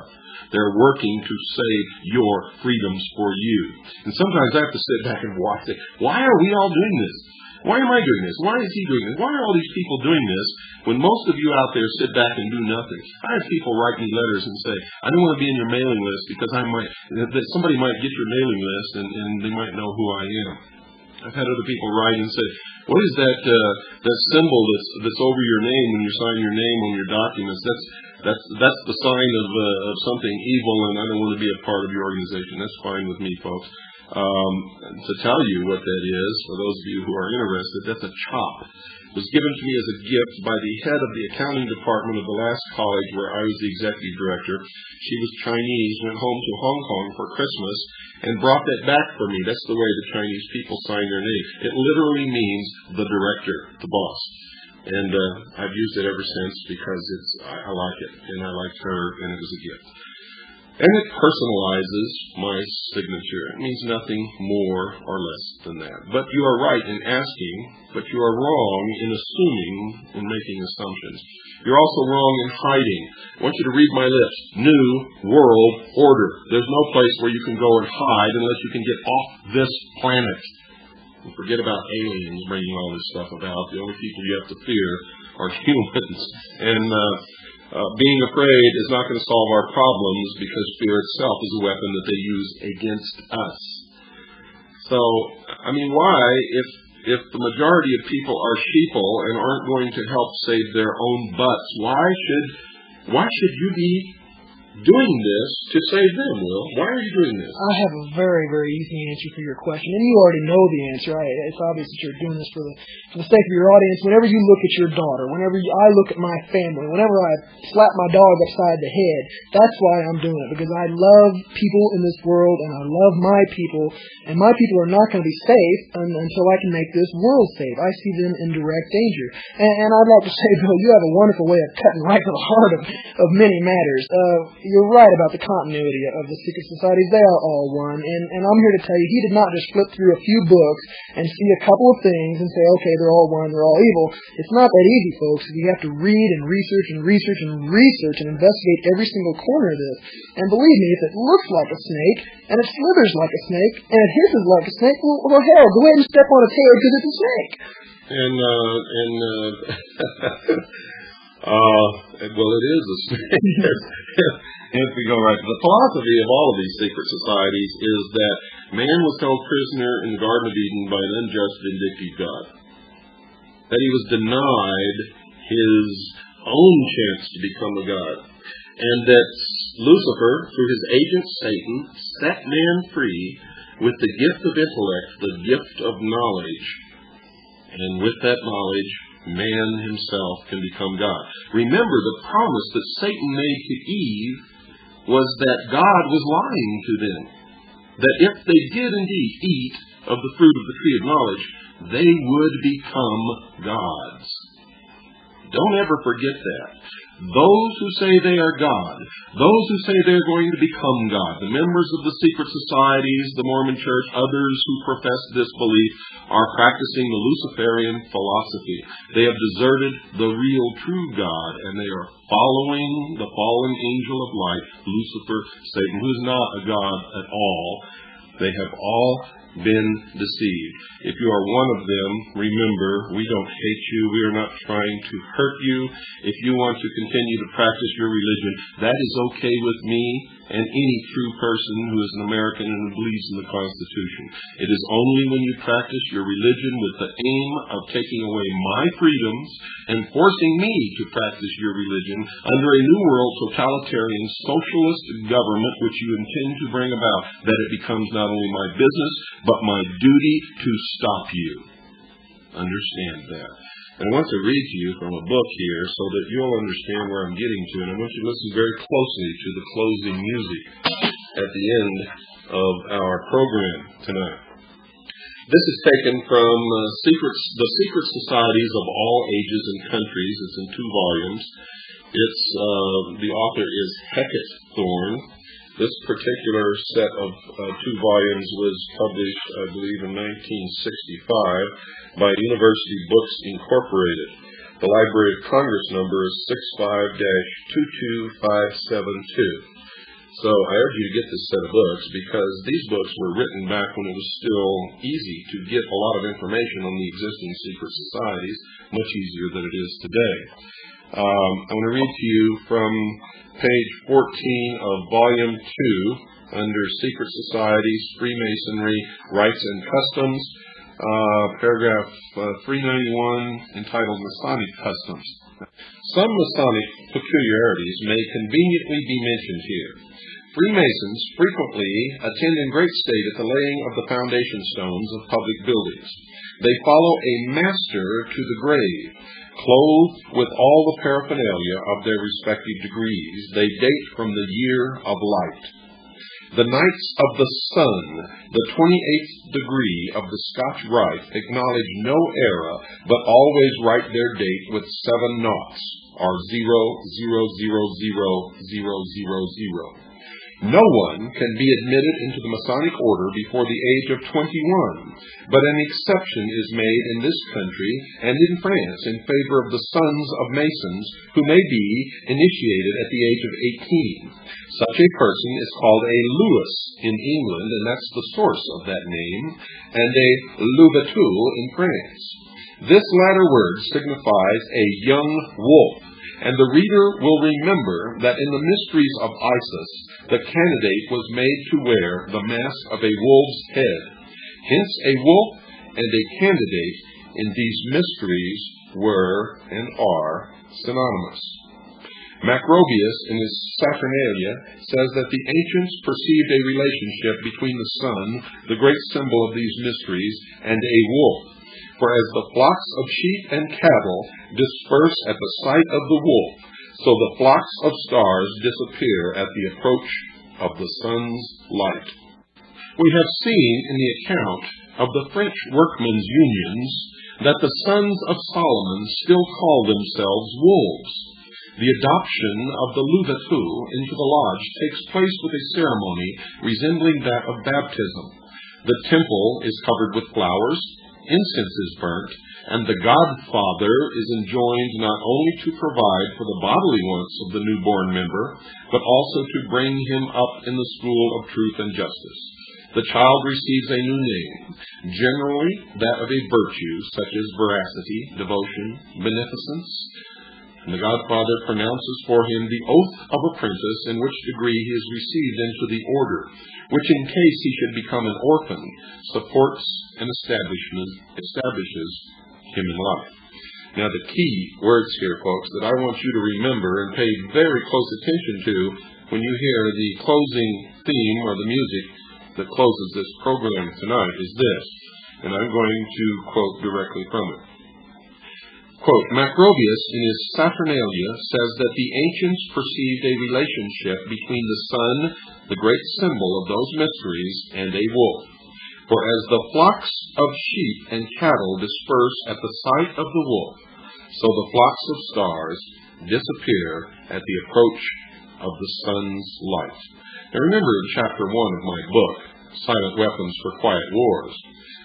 Speaker 1: They're working to save your freedoms for you. And sometimes I have to sit back and watch it. Why are we all doing this? Why am I doing this? Why is he doing this? Why are all these people doing this when most of you out there sit back and do nothing? I have people write me letters and say, I don't want to be in your mailing list because I might, that somebody might get your mailing list and, and they might know who I am. I've had other people write and say, what is that uh, that symbol that's that's over your name when you sign your name on your documents? That's that's that's the sign of uh, of something evil, and I don't want to be a part of your organization. That's fine with me, folks. Um, to tell you what that is, for those of you who are interested, that's a chop. Was given to me as a gift by the head of the accounting department of the last college where I was the executive director. She was Chinese, went home to Hong Kong for Christmas, and brought that back for me. That's the way the Chinese people sign their name. It literally means the director, the boss. And uh, I've used it ever since because it's I, I like it, and I liked her, and it was a gift. And it personalizes my signature. It means nothing more or less than that. But you are right in asking, but you are wrong in assuming and making assumptions. You're also wrong in hiding. I want you to read my list. New World Order. There's no place where you can go and hide unless you can get off this planet. And forget about aliens bringing all this stuff about. The only people you have to fear are humans. And uh, Uh, being afraid is not going to solve our problems because fear itself is a weapon that they use against us. So, I mean, why, if if the majority of people are sheeple and aren't going to help save their own butts, why should why should you be doing this to save them, Will? Why are you doing this?
Speaker 2: I have a very, very easy answer for your question, and you already know the answer. I, it's obvious that you're doing this for the for the sake of your audience. Whenever you look at your daughter, whenever you, I look at my family, whenever I slap my dog upside the head, that's why I'm doing it because I love people in this world, and I love my people, and my people are not going to be safe until I can make this world safe. I see them in direct danger, and, and I'd like to say, Bill, you have a wonderful way of cutting right to the heart of of many matters. Uh, you're right about the continuity of the secret societies. They are all one. And, and I'm here to tell you, he did not just flip through a few books and see a couple of things and say, okay, they're all one, they're all evil. It's not that easy, folks. You have to read and research and research and research and investigate every single corner of this. And believe me, if it looks like a snake and it slithers like a snake and it hisses like a snake, well, well hell, go ahead and step on its head because it's a snake.
Speaker 1: And, uh, and, uh, uh, well, it is a snake. if we go right to the philosophy of all of these secret societies is that man was held prisoner in the Garden of Eden by an unjust, vindictive God. That he was denied his own chance to become a God. And that Lucifer, through his agent Satan, set man free with the gift of intellect, the gift of knowledge. And with that knowledge, man himself can become God. Remember the promise that Satan made to Eve was that God was lying to them. That if they did indeed eat of the fruit of the tree of knowledge, they would become gods. Don't ever forget that. Those who say they are God, those who say they're going to become God, the members of the secret societies, the Mormon church, others who profess this belief are practicing the Luciferian philosophy. They have deserted the real true God and they are following the fallen angel of light, Lucifer, Satan, who's not a God at all. They have all been deceived. If you are one of them, remember, we don't hate you. We are not trying to hurt you. If you want to continue to practice your religion, that is okay with me and any true person who is an American and who believes in the Constitution. It is only when you practice your religion with the aim of taking away my freedoms and forcing me to practice your religion under a new world totalitarian socialist government which you intend to bring about that it becomes not only my business but my duty to stop you. Understand that. I want to read to you from a book here so that you'll understand where I'm getting to. And I want you to listen very closely to the closing music at the end of our program tonight. This is taken from uh, secrets, the Secret Societies of All Ages and Countries. It's in two volumes. It's uh, the author is Hecate Thorne. This particular set of uh, two volumes was published, I believe, in 1965 by University Books Incorporated. The Library of Congress number is 65-22572. So I urge you to get this set of books because these books were written back when it was still easy to get a lot of information on the existing secret societies, much easier than it is today. Um, I want to read to you from page 14 of volume 2 under Secret Societies, Freemasonry, Rites and Customs, uh, paragraph uh, 391 entitled Masonic Customs. Some Masonic peculiarities may conveniently be mentioned here. Freemasons frequently attend in great state at the laying of the foundation stones of public buildings. They follow a master to the grave, clothed with all the paraphernalia of their respective degrees. They date from the year of light. The Knights of the Sun, the 28th degree of the Scotch Rite, acknowledge no era, but always write their date with seven naughts, or zero, zero, zero, zero, zero, zero, zero. No one can be admitted into the Masonic order before the age of 21, but an exception is made in this country and in France in favor of the sons of Masons who may be initiated at the age of 18. Such a person is called a Lewis in England, and that's the source of that name, and a Louveteau in France. This latter word signifies a young wolf, and the reader will remember that in the mysteries of Isis, the candidate was made to wear the mask of a wolf's head. Hence, a wolf and a candidate in these mysteries were and are synonymous. Macrobius, in his Saturnalia, says that the ancients perceived a relationship between the sun, the great symbol of these mysteries, and a wolf. For as the flocks of sheep and cattle disperse at the sight of the wolf, so the flocks of stars disappear at the approach of the sun's light. We have seen in the account of the French workmen's unions that the sons of Solomon still call themselves wolves. The adoption of the Louveteau into the lodge takes place with a ceremony resembling that of baptism. The temple is covered with flowers, incense is burnt, and the godfather is enjoined not only to provide for the bodily wants of the newborn member, but also to bring him up in the school of truth and justice. The child receives a new name, generally that of a virtue such as veracity, devotion, beneficence, and the godfather pronounces for him the oath of apprentice in which degree he is received into the order, which in case he should become an orphan, supports and establishes him in life. Now the key words here, folks, that I want you to remember and pay very close attention to when you hear the closing theme or the music that closes this program tonight is this, and I'm going to quote directly from it. Quote, Macrobius in his Saturnalia says that the ancients perceived a relationship between the sun, the great symbol of those mysteries, and a wolf. For as the flocks of sheep and cattle disperse at the sight of the wolf, so the flocks of stars disappear at the approach of the sun's light. Now remember in chapter one of my book, Silent Weapons for Quiet Wars,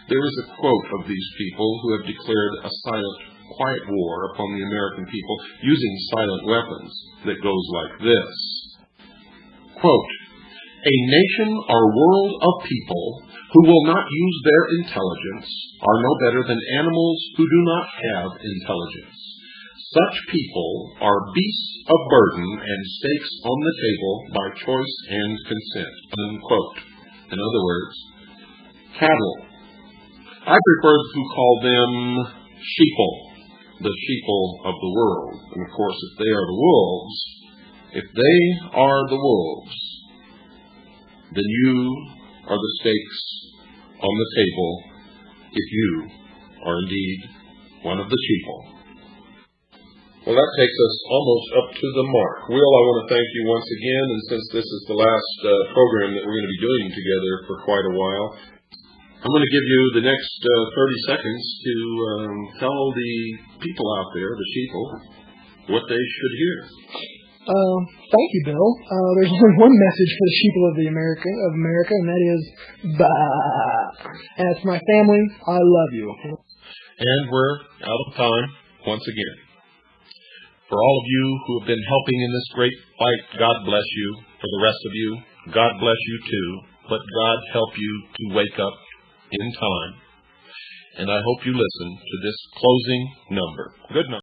Speaker 1: there is a quote of these people who have declared a silent, quiet war upon the American people using silent weapons that goes like this. Quote, a nation or world of people who will not use their intelligence are no better than animals who do not have intelligence. Such people are beasts of burden and steaks on the table by choice and consent. Unquote. In other words, cattle. I prefer to call them sheeple, the sheeple of the world. And of course, if they are the wolves, if they are the wolves, then you are the steaks on the table if you are indeed one of the sheeple. Well, that takes us almost up to the mark. Will, I want to thank you once again, and since this is the last uh, program that we're going to be doing together for quite a while, I'm going to give you the next uh, 30 seconds to um, tell the people out there, the sheeple, what they should hear.
Speaker 2: Uh, thank you, Bill. Uh, there's only one message for the sheeple of the America of America, and that is bah. And it's my family. I love you.
Speaker 1: And we're out of time once again. For all of you who have been helping in this great fight, God bless you. For the rest of you, God bless you too. But God help you to wake up in time. And I hope you listen to this closing number. Good night.